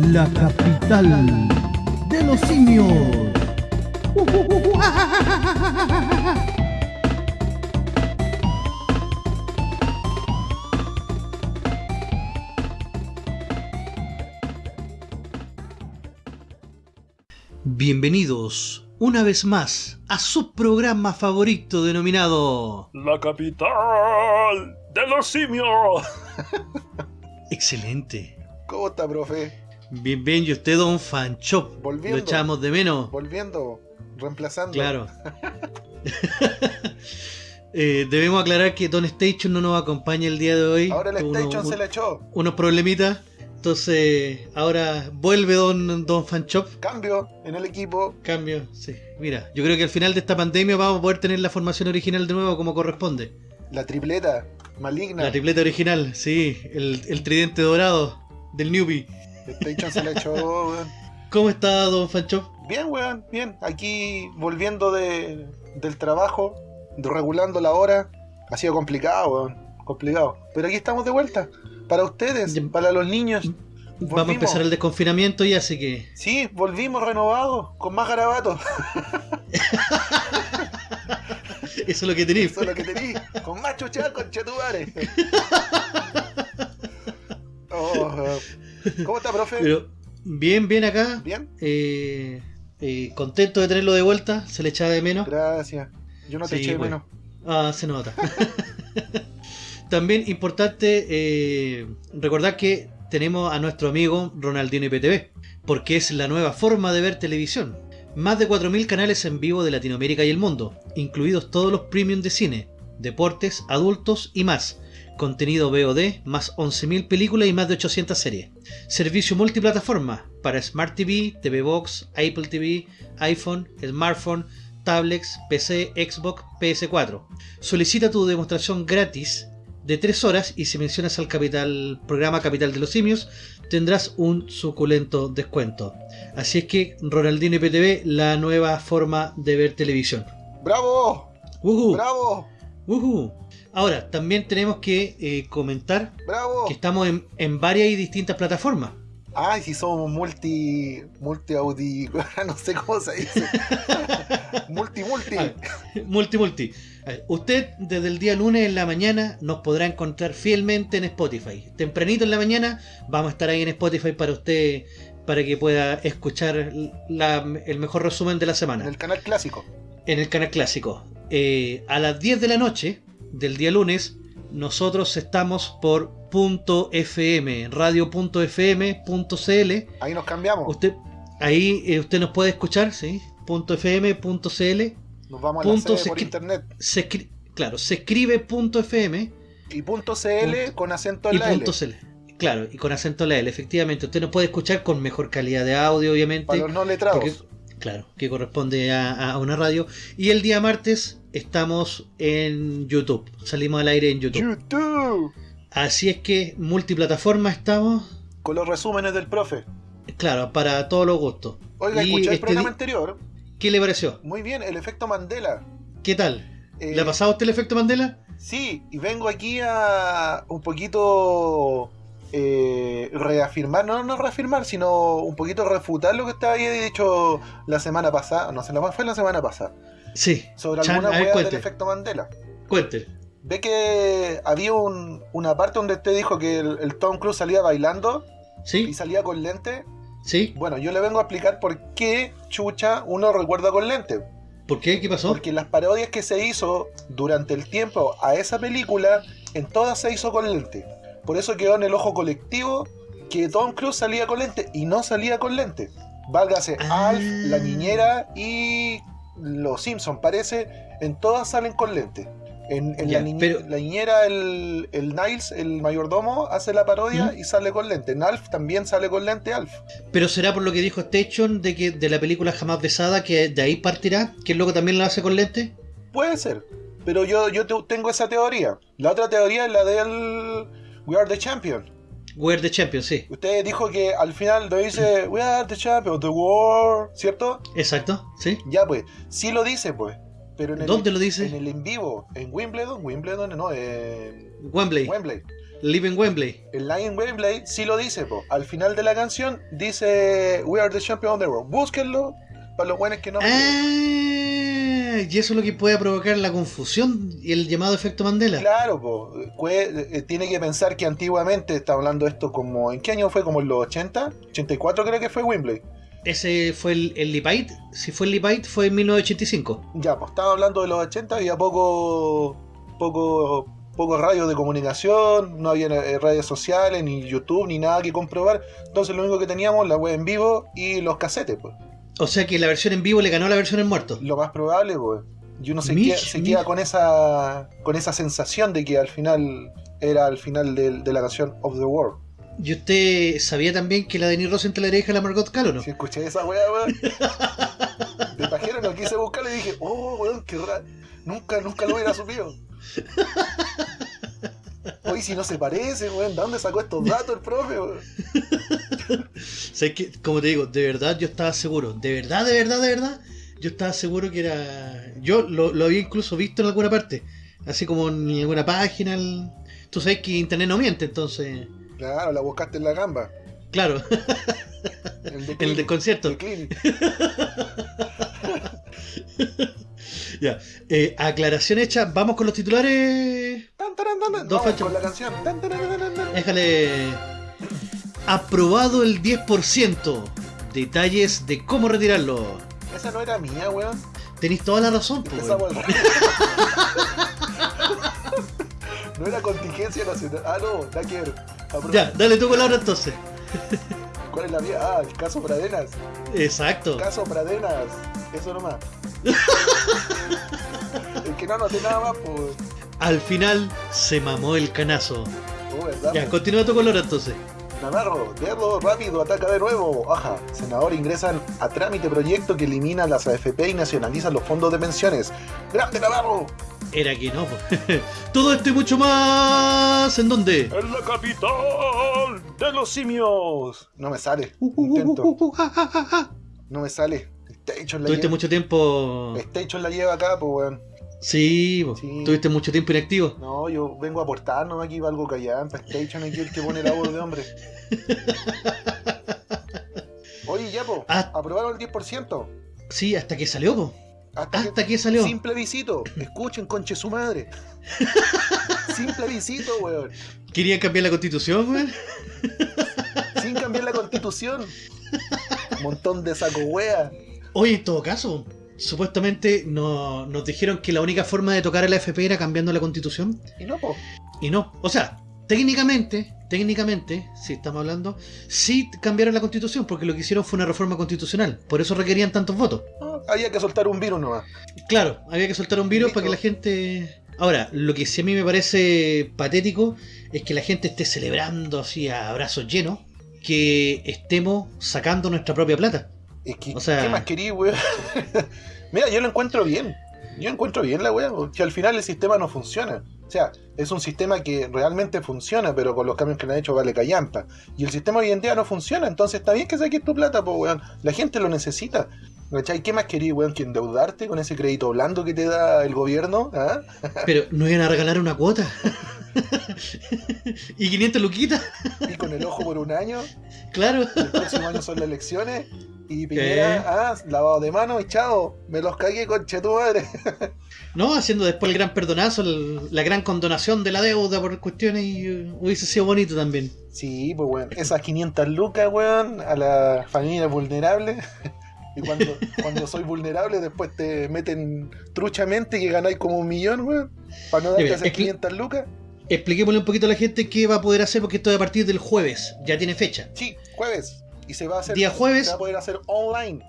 la capital de los simios. Bienvenidos una vez más a su programa favorito denominado La capital de los simios. Excelente. ¿Cómo está, profe? Bien, bien, y usted, Don Fanchop. Volviendo. Lo echamos de menos. Volviendo, reemplazando. Claro. Eh, debemos aclarar que Don Station no nos acompaña el día de hoy. Ahora el Station se le echó. Unos problemitas. Entonces, ahora vuelve Don, Don Fanchop. Cambio en el equipo. Cambio, sí. Mira, yo creo que al final de esta pandemia vamos a poder tener la formación original de nuevo como corresponde. La tripleta maligna. La tripleta original, sí. El, el tridente dorado del newbie. El Station se le echó, weón. ¿Cómo está Don Fanchop? Bien, weón, bien. Aquí volviendo de, del trabajo, regulando la hora. Ha sido complicado, weón. Complicado. Pero aquí estamos de vuelta. Para ustedes, Ya. para los niños. Vamos a empezar el desconfinamiento ya, así que Sí, volvimos renovados, con más garabatos. eso es lo que tenéis. Eso es lo que tení. Con más chuchal, con chetubares. Oh, ¿Cómo está, profe? Pero bien, bien acá. ¿Bien? Eh, eh, contento de tenerlo de vuelta. Se le echaba de menos. Gracias. Yo no te Sí, eché de bueno. menos. Ah, se nota. También importante eh, recordar que tenemos a nuestro amigo Ronaldinho IPTV, porque es la nueva forma de ver televisión. Más de 4.000 canales en vivo de Latinoamérica y el mundo, incluidos todos los premium de cine, deportes, adultos y más. Contenido VOD, más 11.000 películas y más de 800 series. Servicio multiplataforma para Smart TV, TV Box, Apple TV, iPhone, smartphone, tablets, PC, Xbox, PS4. Solicita tu demostración gratis de 3 horas y si mencionas al capital, programa Capital de los Simios tendrás un suculento descuento. Así es que Ronaldinho IPTV, la nueva forma de ver televisión. ¡Bravo! ¡Bravo! Ahora, también tenemos que eh, comentar ¡Bravo! que estamos en, en varias y distintas plataformas. Ay, si somos multi. multi audi. no sé cómo se dice. multi, multi. Ah, multi, multi. Ver, Usted desde el día lunes en la mañana nos podrá encontrar fielmente en Spotify. Tempranito en la mañana vamos a estar ahí en Spotify para usted, para que pueda escuchar la- el mejor resumen de la En semana el canal clásico. en el canal clásico. Eh, a las 10 de la noche del día lunes, nosotros estamos por punto .fm, radio.fm.cl. Ahí nos cambiamos. Usted, ahí eh, usted nos puede escuchar, ¿sí? punto .fm.cl. Nos vamos a la punto sede se por internet. Se claro, se escribe punto .fm Y punto CL con acento en y la L. .cl. Claro, y con acento en la L, efectivamente. Usted nos puede escuchar con mejor calidad de audio, obviamente. Para los no letrados. porque- claro, que corresponde a, a una radio. Y el día martes estamos en YouTube. Salimos al aire en YouTube. YouTube. Así es que multiplataforma estamos, Con los resúmenes del profe. claro, para todos los gustos. Oiga, Y escuché el este programa anterior. ¿Qué le pareció? Muy bien, el efecto Mandela. ¿Qué tal? Eh, ¿Le ha pasado a usted el efecto Mandela? Sí, y vengo aquí a un poquito eh, reafirmar, no, no reafirmar, sino un poquito refutar lo que estaba ahí dicho la semana pasada, no sé, la fue la semana pasada, Sí. sobre Chan, alguna hueá del efecto Mandela. Cuente. Ve que había un- una parte donde usted dijo que el, el Tom Cruise salía bailando y ¿Sí? salía con lente. ¿Sí? Bueno, yo le vengo a explicar por qué chucha uno recuerda con lente. ¿Por qué? ¿Qué pasó? Porque las parodias que se hizo durante el tiempo a esa película, en todas se hizo con lente. Por eso quedó en el ojo colectivo que Tom Cruise salía con lente y no salía con lente. Válgase Ah. Alf, la niñera y los Simpson parece, en todas salen con lente. En, la, niñe- pero- la niñera, el, el Niles, el mayordomo, hace la parodia ¿Mm? y sale con lente. En Alf también sale con lente Alf. Pero será por lo que dijo Station de que de la película jamás besada que de ahí partirá, que el loco también lo hace con lente. Puede ser, pero yo, yo te- tengo esa teoría. La otra teoría es la del We Are the Champion. We're the Champion, sí. Usted dijo que al final lo dice We Are the Champion, the War, ¿cierto? Exacto, sí. Ya pues, sí lo dice pues. Pero en el, ¿Dónde lo dice? En el en vivo, en Wimbledon, Wimbledon, no, en Wembley. Wembley. Live in Wembley. El Lion Wembley sí lo dice, po. Al final de la canción dice We are the champion of the world. Búsquenlo para los buenos que no. Ah, y eso es lo que puede provocar la confusión y el llamado efecto Mandela. Claro, po. Eh, tiene que pensar que antiguamente, está hablando esto como. ¿En qué año fue? ¿Como en los 80? 84 creo que fue Wembley. Ese fue el, el Lipite. Si fue el Lipite, fue en 1985. Ya, pues estaba hablando de los 80, había poco. poco. pocos radios de comunicación, no había eh, redes sociales, ni YouTube, ni nada que comprobar. Entonces lo único que teníamos, la web en vivo y los casetes, pues. O sea que la versión en vivo le ganó a la versión en muerto. Lo más probable, pues. Y uno se, Mich, queda, se queda con esa. con esa sensación de que al final era al final del- de, la canción Of the World. ¿Y usted sabía también que la Denis Rosenthal era hija de la Margot Calo, no? Si escuché esa weá, weón. De pajero no quise buscarlo y dije, oh, weón, qué raro. Nunca, nunca lo hubiera supido. Hoy si no se parece, weón, ¿de dónde sacó estos datos el profe, weón? Sé que, como te digo, de verdad yo estaba seguro. De verdad, de verdad, de verdad. Yo estaba seguro que era. Yo lo, lo había incluso visto en alguna parte. Así como en alguna página. el- Tú sabes que internet no miente, entonces. Claro, la buscaste en la gamba. Claro, El de en el del concierto. de. Ya. Eh, aclaración hecha, vamos con los titulares. Tan, taran. Dos Vamos con la canción. Tan, taran. Déjale. Aprobado el 10%. Detalles de cómo retirarlo. Esa no era mía, weón. Tenéis toda la razón, po, Esa weón. weón. No era contingencia nacional. Ah, no, ver. Apro- Ya, dale tú con la hora entonces. ¿Cuál es la mía? Ah, el caso Pradenas. Exacto. Caso Pradenas. Eso nomás. el que no anoté nada más, pues. Al final se mamó el canazo. ¿verdad? Ya, continúa tú con la hora entonces. Navarro, dedo rápido, ataca de nuevo. Ajá. Senador ingresan a trámite proyecto que elimina las AFP y nacionaliza los fondos de pensiones. ¡Grande Navarro! Era que no. Todo esto y mucho más. ¿En dónde? En la capital de los simios. No me sale. Uh, uh, uh, Intento. uh, uh, ah, ah, ah. No me sale. La Tuviste lleva. mucho tiempo. Station la lleva acá, pues weón. Sí. Sí. tuviste mucho tiempo inactivo. No, yo vengo a aportar, no aquí valgo callar. Para Station aquí el que pone la voz de hombre. Oye, ya, po. Ah. Aprobaron el 10%. Sí, hasta que salió, po. Hasta que- Hasta que salió. Simple visito. Escuchen, conche su madre. Simple visito, weón. Querían cambiar la constitución, weón. Sin cambiar la constitución. Montón de saco wea. Oye, en todo caso, supuestamente no- nos dijeron que la única forma de tocar el AFP era cambiando la constitución. Y no, po. Y no. O sea, técnicamente, técnicamente, si estamos hablando, sí cambiaron la constitución porque lo que hicieron fue una reforma constitucional. Por eso requerían tantos votos. No, había que soltar un virus nomás. Claro, había que soltar un virus Listo. para que la gente... Ahora, lo que sí a mí me parece patético es que la gente esté celebrando así a brazos llenos que estemos sacando nuestra propia plata. Es que, O sea- ¿qué más querí, weón? Mira, yo lo encuentro bien. Yo encuentro bien la weá. Que al final el sistema no funciona. O sea, es un sistema que realmente funciona, pero con los cambios que le han hecho vale callampa. Y el sistema hoy en día no funciona, entonces está bien que saques tu plata, pues weón. La gente lo necesita. ¿Cachai? ¿Qué más querí, weón, que endeudarte con ese crédito blando que te da el gobierno? ¿Ah? Pero no iban a regalar una cuota. y 500 luquitas, Y con el ojo por un año. claro. El próximo año son las elecciones. Y Piñera, ah, lavado de manos y chao. Me los cagué, conche tu madre. No, haciendo después el gran perdonazo, el- la gran condonación de la deuda por cuestiones y eh, hubiese sido bonito también. Sí, pues weón. Esas 500 lucas, weón, a la familia vulnerable. Y cuando, cuando soy vulnerable, después te meten truchamente que ganáis como un millón, weón. Para no darte esas es que- 500 lucas. Expliquémosle un poquito a la gente qué va a poder hacer porque esto es a partir del jueves, ya tiene fecha. Sí, jueves. Y se va a hacer. Día jueves. Se va a poder hacer online.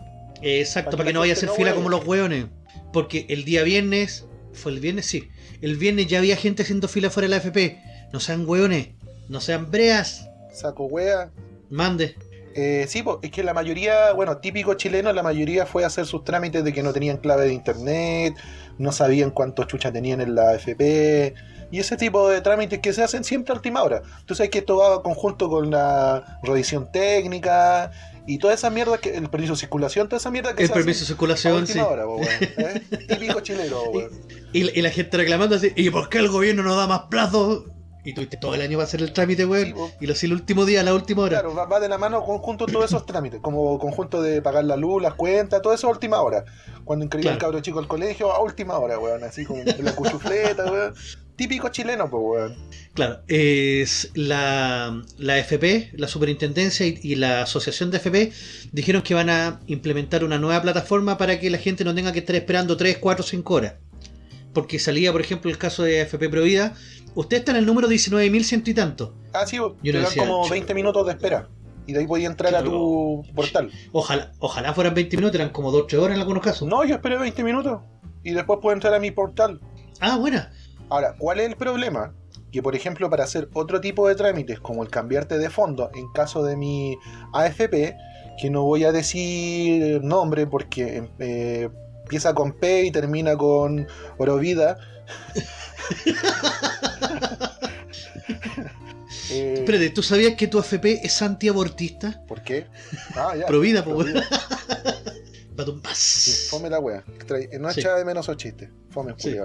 Exacto, Para para que no vaya a hacer no fila huele. como los hueones. Porque el día viernes, fue el viernes, sí. El viernes ya había gente haciendo fila fuera de la FP. No sean hueones, no sean breas. Saco wea. Mande. Eh, sí, es que la mayoría, bueno, típico chileno, la mayoría fue a hacer sus trámites de que no tenían clave de internet, no sabían cuántos chuchas tenían en la AFP, y ese tipo de trámites que se hacen siempre a última hora. Tú sabes que esto va conjunto con la revisión técnica y toda esa mierda, que, el permiso de circulación, toda esa mierda que El se permiso de hace a circulación, sí. última hora, po, ¿eh? Típico chileno, po, weón. Y, y la gente reclamando así, ¿y por qué el gobierno no da más plazo? Y tuviste todo el año para hacer el trámite, weón. Sí, y lo hacía el último día, a la última hora. Claro, va, va de la mano conjunto todos esos trámites, como conjunto de pagar la luz, las cuentas, todo eso a última hora. Cuando inscribí al Claro. cabro chico al colegio, a última hora, weón, así como la cuchufleta, weón. Típico chileno, pues, weón. Claro, es la, la FP, la Superintendencia y, y la Asociación de FP dijeron que van a implementar una nueva plataforma para que la gente no tenga que estar esperando 3, 4, 5 horas. Porque salía, por ejemplo, el caso de FP Provida. Usted está en el número 19.100 y tanto. Ah, sí, Yo te decía, como ch- 20 minutos de espera. Y de ahí podía entrar a tu portal. Ojalá, ojalá fueran 20 minutos, eran como 2, 3 horas en algunos casos. No, yo esperé 20 minutos. Y después puedo entrar a mi portal. Ah, buena. Ahora, ¿cuál es el problema? Que, por ejemplo, para hacer otro tipo de trámites, como el cambiarte de fondo, en caso de mi AFP, que no voy a decir nombre porque eh, empieza con P y termina con Orovida. Eh, Espérate, ¿tú sabías que tu FP es antiabortista? ¿Por qué? Ah, ya. Provida, po. Batum, fome la wea. No Sí. echa de menos esos chistes. Fome, Sí.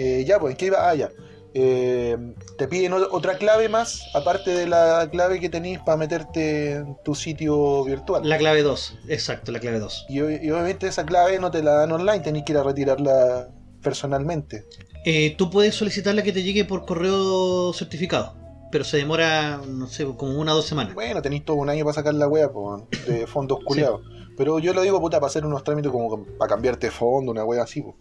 Eh, ya, pues, ¿en qué iba? Ah, ya. Eh, te piden otra clave más, aparte de la clave que tenéis para meterte en tu sitio virtual. La clave 2, exacto, la clave 2. Y, ob- y obviamente esa clave no te la dan online, tenés que ir a retirarla personalmente. Eh, tú puedes solicitarla que te llegue por correo certificado, pero se demora, no sé, como una o dos semanas. Bueno, tenéis todo un año para sacar la wea, pues, de fondos culiados. Pero yo lo digo, puta, para hacer unos trámites como para cambiarte fondo, una wea así, pues.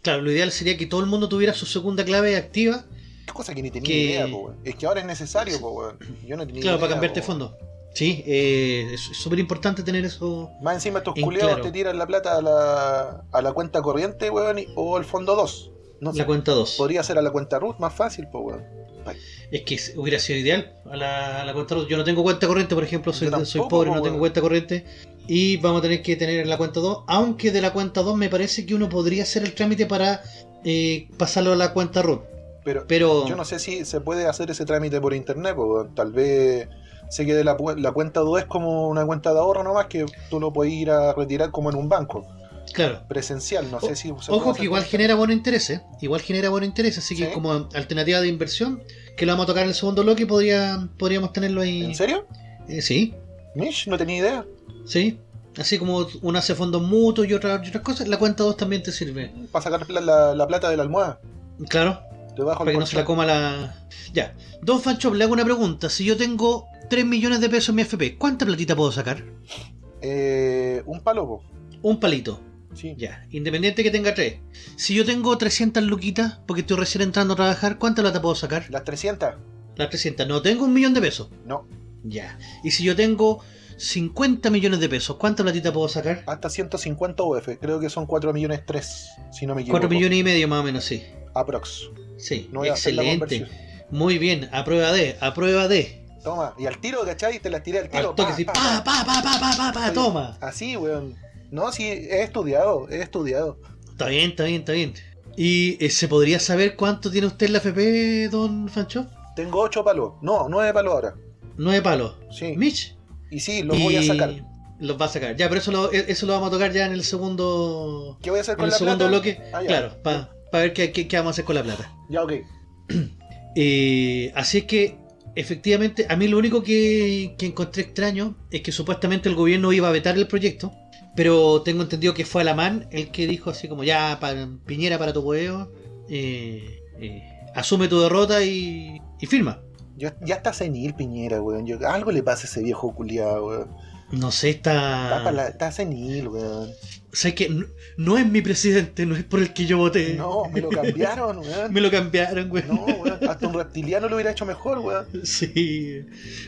Claro, lo ideal sería que todo el mundo tuviera su segunda clave activa, Qué cosa que ni tenía Que- idea, weón. Es que ahora es necesario, pues, weón. Yo no tenía claro, idea, para cambiarte po, fondo. Sí, eh, es súper importante tener eso. Más encima estos En culeados claro. te tiran la plata a la, a la cuenta corriente, weón, y- o al fondo 2. No sé, La cuenta 2. podría ser a la cuenta root, más fácil, pues, weón. Es que hubiera sido ideal a la, a la cuenta 2. Yo no tengo cuenta corriente, por ejemplo, soy, soy pobre, po, no tengo cuenta corriente. Y vamos a tener que tener la cuenta 2. Aunque de la cuenta 2 me parece que uno podría hacer el trámite para eh, pasarlo a la cuenta root. Pero, Pero yo no sé si se puede hacer ese trámite por internet, weón. Tal vez se quede la, la cuenta 2 es como una cuenta de ahorro nomás que tú lo puedes ir a retirar como en un banco claro. presencial. No sé si se Ojo que igual genera buen interés, ¿eh? Igual genera buen interés, así que Sí. como alternativa de inversión, que lo vamos a tocar en el segundo bloque, podría, podríamos tenerlo ahí. ¿En serio? Eh, sí, Mish, no tenía idea. sí. Así como una hace fondos mutuos y otras, y otras cosas, la cuenta 2 también te sirve. Para sacar la, la- la plata de la almohada. Claro, Debajo para que no se la coma la... Ya. Don Fanchop, le hago una pregunta. Si yo tengo 3 millones de pesos en mi FP, ¿cuánta platita puedo sacar? Eh, un palo, po. Un palito. Sí. Ya. Independiente que tenga 3. Si yo tengo 300 luquitas, porque estoy recién entrando a trabajar, ¿cuánta plata puedo sacar? Las 300. Las 300. No tengo un millón de pesos. No. Ya. Y si yo tengo 50 millones de pesos, ¿cuánta platita puedo sacar? Hasta 150 UF, creo que son 4 millones 3, si no me equivoco. 4 millones y medio más o menos, sí. Aprox. Sí, excelente. Muy bien, a prueba de, a prueba de. Toma, y al tiro, ¿cachai? Te las tiré al tiro. Al toque, pa, pa, pa, pa, pa, pa, pa, pa, toma. Así, weón. No, sí, he estudiado, he estudiado. Está bien, está bien, está bien. ¿Y eh, se podría saber cuánto tiene usted en la FP, don Fancho? Tengo 8 palos. No, 9 palos ahora. Nueve palos. Sí. Mitch. Y sí, los voy a sacar. Los va a sacar. Ya, pero eso lo, eso lo vamos a tocar ya en el segundo. ¿Qué voy a hacer En con el la segundo plata? bloque. Ah, claro, para ver qué, qué- qué vamos a hacer con la plata. Ya, ok. Eh, así es que, efectivamente, a mí lo único que, que encontré extraño es que supuestamente el gobierno iba a vetar el proyecto, pero tengo entendido que fue Alamán el que dijo así como ya, pa- Piñera para tu huevo, eh, eh, asume tu derrota y, y firma. Ya, ya está senil, Piñera, weón. Yo- algo le pasa a ese viejo culiado, weón. No sé, Está, está... pa' la- está senil, weón. O sea, que no, no es mi presidente, no es por el que yo voté. No, me lo cambiaron, weón. Me lo cambiaron, güey. No, weón. Hasta un reptiliano lo hubiera hecho mejor, weón. Sí.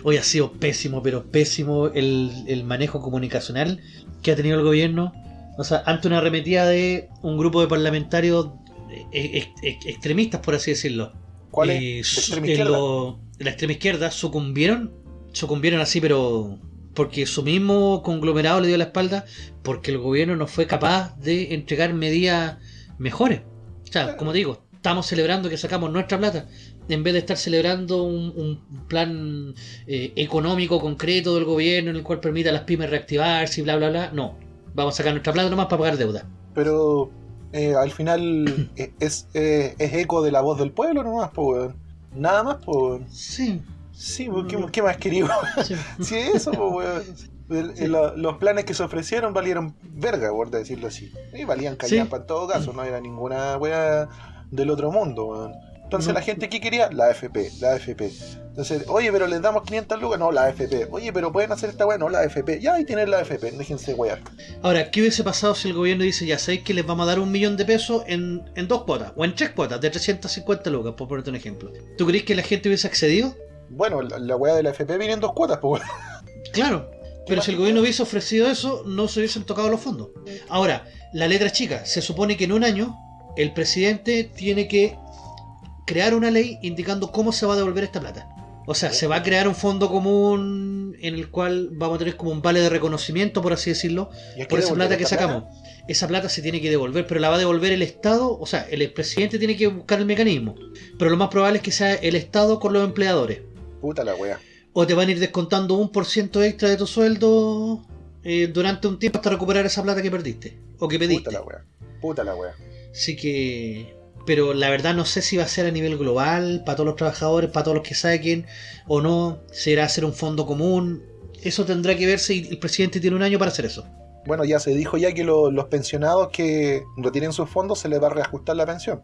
Hoy ha sido pésimo, pero pésimo el, el manejo comunicacional que ha tenido el gobierno. O sea, ante una arremetida de un grupo de parlamentarios eh, ex- ex- extremistas, por así decirlo. ¿Cuál es? Eh, ¿De su- extrema en izquierda? lo- la extrema izquierda sucumbieron. Sucumbieron así, pero porque su mismo conglomerado le dio la espalda porque el gobierno no fue capaz de entregar medidas mejores. O sea, como digo, estamos celebrando que sacamos nuestra plata en vez de estar celebrando un, un plan eh, económico concreto del gobierno en el cual permita a las pymes reactivarse y bla, bla, bla. No, vamos a sacar nuestra plata nomás para pagar deuda. Pero eh, al final eh, es, eh, es eco de la voz del pueblo nomás, pues. Nada más, pues. Sí, Sí, pues, ¿qué, qué más quería, sí. Sí, eso, pues, el- los planes que se ofrecieron valieron verga, por decirlo así. Y valían callampa en todo caso, no era ninguna wea del otro mundo, weón. Entonces la gente ¿qué quería? La AFP, la AFP. Entonces, oye, pero les damos 500 lucas, no, la AFP. Oye, pero pueden hacer esta wea, no, la AFP. Ya, ahí tienen la AFP, déjense wear. Ahora, ¿qué hubiese pasado si el gobierno dice, ya sabéis que les vamos a dar un millón de pesos en, en dos cuotas, o en tres cuotas, de 350 lucas, por ponerte un ejemplo? ¿Tú crees que la gente hubiese accedido? Bueno, la, la wea de la AFP viene en dos cuotas, pues. Claro, pero si el gobierno hubiese ofrecido eso, no se hubiesen tocado los fondos. Ahora, la letra chica, se supone que en un año el presidente tiene que crear una ley indicando cómo se va a devolver esta plata. O sea, se va a crear un fondo común en el cual vamos a tener como un vale de reconocimiento, por así decirlo, es por esa plata que sacamos. Esa plata se tiene que devolver, pero la va a devolver el Estado, o sea, el presidente tiene que buscar el mecanismo. Pero lo más probable es que sea el Estado con los empleadores. Puta la wea. O te van a ir descontando un por ciento extra de tu sueldo eh, durante un tiempo hasta recuperar esa plata que perdiste. O que pediste. Puta la wea. Puta la wea. Así que... Pero la verdad no sé si va a ser a nivel global, para todos los trabajadores, para todos los que saquen, o no. Será hacer un fondo común. Eso tendrá que verse y el presidente tiene un año para hacer eso. Bueno, ya se dijo ya que lo- los pensionados que retienen sus fondos se les va a reajustar la pensión.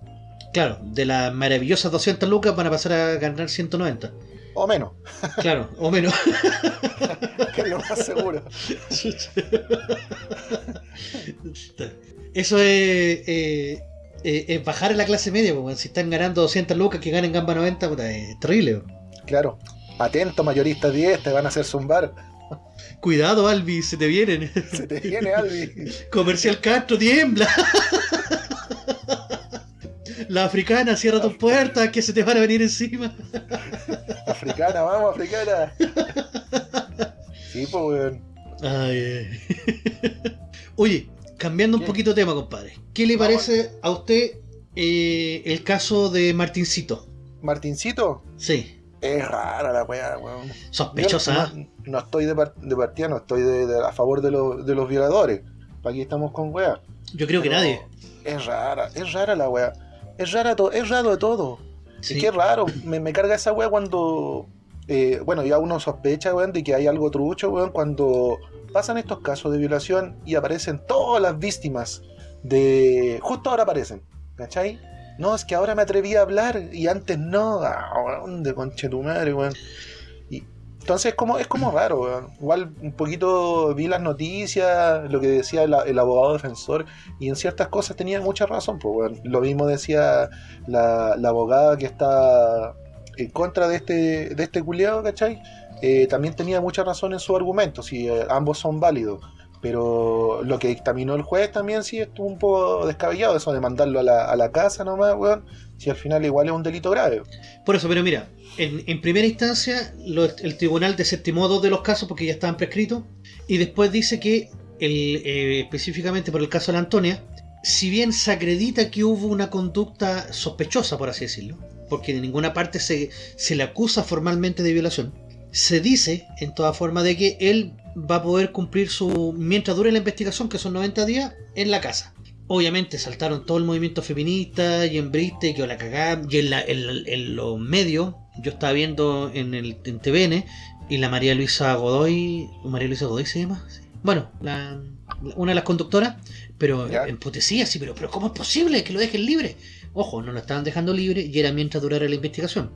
Claro, de las maravillosas 200 lucas van a pasar a ganar 190. O menos, Claro, o menos. que es lo más seguro. Eso es, eh, eh, es bajar a la clase media, porque si están ganando 200 lucas que ganen gamba 90, puta, es terrible. Claro. Atento, mayoristas 10, te van a hacer zumbar. Cuidado, Albi, se te vienen. Se te viene, Albi. Comercial Castro, tiembla. La africana, cierra tus puertas, que se te van a venir encima. Africana, vamos, africana. Sí, pues, weón. Ay, ay. Oye, cambiando un poquito de tema, compadre. ¿Qué le parece a usted eh, el caso de Martincito? Martincito, Sí, es rara la weá, weón. Sospechosa. No, no estoy de, par- de partida, no estoy de, de- a favor de, los- de los violadores. Aquí estamos con weá. Yo creo que nadie. Es rara, es rara la weá. Es rara es raro de todo. Sí. Es que es raro, me, me carga esa weá cuando. eh, bueno, ya uno sospecha, weón, de que hay algo trucho, weón, cuando pasan estos casos de violación y aparecen todas las víctimas de. Justo ahora aparecen, ¿cachai? No, es que ahora me atreví a hablar y antes no. Ah, weón, de conche tu madre, weón. Entonces es como, es como raro, weón. Igual un poquito vi las noticias, lo que decía el, abogado defensor, y en ciertas cosas tenía mucha razón, pues, weón. Lo mismo decía la, la abogada que está en contra de este, de este culiado, ¿cachai? Eh, también tenía mucha razón en su argumento, si eh, ambos son válidos. Pero lo que dictaminó el juez también sí estuvo un poco descabellado, eso de mandarlo a la, a la casa nomás, weón. Si al final igual es un delito grave. Por eso, pero mira, en, en primera instancia lo- el tribunal desestimó dos de los casos porque ya estaban prescritos y después dice que eh, específicamente por el caso de la Antonia, si bien se acredita que hubo una conducta sospechosa, por así decirlo, porque de ninguna parte se, se le acusa formalmente de violación, se dice en toda forma de que él va a poder cumplir su, mientras dure la investigación, que son 90 días, en la casa. Obviamente saltaron todo el movimiento feminista y hembrista y que la cagada. Y en, la- en- en los medios, yo estaba viendo en el en TVN y la María Luisa Godoy, María Luisa Godoy se llama, Sí. bueno, la- una de las conductoras, pero Ya. emputecía así, pero, pero ¿cómo es posible que lo dejen libre? Ojo, no lo estaban dejando libre y era mientras durara la investigación.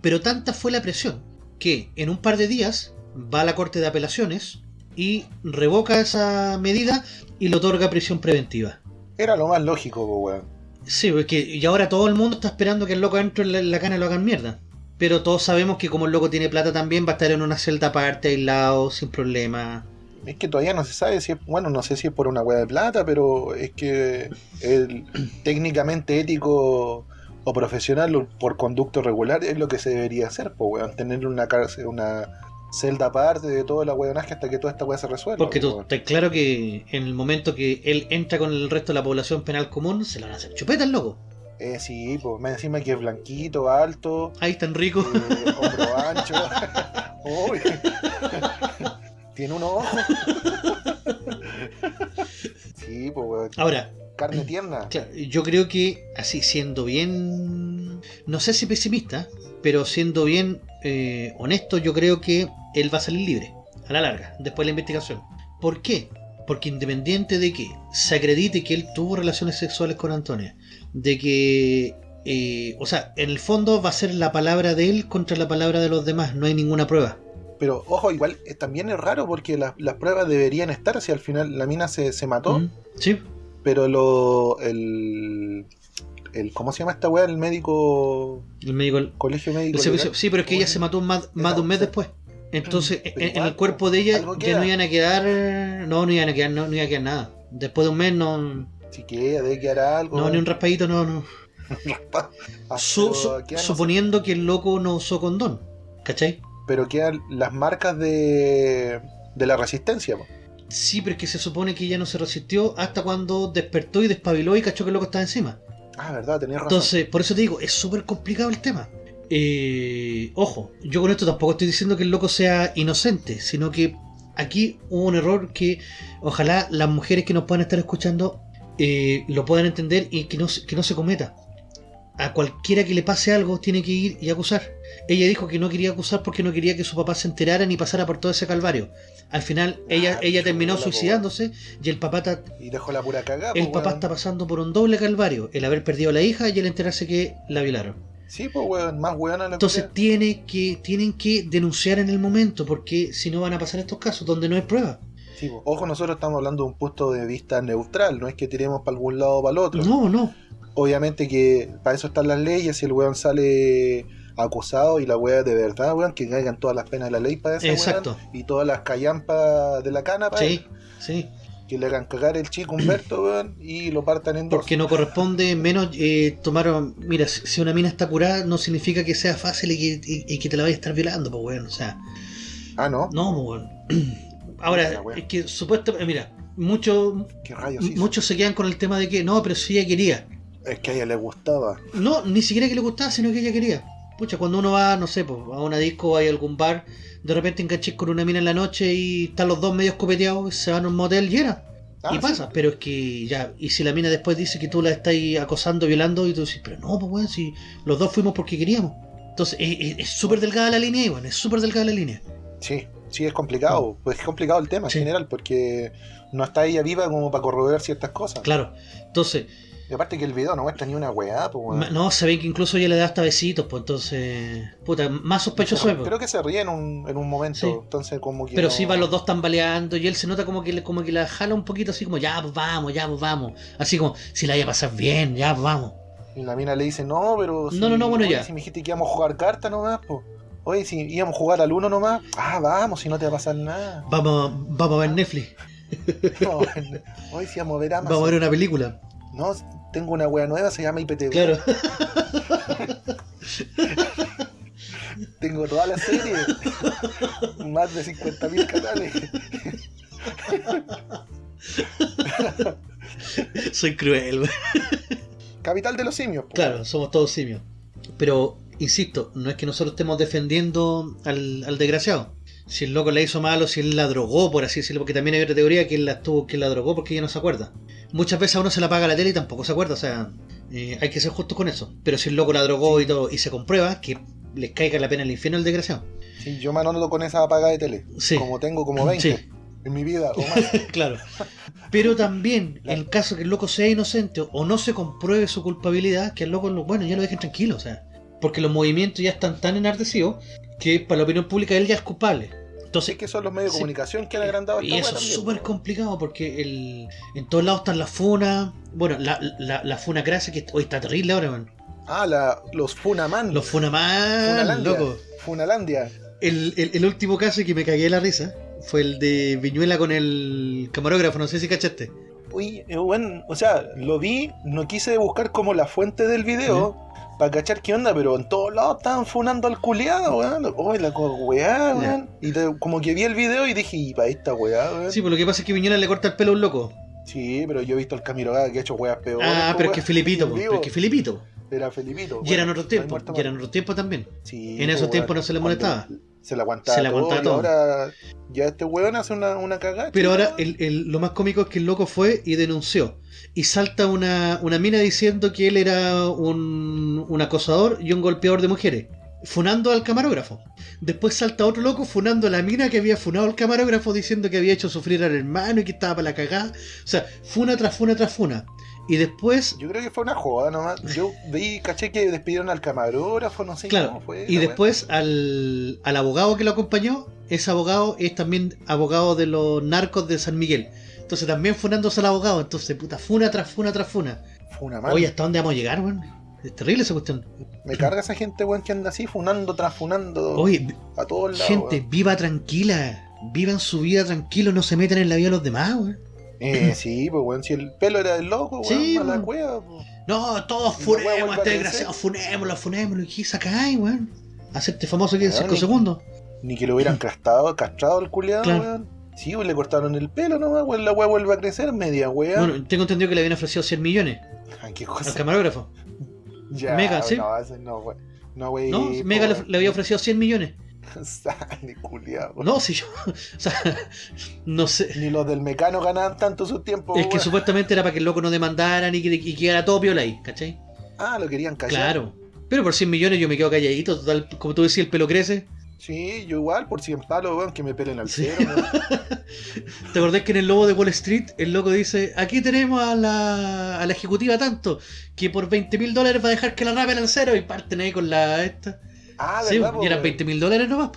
Pero tanta fue la presión que en un par de días va a la Corte de Apelaciones y revoca esa medida y le otorga prisión preventiva. Era lo más lógico, weón. Sí, porque y ahora todo el mundo está esperando que el loco entre en la, cana y lo hagan mierda. Pero todos sabemos que como el loco tiene plata también va a estar en una celda aparte, aislado, sin problema. Es que todavía no se sabe si es, bueno, no sé si es por una hueá de plata, pero es que el técnicamente ético o profesional por conducto regular es lo que se debería hacer, pues weón, tener una cárcel, una celda aparte de toda la weonaje hasta que toda esta weá se resuelva. Porque po, tú estás claro que en el momento que él entra con el resto de la población penal común, se lo van a hacer chupeta el loco. Eh, sí, pues más encima que es blanquito, alto, Ahí tan rico. eh, hombro ancho. Uy. Tiene un ojo. sí, pues weón. Ahora, Carne tierna. Claro, yo creo que así siendo bien no sé si pesimista, pero siendo bien eh, honesto, yo creo que él va a salir libre, a la larga, después de la investigación. ¿Por qué? Porque independiente de que se acredite que él tuvo relaciones sexuales con Antonia, de que, eh, o sea, en el fondo va a ser la palabra de él contra la palabra de los demás, no hay ninguna prueba. Pero ojo, igual eh, también es raro porque las, las pruebas deberían estar si al final la mina se, se mató. ¿Mm? Sí, Pero lo. El, el. ¿Cómo se llama esta weá? El médico. el médico... el Colegio médico. servicio- sí, pero es que ella se mató más, más de un mes después. Entonces, en, el cuerpo de ella ya no iban a quedar... No, no iban a quedar, no, no iba a quedar nada. Después de un mes no... Si queda, debe quedar algo. No, ni un raspadito, no, no. Ah, Su- su- suponiendo que el loco no usó condón. ¿Cachai? pero quedan las marcas de. de la resistencia. po. Sí, pero es que se supone que ella no se resistió hasta cuando despertó y despabiló y cachó que el loco estaba encima. Ah, verdad, tenías razón. Entonces, por eso te digo, es súper complicado el tema. Eh, ojo, yo con esto tampoco estoy diciendo que el loco sea inocente, sino que aquí hubo un error que ojalá las mujeres que nos puedan estar escuchando eh, lo puedan entender y que no, que no se cometa. A cualquiera que le pase algo tiene que ir y acusar. Ella dijo que no quería acusar porque no quería que su papá se enterara ni pasara por todo ese calvario. Al final ella, Ah, ella terminó chuta, po. suicidándose y el papá ta- Y dejó la pura cagada. el papá está pasando por un doble calvario, el haber perdido a la hija y el enterarse que la violaron. Sí, pues, weón, más weón la Entonces tiene que, tienen que denunciar en el momento, porque si no van a pasar estos casos donde no hay prueba. Sí. Ojo, nosotros estamos hablando de un punto de vista neutral, no es que tiremos para algún lado o para el otro. No, no. Obviamente que para eso están las leyes, si el weón sale acusado y la weá de verdad, weón, que caigan todas las penas de la ley para ese Exacto. weón, y todas las callampas de la cana para Sí, él, sí. que le hagan cagar el chico Humberto, weón, y lo partan en dos. Porque no corresponde menos eh, tomar... Mira, si una mina está curada, no significa que sea fácil y que, y- y que te la vaya a estar violando, pues bueno, o sea... Ah, ¿no? No, pues bueno. Ahora, es que supuestamente... Mira, muchos ¿Qué rayos hizo? muchos se quedan con el tema de que no, pero si ella quería. Es que a ella le gustaba. No, ni siquiera que le gustaba, sino que ella quería. Pucha, cuando uno va, no sé, pues, a una disco o hay algún bar, de repente enganches con una mina en la noche y están los dos medios copeteados, se van a un motel y era. Ah, y sí. pasa, pero es que ya, y si la mina después dice que tú la estás acosando, violando, y tú dices, pero no, pues weón, si los dos fuimos porque queríamos. Entonces, es- súper delgada la línea, Iván, es súper delgada la línea. Sí, sí, es complicado. Pues es complicado el tema Sí. en general, porque no está ella viva como para corroborar ciertas cosas. Claro. Entonces, Y aparte que el video no muestra ni una weá, pues weón. no, se ve que incluso ella le da hasta besitos, pues entonces, puta, más sospechoso es. pues. Creo que se ríe en un, en un momento, Sí. entonces como que... Pero no- sí van los dos tambaleando y él se nota como que, le- como que la jala un poquito así como, ya, pues vamos, ya, pues vamos. Así como, si la vaya a pasar bien, ya, pues vamos. Y la mina le dice, no, pero... No, no, no, bueno, oye, ya. Si me dijiste que íbamos a jugar cartas nomás, pues... Oye, si íbamos a jugar al uno nomás, ah, vamos, si no te va a pasar nada. Vamos, vamos a ver Netflix, No, Oye, si vamos a ver Amazon. vamos a ver una película. No, tengo una wea nueva, se llama IPTV. Claro. Tengo toda la serie. Más de 50.000 canales. Soy cruel. Capital de los simios. Claro, somos todos simios. Pero, insisto, no es que nosotros estemos defendiendo al, al desgraciado. Si el loco la hizo malo, si él la drogó, por así decirlo, porque también hay otra teoría que él la tuvo, que él la drogó porque ella no se acuerda. Muchas veces a uno se la paga la tele y tampoco se acuerda, o sea, eh, hay que ser justos con eso. Pero si el loco la drogó y todo, y se comprueba, que les caiga la pena el infierno al desgraciado. Sí, yo me anoto con esa apaga de tele. Sí. Como tengo como 20 Sí. en mi vida o más. claro. Pero también, en caso que el loco sea inocente o no se compruebe su culpabilidad, que el loco, lo- bueno, ya lo dejen tranquilo, o sea. Porque los movimientos ya están tan enardecidos que para la opinión pública él ya es culpable. Entonces, Sí que son los medios de Sí. comunicación que han agrandado y esta eso wea es súper complicado porque el, en todos lados están las funas. Bueno, la, la, la funa grasa que hoy está terrible ahora, man. Ah, la, los Funaman. Los funaman, Funalandia. loco. Funalandia. El, el, el último caso que me cagué de la risa fue el de Viñuela con el camarógrafo, no sé si cachaste. Uy, eh, bueno, o sea, lo vi, no quise buscar como la fuente del video para cachar qué onda, pero en todos lados estaban funando al culiado, weón. Uy, la weá, weón. Y te- como que vi el video y dije, y para esta weá, weón. Sí, pues lo que pasa es que Viñuela le corta el pelo a un loco. Sí, pero yo he visto al Camiroga que ha hecho weas peores. Ah, pero es que Filipito, pero es que Filipito. Era Felipito. Y eran otros tiempos, y eran otros tiempos también. Sí, en esos tiempos no se le Cuando- molestaba. Se la aguantaba, Se la todo, y ahora ya este weón hace una, una cagada. Pero ahora el- el- lo más cómico es que el loco fue y denunció. Y salta una, una mina diciendo que él era un, un acosador y un golpeador de mujeres. Funando al camarógrafo. Después salta otro loco funando a la mina que había funado al camarógrafo diciendo que había hecho sufrir al hermano y que estaba para la cagada. O sea, funa tras funa tras funa. Y después Yo creo que fue una joda nomás. Yo vi, caché que despidieron al camarógrafo, no sé Claro, cómo fue. y después al, al abogado que lo acompañó, ese abogado es también abogado de los narcos de San Miguel. Entonces también funándose al abogado, entonces puta, funa tras funa tras funa. weá. Fue una mala. Oye, ¿hasta dónde vamos a llegar, weón? Es terrible esa cuestión. Me carga esa gente, weón, que anda así, funando tras funando Oye, a todos lados. gente, weón. viva tranquila. Vivan su vida tranquilo, no se metan en la vida de los demás, weón. Eh, sí, pues weón, si el pelo era del loco, weón, Sí, la weón. cueva, pues. No, todos funemos este desgraciado, funémoslo, funémoslo. ¿Y qué sacáis, weón? Hacerte famoso aquí en Weón, 5 y- segundos. Ni que lo hubieran castrado, castrado al culiado, Claro. weón. Sí, pues le cortaron el pelo nomás, weón, la weá vuelve a crecer, media weá. Bueno, tengo entendido que le habían ofrecido 100 millones qué al cosa. camarógrafo. Ya, Mega, sí. No, no, weón. No, weón. No, Mega le, le había ofrecido 100 millones. Sale, culiado. No, si yo. O sea, no sé. Ni los del mecano ganaban tanto su tiempo, Es que supuestamente era para que el loco no demandara ni que y quedara todo piola ahí, ¿cachai? Ah, lo querían callar. Claro. Pero por 100 millones yo me quedo calladito, total, como tú decías, el pelo crece. Sí, yo igual, por 100 palos, weón, que me pelen al cero. ¿Te acordás que en el lobo de Wall Street el loco dice, aquí tenemos a la, a la ejecutiva tanto, que por 20 mil dólares va a dejar que la rapen al cero y parten ahí con la esta. Ah, Sí, ¿verdad, po, y eran weón? 20 mil dólares nomás.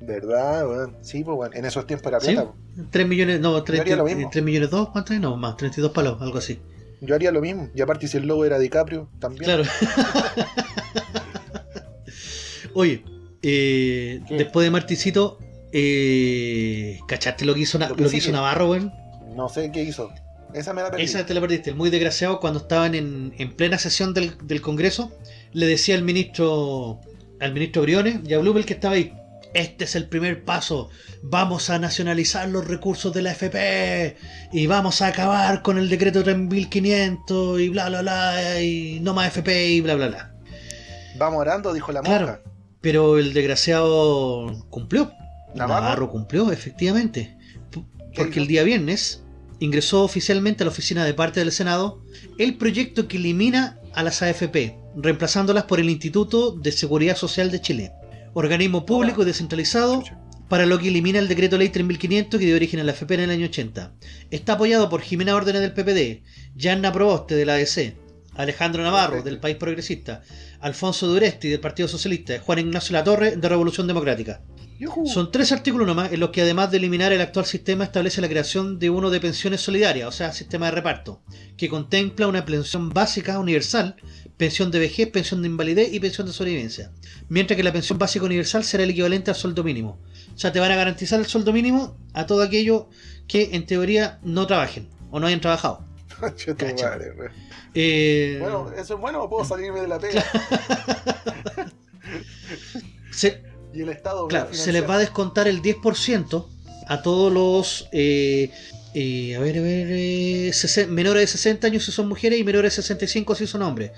¿Verdad, weón? Sí, pues, weón. En esos tiempos era Sí. plata, po. 3 millones, no, 3, haría lo mismo. millones 2, ¿cuánto es? No, más, 32 palos, algo así. Yo haría lo mismo. Y aparte, si el logo era DiCaprio, también. Claro. Oye, eh, después de Marticito, eh, ¿cachaste lo que hizo, Na- Lo que hizo Navarro, weón? No sé qué hizo. Esa me la perdí. Esa te la perdiste, el muy desgraciado cuando estaban en, en plena sesión del, del Congreso, le decía al ministro, al ministro Briones y a Blumel que estaba ahí, este es el primer paso, vamos a nacionalizar los recursos de la FP y vamos a acabar con el decreto 3500 y bla bla bla y no más FP y bla bla bla. Vamos orando, dijo la Claro. monja. Pero el desgraciado cumplió. ¿Navarro? Navarro cumplió, efectivamente. P- ¿Qué Porque el día viernes ingresó oficialmente a la oficina de parte del Senado el proyecto que elimina a las AFP, reemplazándolas por el Instituto de Seguridad Social de Chile, organismo público y descentralizado para lo que elimina el decreto ley 3500 que dio origen a la AFP en el año 80. Está apoyado por Jimena Órdenes del PPD, Yanna Proboste de la ADC, Alejandro Navarro del País Progresista, Alfonso Duresti del Partido Socialista, Juan Ignacio Latorre de Revolución Democrática. Son tres artículos nomás en los que además de eliminar el actual sistema establece la creación de uno de pensiones solidarias, o sea, sistema de reparto, que contempla una pensión básica universal, pensión de vejez, pensión de invalidez y pensión de sobrevivencia. Mientras que la pensión básica universal será el equivalente al sueldo mínimo. O sea, te van a garantizar el sueldo mínimo a todo aquello que en teoría no trabajen o no hayan trabajado. Madre. Eh, Bueno, eso es bueno o puedo salirme de la pega. se, Y el Estado. Claro, se les va a descontar el 10% a todos los. eh, eh, a ver, a ver. eh, menores de 60 años si son mujeres y menores de 65 si son hombres.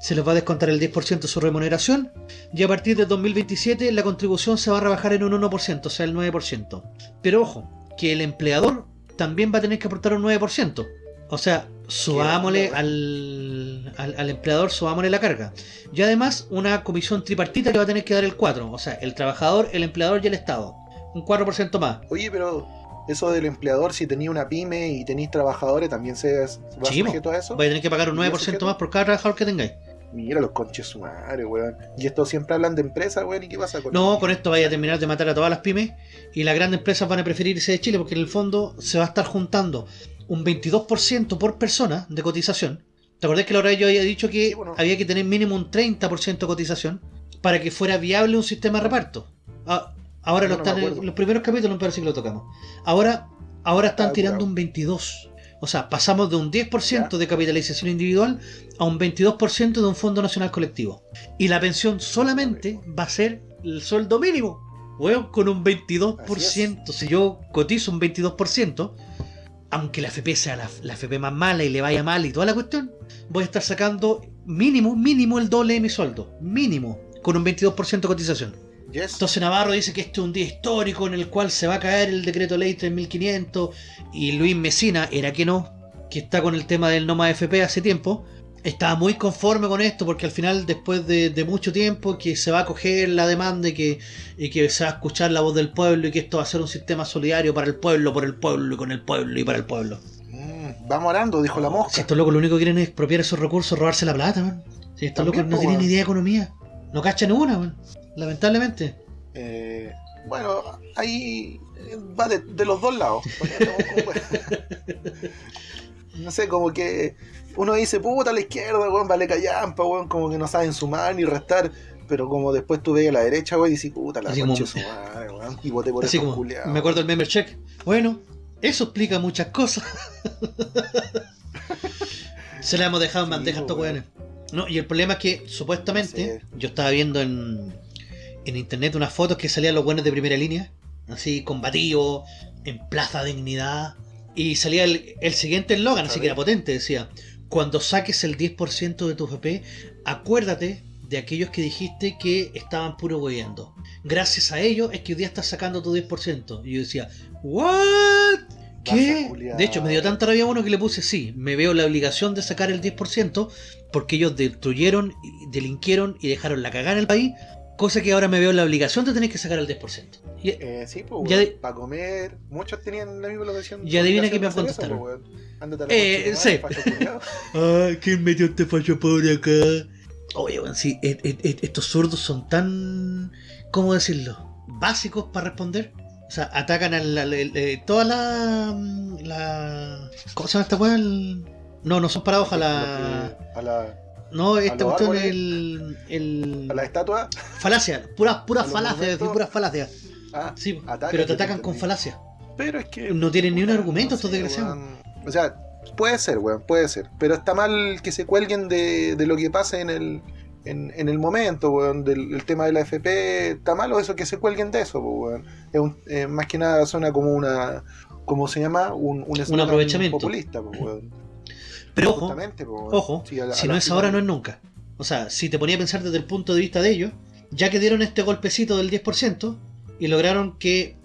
Se les va a descontar el 10% de su remuneración. Y a partir de 2027 la contribución se va a rebajar en un 1%, o sea, el 9%. Pero ojo, que el empleador también va a tener que aportar un 9%. O sea, subámosle al, al empleador, subámosle la carga. Y además una comisión tripartita que va a tener que dar el 4. O sea, el trabajador, el empleador y el Estado. Un 4% más. Oye, pero eso del empleador, si tenía una pyme y tenéis trabajadores, también se va sujeto a eso. Va a tener que pagar un ¿Y yo 9% sujeto? más por cada trabajador que tengáis. Mira los conches su madre, weón. Y esto siempre hablan de empresas, weón. ¿Y qué pasa con No, con esto vaya a terminar de matar a todas las pymes y las grandes empresas van a preferir irse de Chile porque en el fondo se va a estar juntando un 22% por persona de cotización. ¿Te acordás que la hora yo había dicho que Sí, bueno. había que tener mínimo un 30% de cotización para que fuera viable un sistema de reparto? Ah, ahora No, lo están los primeros capítulos me parece que lo tocamos. Ahora, ahora están Ah, tirando un 22%. O sea, pasamos de un 10% de capitalización individual a un 22% de un Fondo Nacional Colectivo. Y la pensión solamente va a ser el sueldo mínimo. Weón, con un 22%. Si yo cotizo un 22%, aunque la FP sea la, la FP más mala y le vaya mal y toda la cuestión, voy a estar sacando mínimo, mínimo el doble de mi sueldo. Mínimo. Con un 22% de cotización. Yes. Entonces Navarro dice que este es un día histórico en el cual se va a caer el decreto ley 3500 y Luis Mesina, era que no, que está con el tema del no más FP hace tiempo, estaba muy conforme con esto porque al final después de, de mucho tiempo que se va a coger la demanda y que, y que se va a escuchar la voz del pueblo y que esto va a ser un sistema solidario para el pueblo, por el pueblo y con el pueblo y para el pueblo. Mm, vamos orando, dijo la mosca. Si estos locos lo único que quieren es expropiar esos recursos, robarse la plata, man. Si estos También, locos no po, tienen ni idea de economía. No cachan una, man. Lamentablemente. Eh, bueno, ahí eh, va de, de los dos lados. no sé, como que uno dice, puta, a la izquierda, weón, vale callampa, weón, como que no saben sumar ni restar. Pero como después tú ves a la derecha, weón, y dices, puta, la concha como- de su madre, weón. Y voté por Así como, culiados. me acuerdo del member check. Bueno, eso explica muchas cosas. Se la hemos dejado en bandeja a estos weones. No, y el problema es que supuestamente, yo estaba viendo en, en internet unas fotos que salían los buenos de primera línea, así combatidos, en Plaza Dignidad, y salía el, el siguiente eslogan, así que era potente, decía, cuando saques el 10% de tu FP, acuérdate de aquellos que dijiste que estaban puro hueveando. Gracias a ellos es que hoy día estás sacando tu 10%. Y yo decía, ¿what? ¿Qué? De hecho, me dio tanta rabia uno que le puse sí, me veo la obligación de sacar el 10% porque ellos destruyeron, delinquieron y dejaron la cagada en el país, cosa que ahora me veo la obligación de tener que sacar el 10% Y- Eh, sí, pues, Ya weón, de- para comer. Muchos tenían la misma obligación. Y adivina qué me de hacer contestaron. eso, pues, a Eh, sí. Ay, ¿quién metió este fallo pobre acá? Oye, bueno, sí, et- et- et- estos zurdos son tan. ¿Cómo decirlo? Básicos para responder. O sea, atacan a la, la- la- toda la, la. ¿Cómo se llama esta weá? No, no son la. Que- A la, No, esta cuestión es el. el... a la estatua. Falacia, puras puras a los falacias, puras falacias. Ah, Sí, pero te atacan con falacias. pero es que. No tienen ni un argumento no estos desgraciados. O sea, puede ser, weón, puede ser. Pero está mal que se cuelguen de, de lo que pasa en el. En, en el momento, weón, del el tema de la FP, está malo eso que se cuelguen de eso, weón. Es un- eh, más que nada suena como una, ¿cómo se llama? Un, un, eslogan aprovechamiento. populista, weón. Pero ojo. Ojo, Sí, a la- si no es ahora, no es nunca. O sea, si te ponía a pensar desde el punto de vista de ellos, ya que dieron este golpecito del 10% y lograron que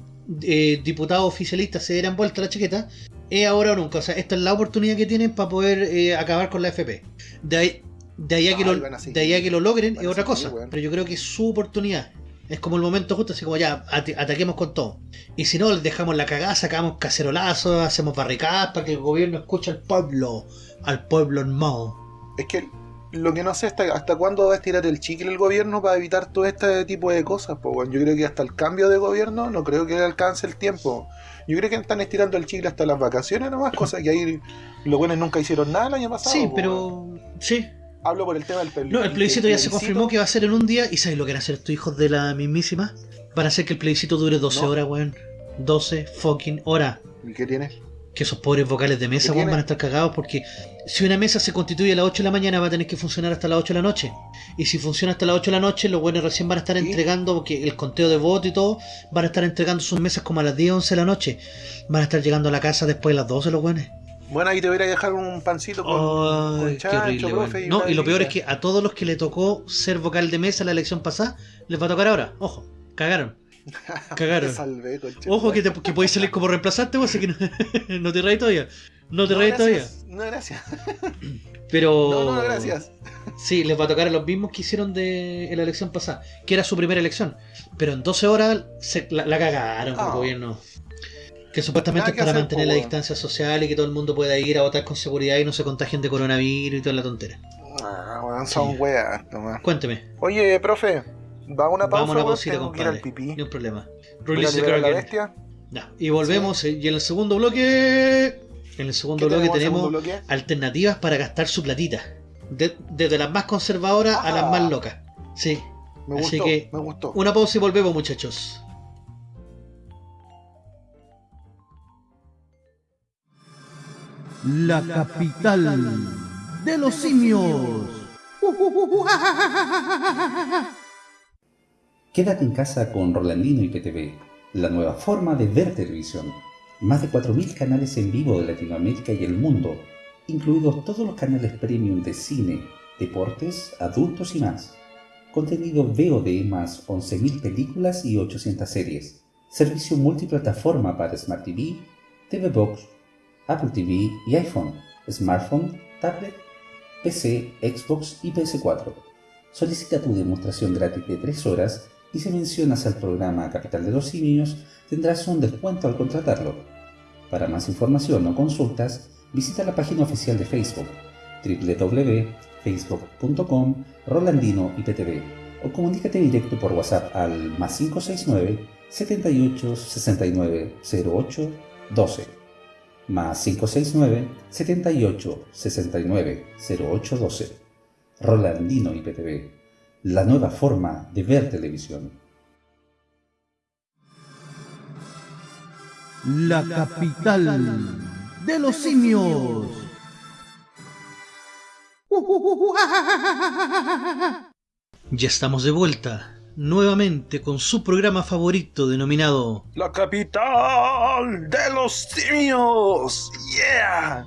eh, diputados oficialistas se dieran vuelta la chaqueta, es ahora o nunca. O sea, esta es la oportunidad que tienen para poder eh, acabar con la FP. De ahí, de ahí a que, Ay, lo, de ahí a que lo logren Van es otra cosa. Pero yo creo que es su oportunidad. Es como el momento justo, así como ya, ataquemos con todo. Y si no, les dejamos la cagada, sacamos cacerolazos, hacemos barricadas para que el gobierno escuche al pueblo, al pueblo hermano. Es que lo que no sé hasta, hasta cuándo va a estirar el chicle el gobierno para evitar todo este tipo de cosas. Pues, bueno, yo creo que hasta el cambio de gobierno no creo que le alcance el tiempo. Yo creo que están estirando el chicle hasta las vacaciones nomás, cosas que ahí los buenos nunca hicieron nada el año pasado. Sí, pero. bueno. Sí. Hablo por el tema del plebiscito. No, el plebiscito ya se confirmó que va a ser en un día. ¿Y sabes lo que van a hacer estos hijos de la mismísima? Van a hacer que el plebiscito dure 12 No. horas, weón. 12 fucking horas. ¿Y qué tiene? Que esos pobres vocales de mesa, van a estar cagados porque si una mesa se constituye a las 8 de la mañana va a tener que funcionar hasta las 8 de la noche. Y si funciona hasta las 8 de la noche, los buenos recién van a estar entregando, porque el conteo de votos y todo, van a estar entregando sus mesas como a las 10, 11 de la noche. Van a estar llegando a la casa después de las 12 los buenos. Bueno, ahí te voy a dejar un pancito con, qué chancho, horrible, profe, weón. y No, y lo peor es que a todos los que le tocó ser vocal de mesa la elección pasada, les va a tocar ahora. Ojo, cagaron. Cagaron. Te salvé. Ojo que, te, que podéis salir como reemplazante, vos, así que no, no te reís todavía. No te No, reís todavía. No, gracias. Pero. No, no, gracias. Sí, les va a tocar a los mismos que hicieron de en la elección pasada, que era su primera elección. Pero en 12 horas se, la, la cagaron el Ah. gobierno. Que supuestamente es para hacer, mantener po, la distancia social y que todo el mundo pueda ir a votar con seguridad y no se contagien de coronavirus y toda la tontera. Ah, weón, son Sí. weas. Cuénteme. Oye, profe, va una pausa, Vamos a una pausita, compadre. pipí. Ni un problema. Release the la Kraken. bestia. Ya, Y volvemos. eh, Y en el segundo bloque. En el segundo ¿Qué bloque tenemos segundo bloque? alternativas para gastar su platita. De- desde las más conservadoras a las Ah. más locas. Sí. Me así gustó, que- me gustó. Una pausa y volvemos, muchachos. La capital de los simios. Quédate en casa con Rolandino y PTV, la nueva forma de ver televisión. Más de 4.000 canales en vivo de Latinoamérica y el mundo, incluidos todos los canales premium de cine, deportes, adultos y más. contenido VOD más 11.000 películas y 800 series, servicio multiplataforma para Smart TV, TV Box, Apple TV y iPhone, smartphone, tablet, PC, Xbox y PS4. Solicita tu demostración gratis de 3 horas y si mencionas al programa Capital de los Simios tendrás un descuento al contratarlo. Para más información o consultas, visita la página oficial de Facebook www.facebook.com Rolandino IPTV o comunícate directo por WhatsApp al más 569 78 69 08 12 más 569 78 69 08 12 Rolandino IPTV la nueva forma de ver televisión La capital de los simios. Ya estamos de vuelta, nuevamente con su programa favorito denominado La capital de los simios. Yeah.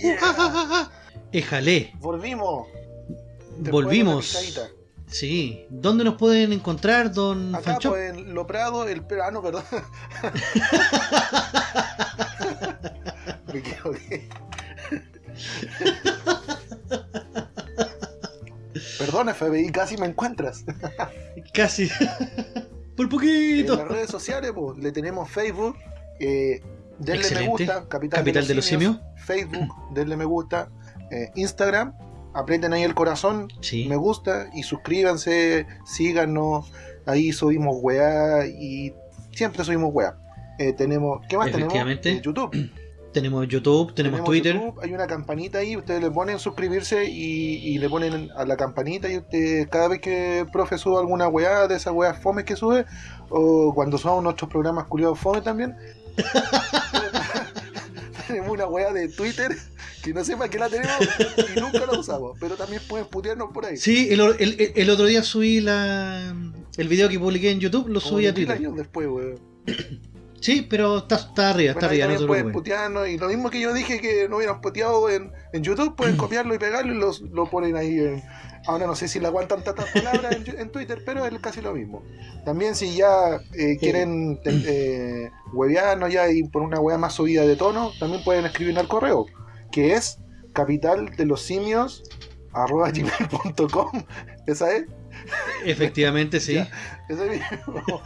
Yeah. Éjale. Volvimos. Después Volvimos. de. Sí. ¿Dónde nos pueden encontrar, don Acá Fancho? pues, en Lo Prado, el ah, no, perdón. Me equivoqué. Perdón, FBI, casi me encuentras. Casi. Por En poquito. las redes sociales, pues, le tenemos Facebook, eh, denle me gusta, Capital, Capital de los Simios, Facebook, denle me gusta, eh, Instagram, aprieten ahí el corazón, Sí. me gusta y suscríbanse, síganos, ahí subimos weá y siempre subimos weá. Eh, tenemos, ¿qué más tenemos? Eh, YouTube. Tenemos YouTube, tenemos, Twitter. YouTube, hay una campanita ahí, ustedes le ponen suscribirse y, y le ponen a la campanita y usted, cada vez que el profe suba alguna weá de esas weas fome que sube, o cuando subamos nuestros programas culiados fome también, tenemos una weá de Twitter que no sé para qué la tenemos y nunca la usamos, pero también pueden putearnos por ahí. Sí, el, el- el otro día subí la, el video que publiqué en YouTube, lo Como subí a 10.000 Twitter. años después, weón. Sí, pero está, está arriba, está Bueno, arriba, no pueden putearnos y lo mismo que yo dije que no hubieran puteado en, en YouTube, pueden copiarlo y pegarlo y los, lo ponen ahí. En, ahora no sé si le aguantan tantas palabras en, en Twitter, pero es casi lo mismo. También si ya eh, quieren eh, huevearnos ya y por una hueá más subida de tono, también pueden escribir al correo, que es capital de los simios arroba gmail.com. ¿Esa es? Efectivamente, sí. Ya. Ese mismo.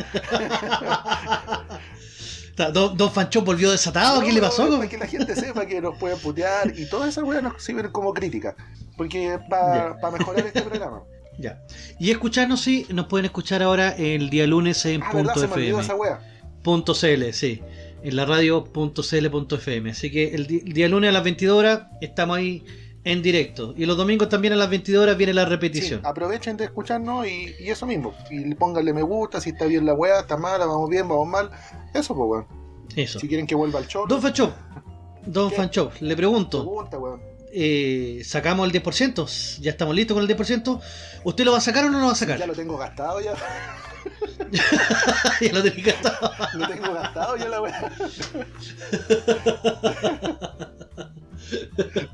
Don, don Fanchón volvió desatado, ¿qué No, le pasó? Para que la gente sepa que nos pueden putear y todas esas weas nos sirven como crítica. Porque para mejorar este programa. Ya. Y escucharnos, sí, nos pueden escuchar ahora el día lunes en Ah, ¿verdad? punto Se me esa wea. Punto .cl, sí. En la radio punto .cl punto .fm. Así que el, día lunes a las 22 horas estamos ahí en directo. Y los domingos también a las 22 horas viene la Sí, repetición. aprovechen de escucharnos y, y eso mismo. Y pónganle me gusta, si está bien la wea, está mala, vamos bien, vamos mal. Eso, pues, weón. Eso. Si quieren que vuelva al show, Don Fanchón, Don ¿Qué? Fanchón, le pregunto. pregunta, weón. eh, ¿Sacamos el 10%? ¿Ya estamos listos con el 10%? ¿Usted lo va a sacar o no lo va a sacar? Ya lo tengo gastado ya. ya lo tenía gastado. Lo tengo gastado ya la wea.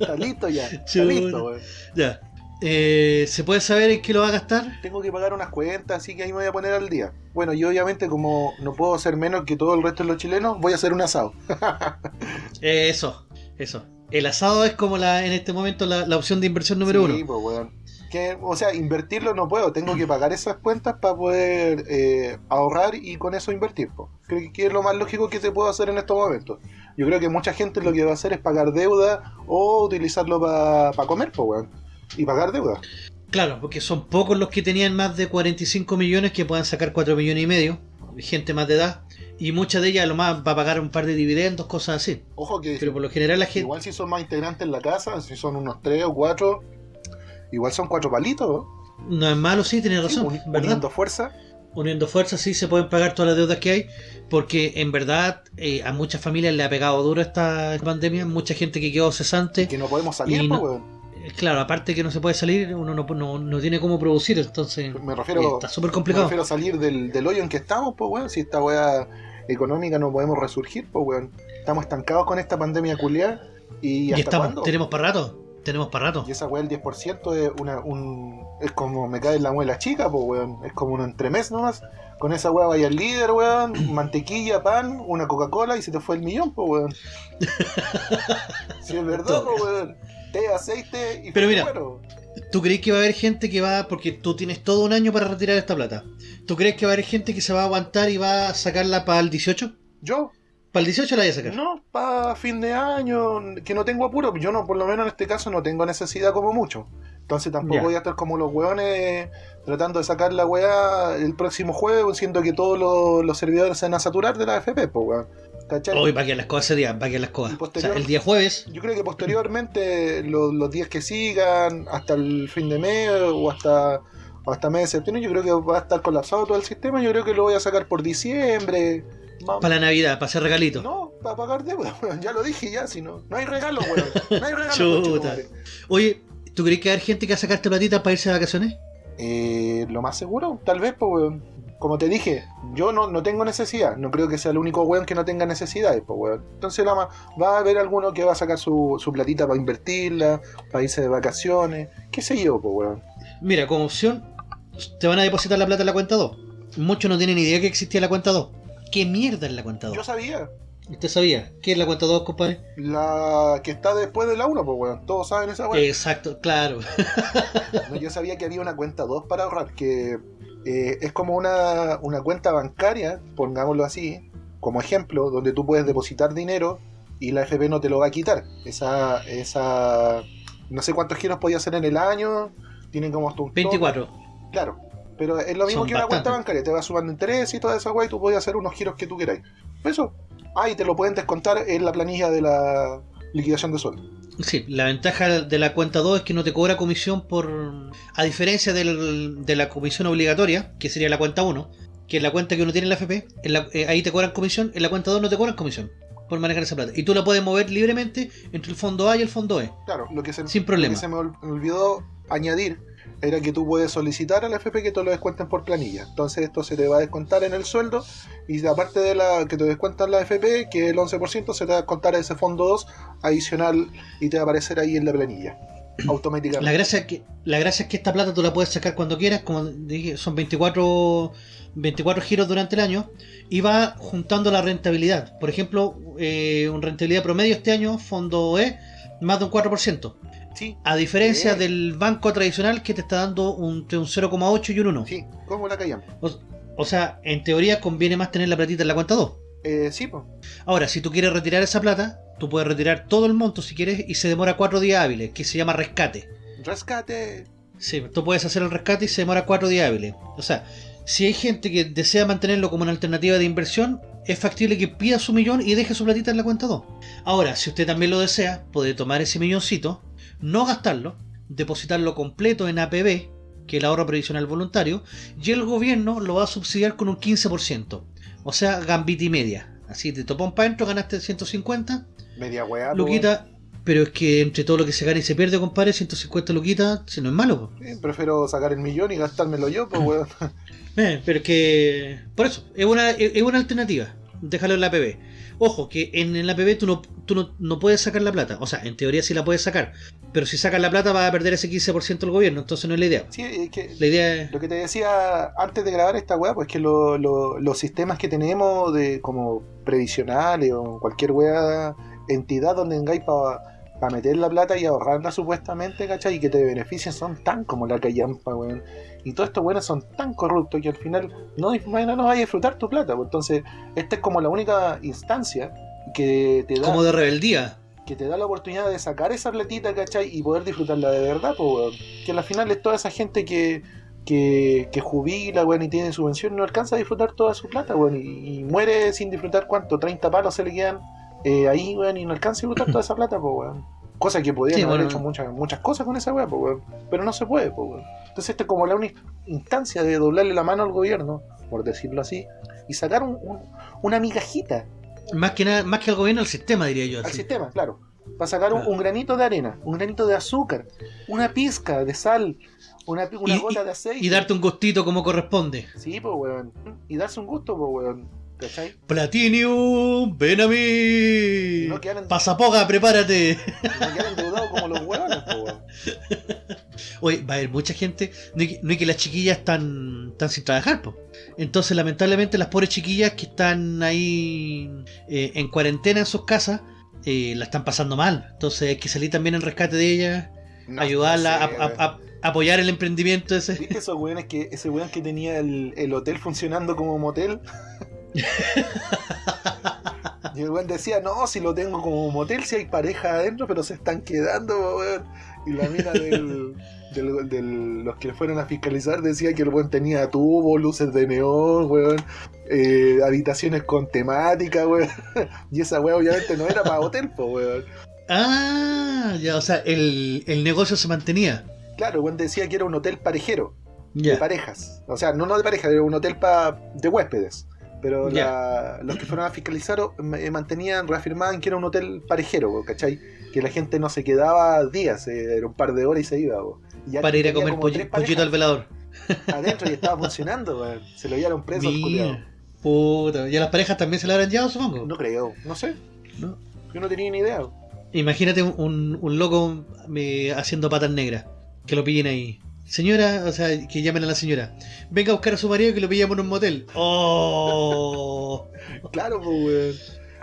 está listo ya. Está listo, weón. Ya. Eh, ¿Se puede saber en qué lo va a gastar? tengo que pagar unas cuentas, así que ahí me voy a poner al día. Bueno, yo obviamente como no puedo hacer menos que todo el resto de los chilenos, voy a hacer un asado. Eh, eso, eso. El asado es como la en este momento la, la opción de inversión número Sí, uno. pues, weón. Que, o sea, invertirlo no puedo, tengo que pagar esas cuentas para poder eh, ahorrar y con eso invertir. po. Creo que- es lo más lógico que se puede hacer en estos momentos. Yo creo que mucha gente lo que va a hacer es pagar deuda o utilizarlo para comer, pues, weón. Y pagar deuda. Claro, porque son pocos los que tenían más de 45 millones que puedan sacar 4 millones y medio. Gente más de edad. Y mucha de ellas a lo más va a pagar un par de dividendos, cosas así. Ojo que Pero por lo general la gente... igual si son más integrantes en la casa, si son unos tres o cuatro, igual son cuatro palitos, ¿no? No es malo, sí, tienes razón, uniendo fuerza. Uniendo fuerzas, sí, se pueden pagar todas las deudas que hay, porque en verdad eh, a muchas familias le ha pegado duro esta pandemia, mucha gente que quedó cesante. que no podemos salir, Y pues, no- weón. Eh, Claro, aparte que no se puede salir, uno no, no, no tiene cómo producir, entonces Me eh, refiero, está súper me complicado. refiero a salir del, del hoyo en que estamos, pues, weón. Si esta weá económica no podemos resurgir, pues, weón. Estamos estancados con esta pandemia culiada. ¿Y Y hasta estamos, cuándo? tenemos para rato. Tenemos para rato. Y esa weá, el 10% es una, un, es como me cae en la muela chica, pues weón. Es como un entremés nomás. Con esa weá vaya al líder, weón. Mantequilla, pan, una Coca-Cola y se te fue el millón, pues weón. Si es verdad, pues weón. Té, aceite y Pero mira, fuego. ¿Tú crees que va a haber gente que va, porque tú tienes todo un año para retirar esta plata? ¿Tú crees que va a haber gente que se va a aguantar y va a sacarla para el 18? Yo, ¿Para el 18 la voy a sacar? no, para fin de año, que no tengo apuro. Yo no, por lo menos en este caso no tengo necesidad como mucho. Entonces tampoco voy a estar como los weones tratando de sacar la weá el próximo jueves, siendo que todos los, los servidores se van a saturar de la FP, pues weón. ¿Cachai? Hoy va a quedar las cosas día, va quedar las cosas. O sea, el día jueves, Yo creo que posteriormente, los, los días que sigan, hasta el fin de mes o hasta, o hasta mes de septiembre, yo creo que va a estar colapsado todo el sistema. Yo creo que lo voy a sacar por diciembre. Para la Navidad, para hacer regalito. No, para pagar deuda, weón. Ya lo dije, ya, si no. No hay regalo, weón. No hay regalo. Chuta. Oye, ¿tú crees que haber gente que va a sacarte platita para irse de vacaciones? Eh, lo más seguro, tal vez, pues, weón. Como te dije, yo no, no tengo necesidad. No creo que sea el único weón que no tenga necesidades, pues, weón. Entonces, la va a haber alguno que va a sacar su, su platita para invertirla, para irse de vacaciones, qué sé yo, pues, weón. Mira, como opción, te van a depositar la plata en la cuenta 2. Muchos no tienen idea que existía la cuenta 2. ¿Qué mierda es la cuenta 2? Yo sabía, ¿Usted sabía? ¿Qué es la cuenta 2, compadre? la que está después de la 1, pues, weón. Todos saben esa weón. Exacto, claro. No, yo sabía que había una cuenta 2 para ahorrar, que eh, es como una, una cuenta bancaria, pongámoslo así, como ejemplo, donde tú puedes depositar dinero y la FP no te lo va a quitar. Esa, esa no sé cuántos giros podía hacer en el año, tienen como hasta un tope. 24. Claro, pero es lo mismo Son que una cuenta bancaria, te va sumando interés y toda esa guay, tú puedes hacer unos giros que tú queráis. Eso. Ah, y te lo pueden descontar en la planilla de la liquidación de sueldo. Sí, la ventaja de la cuenta 2 es que no te cobra comisión por... A diferencia del- de la comisión obligatoria, que sería la cuenta 1, que es la cuenta que uno tiene en la FP, en la- eh, ahí te cobran comisión, en la cuenta 2 no te cobran comisión por manejar esa plata. Y tú la puedes mover libremente entre el fondo A y el fondo E. Claro, lo que se, Sin lo problema. que se me olvidó añadir era que tú puedes solicitar a la FP que te lo descuenten por planilla. Entonces esto se te va a descontar en el sueldo y aparte de la que te descuentan la FP, que es el 11%, se te va a descontar ese fondo 2 adicional y te va a aparecer ahí en la planilla. Automáticamente. La gracia, es que, la gracia es que esta plata tú la puedes sacar cuando quieras, como dije, son 24, 24 giros durante el año, y va juntando la rentabilidad. Por ejemplo, eh, una rentabilidad promedio este año, fondo E, más de un 4%. Sí, A diferencia Sí. del banco tradicional que te está dando un, entre un 0,8 y un 1. sí, como la callan. O, o sea, en teoría conviene más tener la platita en la cuenta 2. Eh, sí, pues. Ahora, si tú quieres retirar esa plata, tú puedes retirar todo el monto si quieres y se demora 4 días hábiles, que se llama rescate. Rescate. Sí, tú puedes hacer el rescate y se demora 4 días hábiles. O sea, si hay gente que desea mantenerlo como una alternativa de inversión, es factible que pida su millón y deje su platita en la cuenta 2. Ahora, si usted también lo desea, puede tomar ese milloncito, no gastarlo, depositarlo completo en APB, que es el ahorro previsional voluntario, y el gobierno lo va a subsidiar con un 15%. O sea, gambita y media. Así de topón para adentro ganaste 150, Media weá. Luquita, pero es que entre todo lo que se gana y se pierde, compadre, 150 luquitas, si no es malo. Sí, prefiero sacar el millón y gastármelo yo, pues, weón. Eh, pero es que. Por eso, es una, es es una alternativa. Déjalo en la APB. Ojo, que en, la APB tú, no, tú no, no puedes sacar la plata. O sea, en teoría sí la puedes sacar. Pero si sacas la plata vas a perder ese 15% del gobierno. Entonces no es la idea. Sí, es que La idea es. Lo que te decía antes de grabar esta weá, pues que lo- lo- los sistemas que tenemos de como previsionales o cualquier weá, entidad donde tengáis para meter la plata y ahorrarla supuestamente, ¿cachai? Y que te beneficien son tan como la callampa, weón. Y todos estos weones son tan corruptos que al final no, no, no vas a disfrutar tu plata. pues. Entonces, esta es como la única instancia que te da Como de rebeldía. que te da la oportunidad de sacar esa platita, ¿cachai? Y poder disfrutarla de verdad, pues. Que al final es toda esa gente que, que, que jubila, weón, y tiene subvención, no alcanza a disfrutar toda su plata, weón, y, y muere sin disfrutar cuánto, 30 palos se le quedan eh, ahí, weón, y no alcanza a disfrutar toda esa plata, pues, weón. Cosa que podrían Sí, haber bueno. hecho muchas, muchas cosas con esa weón, pues. Pero no se puede, pues. Entonces, esta es como la única instancia de doblarle la mano al gobierno, por decirlo así, y sacar un- un- una migajita Más que nada, más que al gobierno, al sistema, diría yo. al así. sistema, claro. Para sacar un, Claro. un granito de arena, un granito de azúcar, una pizca de sal, una, una Y- gota de aceite. Y darte un gustito como corresponde. Sí, pues, weón. Y darse un gusto, pues, weón. ¿Cachai? Platinum, ven a mí. No quedan Pasapoga, prepárate. No quedar endeudado como los pues, Oye, va a haber mucha gente. No es que, no es que las chiquillas están, están sin trabajar, po. Entonces, lamentablemente, las pobres chiquillas que están ahí eh, en cuarentena en sus casas, eh, la están pasando mal. Entonces, hay que salir también en rescate de ellas, No, ayudarla no sé, a, a- a- apoyar el emprendimiento ese. ¿Viste esos weones que, ese weón que tenía el, el hotel funcionando como motel? y el weón decía, no, si lo tengo como motel, si hay pareja adentro, pero se están quedando, weón. Y la mina del, del, del- los que fueron a fiscalizar decía que el weón tenía tubo, luces de neón, weón, eh, habitaciones con temática, weón. y esa weón obviamente no era para hotel, pues, weón. Ah, ya, o sea, el, el negocio se mantenía. Claro, el weón decía que era un hotel parejero. de parejas. O sea, no, no de parejas, era un hotel pa- de huéspedes. Pero la- los que fueron a fiscalizar eh, mantenían, reafirmaban que era un hotel parejero, ¿cachai? Que la gente no se quedaba días, eh, era un par de horas y se iba. Y Para ir a comer pollo- pollito al velador. Adentro y estaba funcionando, weón. se lo llevaron preso al. Puta, ¿y a las parejas también se la habrán llevado, supongo? No creo, no sé, ¿No? yo no tenía ni idea. Imagínate un, un- un loco eh, haciendo patas negras. Que lo pillen ahí. Señora, o sea, que llamen a la señora. Venga a buscar a su marido que lo pillamos en un motel. ¡Oh! Claro, pues, weón.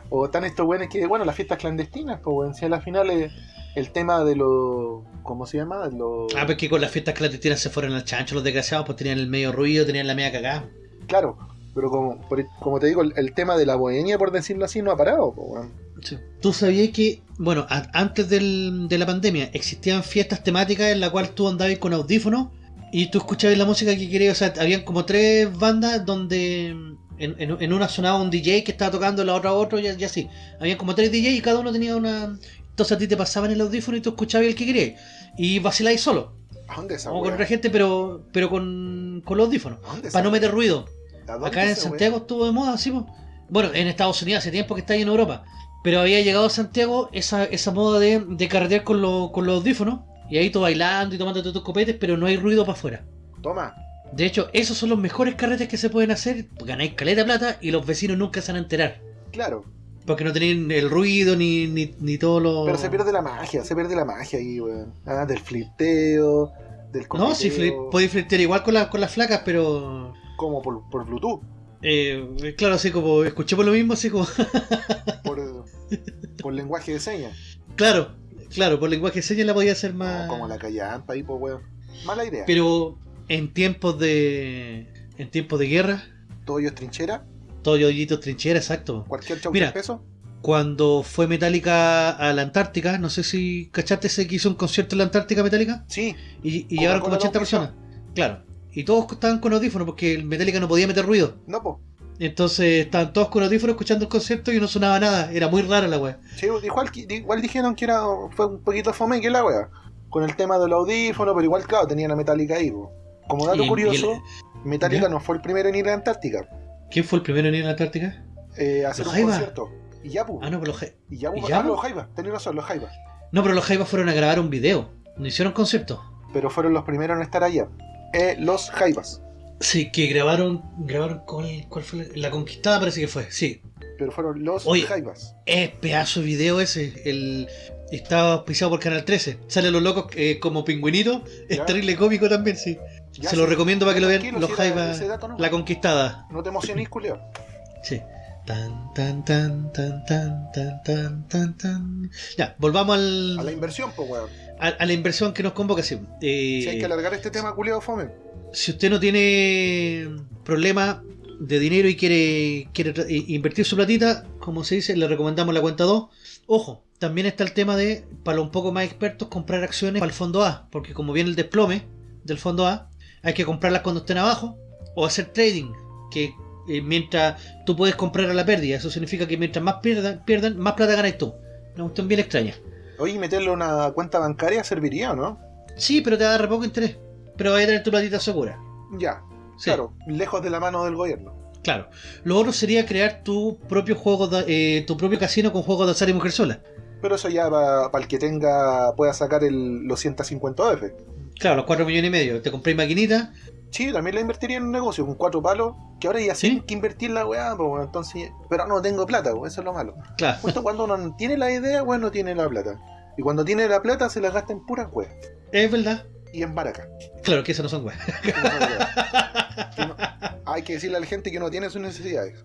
O están estos weones que, bueno, las fiestas clandestinas, pues, weón. Si a la final es el tema de los. ¿Cómo se llama? Los... Ah, pues que con las fiestas clandestinas se fueron al chancho los desgraciados, pues tenían el medio ruido, tenían la media cagada. Claro, pero como, por- como te digo, el, el tema de la bohemia, por decirlo así, no ha parado, pues, weón. Sí. ¿Tú sabías que, bueno, a- antes del- de la pandemia existían fiestas temáticas en la cual tú andabas con audífonos y tú escuchabas la música que querías? O sea, habían como tres bandas donde en, en- en una sonaba un DJ que estaba tocando, en la otra otro y, y así. Habían como tres DJ y cada uno tenía una... Entonces a ti te pasaban el audífono y tú escuchabas el que querías. Y vacilabas solo. ¿A dónde esa O con otra gente, pero, pero con, con los audífonos. ¿A dónde esa Para no meter ruido. ¿A dónde Acá en? Santiago estuvo de moda, sí. po. Bueno, en Estados Unidos hace tiempo que está ahí en Europa. Pero había llegado a Santiago esa, esa moda de, de carretear con, lo- con los audífonos. Y ahí tú bailando y tomándote tus copetes, pero no hay ruido para afuera. Toma, De hecho, esos son los mejores carretes que se pueden hacer. Ganáis caleta plata y los vecinos nunca se van a enterar. claro. Porque no tenéis el ruido ni, ni, ni todo lo. Pero se pierde la magia, se pierde la magia ahí, weón. Ah, del flirteo, del No, si podéis flirtear igual con, las con las flacas, pero. Como por, por Bluetooth, eh, claro, así como escuché por lo mismo, así como. por, por lenguaje de señas. claro, claro, por lenguaje de señas la podía hacer más. No, como la callampa ahí, pues, weón. Mala idea. Pero en tiempos de. En tiempos de guerra, Todo ello es trinchera, todo yoyito trinchera, exacto. cualquier chau Mira. peso. Cuando fue Metallica a la Antártica, no sé si cachaste ese que hizo un concierto en la Antártica Metallica Sí, y, y llegaron como lo 80 auspició. personas. Claro. Y todos estaban con audífonos porque el Metallica no podía meter ruido. no, pues. Entonces estaban todos con audífonos escuchando el concierto y no sonaba nada. Era muy rara la wea. Sí, igual, igual dijeron que era fue un poquito fome que la wea. Con el tema del audífono, pero igual, claro, tenían a Metallica ahí. po. Como dato Y- y curioso, Metallica ¿Ya? no fue el primero en ir a la Antártica ¿Quién fue el primero en ir a la Antártica? eh, a hacer Los un Jaiba. concierto. Y ya. Ah, no, pero los, Ja- Y ya, ¿Y pues. ya, Ah, po? los Jaiba, tenés razón, los no, pero los Jaivas fueron a grabar un video. No hicieron concierto. Pero fueron los primeros en estar allá eh, los Jaivas. Sí, que grabaron, grabaron ¿cuál, cuál fue? La, Conquistada parece que fue, sí. Pero fueron los Oye, Jaivas. Es pedazo de video ese, el... Estaba auspiciado por Canal 13. Sale a los locos eh, como pingüinito. Es terrible cómico también, sí. Se sí. lo recomiendo para que lo vean. Los si Jaivas, la conquistada. No te emociones, Julio. Sí. Tan, tan, tan, tan, tan, tan, tan, tan, Ya, volvamos al... A la inversión, pues, weón a, a la inversión que nos convoca. Sí. Eh, Si hay que alargar este tema, culeo, fome. si usted no tiene problema de dinero y quiere, quiere i- invertir su platita, como se dice, le recomendamos la cuenta 2. Ojo, también está el tema de, para los un poco más expertos, comprar acciones para el fondo A, porque como viene el desplome del fondo A, hay que comprarlas cuando estén abajo o hacer trading, que eh, mientras tú puedes comprar a la pérdida, eso significa que mientras más pierdan, pierdan más plata ganas tú. Una cuestión bien extraña. Oye, ¿y meterle una cuenta bancaria serviría o no? Sí, pero te va a dar poco interés, pero vas a tener tu platita segura. Ya, Sí. claro, lejos de la mano del gobierno. Claro. Lo otro sería crear tu propio juego, de- eh, tu propio casino con juegos de azar y mujer sola. Pero eso ya para el que tenga, pueda sacar el, los 150 OF. Claro, los 4 millones y medio. Te compré maquinita. Sí, también la invertiría en un negocio con cuatro palos, que ahora ya sí que invertir la weá, pues, bueno, entonces, pero no tengo plata, pues, eso es lo malo. Claro. Justo cuando uno no tiene la idea, bueno, no tiene la plata. Y cuando tiene la plata se la gasta en puras weas. Es verdad. y en Baraca. Claro que esas no son weas. No- hay que decirle a la gente que no tiene sus necesidades.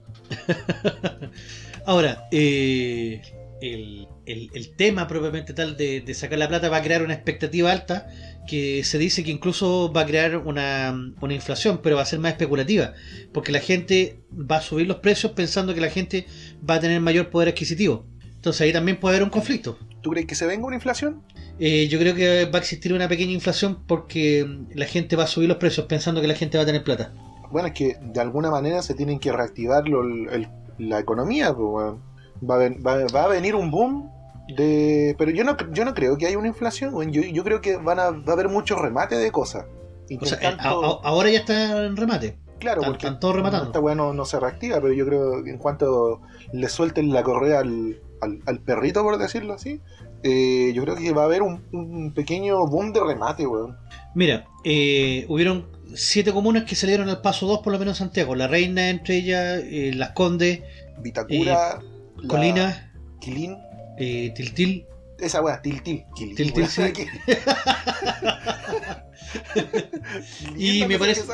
Ahora, eh, el, el- el tema propiamente tal de, de sacar la plata va a crear una expectativa alta que se dice que incluso va a crear una, una inflación, pero va a ser más especulativa, porque la gente va a subir los precios pensando que la gente va a tener mayor poder adquisitivo. Entonces ahí también puede haber un conflicto. ¿Tú crees que se venga una inflación? Eh, yo creo que va a existir una pequeña inflación porque la gente va a subir los precios pensando que la gente va a tener plata. Bueno, es que de alguna manera se tienen que reactivar lo- el- la economía. pues, va, a ven- va- va a venir un boom de... Pero yo no, yo no creo que haya una inflación. Yo, yo creo que van a, va a haber mucho remate de cosas. O sea, eh, Intentando- a- a- ahora ya está en remate. Claro, Están- porque rematando. esta weá no, no se reactiva, pero yo creo que en cuanto le suelten la correa al, al- al perrito, por decirlo así, eh, yo creo que va a haber un, un pequeño boom de remate, weón. Mira, eh, hubieron siete comunas que salieron al paso 2, por lo menos en Santiago. La Reina, entre ellas, eh, Las Condes, Vitacura, la- Colina, Quilín, eh, Tiltil. esa weá, Tiltil. Tiltil, sí. Y me parece-.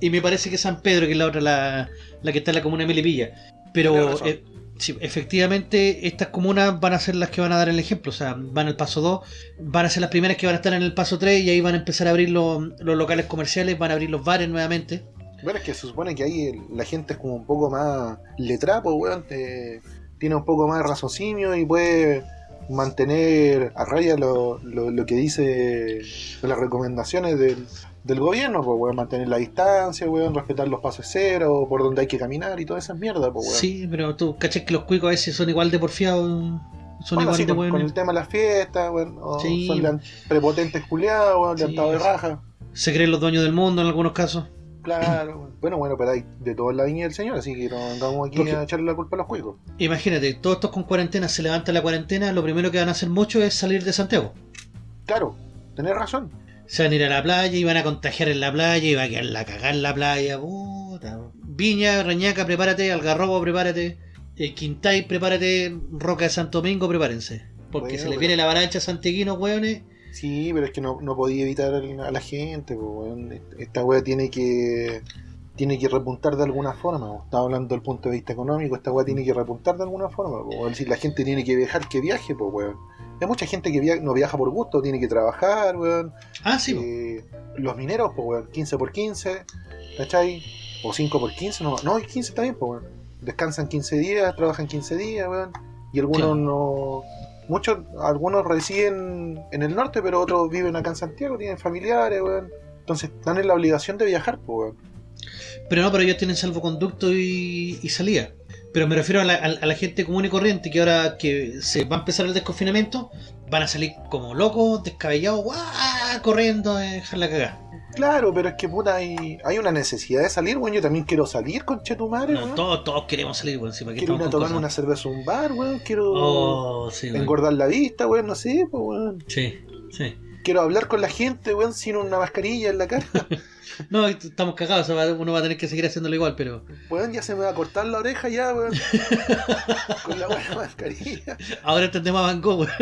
Y me parece que San Pedro, que es la otra, la, la que está en la comuna de Melipilla. Pero eh, sí, efectivamente, estas comunas van a ser las que van a dar el ejemplo. O sea, van al paso 2, van a ser las primeras que van a estar en el paso 3 y ahí van a empezar a abrir los, los locales comerciales, van a abrir los bares nuevamente. Bueno, es que se supone que ahí la gente es como un poco más letrada, pues, weón. te- tiene un poco más de raciocinio y puede mantener a raya lo, lo, lo que dice las recomendaciones del, del gobierno, pues, weón. Mantener la distancia, weón. Respetar los pasos cero, por donde hay que caminar y todas esas mierdas, pues, weón. Sí, pero tú cachas que los cuicos a veces son igual de porfiados. Son Bueno, igual sí, de con, con el tema de las fiestas, weón. o Sí. Son prepotentes culiados, weón. Sí, de raja. Se creen los dueños del mundo en algunos casos. Claro, bueno, bueno, pero hay de toda la viña del señor, así que no vamos aquí Porque- a echarle la culpa a los cuicos. Imagínate, todos estos con cuarentena, se levanta la cuarentena, lo primero que van a hacer muchos es salir de Santiago. Claro, tenés razón. Se van a ir a la playa y van a contagiar en la playa y va a quedar la cagada en la playa. Puta. Viña, Reñaca, prepárate. Algarrobo, prepárate. eh, Quintay, prepárate. Roca de Santo Domingo, prepárense. Porque Bueno, se les viene la avalancha santiaguino, weones. Sí, pero es que no, no podía evitar a la gente, po, weón. Esta wea tiene que tiene que repuntar de alguna forma. po. Estaba hablando del punto de vista económico, esta wea tiene que repuntar de alguna forma. po. Si la gente tiene que viajar, que viaje, pues weón. Hay mucha gente que via- no viaja por gusto, tiene que trabajar, weón. Ah, sí. Eh, los mineros, pues weón, 15 por 15, ¿cachai? O 5 por 15, no, no, 15 también, pues weón. Descansan 15 días, trabajan 15 días, weón. Y algunos Claro. no. Muchos, algunos residen en el norte, pero otros viven acá en Santiago, tienen familiares, weón. Entonces están en la obligación de viajar, pues weón. Pero no, pero ellos tienen salvoconducto y, salida. Pero me refiero a la, a la gente común y corriente que ahora que se va a empezar el desconfinamiento, van a salir como locos, descabellados, ¡guau! Corriendo a dejar la cagada. Claro, pero es que puta, hay, hay una necesidad de salir, weón. Yo también quiero salir con Chetumare, No, weón. todos, todos queremos salir, weón. si para qué Quiero ir a tomarme una cerveza a un bar, weón. Quiero Oh, sí, weón. engordar la vista, weón. No sé, pues, weón. Sí, sí. Quiero hablar con la gente, weón, sin una mascarilla en la cara. No, estamos cagados, o sea, uno va a tener que seguir haciéndolo igual, pero Weón, ya se me va a cortar la oreja ya, weón. con la buena mascarilla. ahora entendemos a Van Gogh, weón.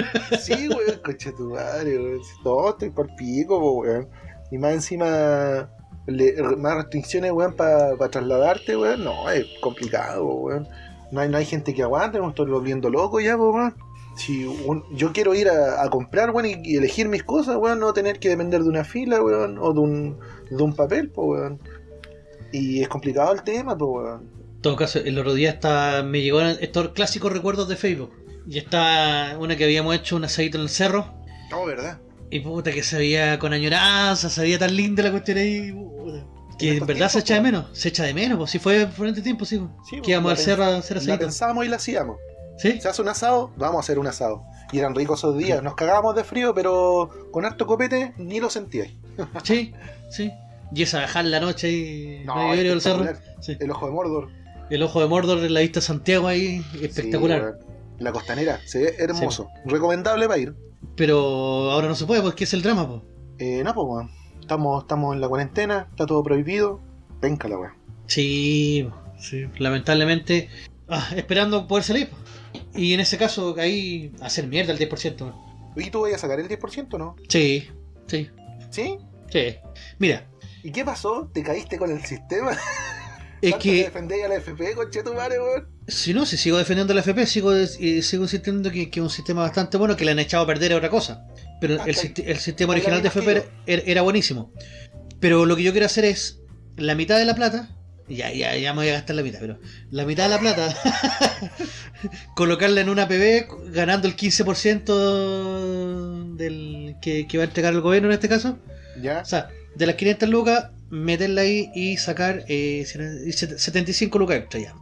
Sí, weón, coche tu madre, weón. No, estoy por pico, weón. Y más encima, le- más restricciones, weón, para trasladarte, weón. No, es complicado, weón. No hay, no hay gente que aguante, me estoy volviendo loco ya, weón. Si un- yo quiero ir a, a comprar, weón, y, y elegir mis cosas, weón, no tener que depender de una fila, weón, o de un, de un papel, po, weón. Y es complicado el tema, po, weón. En todo caso, el otro día está, me llegó estos clásicos recuerdos de Facebook. Y está una que habíamos hecho un asadito en el cerro. No, ¿verdad? Y puta que se veía con añoranza, se veía tan linda la cuestión ahí. puta. Que En verdad se echa de menos, se echa de menos, pues si fue por este tiempo, sí. Sí, que íbamos al cerro a hacer La pensábamos y la hacíamos. ¿Sí? Se hace un asado, vamos a hacer un asado. Y eran ricos esos días. Nos cagábamos de frío, pero con harto copete ni lo sentíais. Sí, sí. Y esa bajar la noche ahí, No, cerro. Sí. El ojo de Mordor. El ojo de Mordor en la vista de Santiago ahí, espectacular. Sí, la costanera, se ve hermoso. Recomendable para ir. Pero ahora no se puede porque es el drama, pues. Eh, no, pues. Estamos, estamos en la cuarentena, está todo prohibido. Venga la weón. Sí, sí, lamentablemente. ah, esperando poder salir. po. Y en ese caso, ahí hacer mierda el 10%. ¿Y tú vas a sacar el 10% no? Sí, Sí, ¿Sí? sí. Mira, ¿Y qué pasó? ¿Te caíste con el sistema? es ¿Tanto que defendéis a la FP, conchetumare, weón? si no, si sigo defendiendo la FP, sigo, eh, sigo insistiendo que, que es un sistema bastante bueno, que le han echado a perder a otra cosa. Pero Ah, el, sistema original de FP era buenísimo. Pero lo que yo quiero hacer es la mitad de la plata. Ya, ya, ya me voy a gastar la mitad, pero la mitad de la plata colocarla en una PB ganando el 15% del que, que va a entregar el gobierno en este caso. ¿Ya? O sea, de las 500 lucas, meterla ahí y sacar eh, 75 lucas extra ya.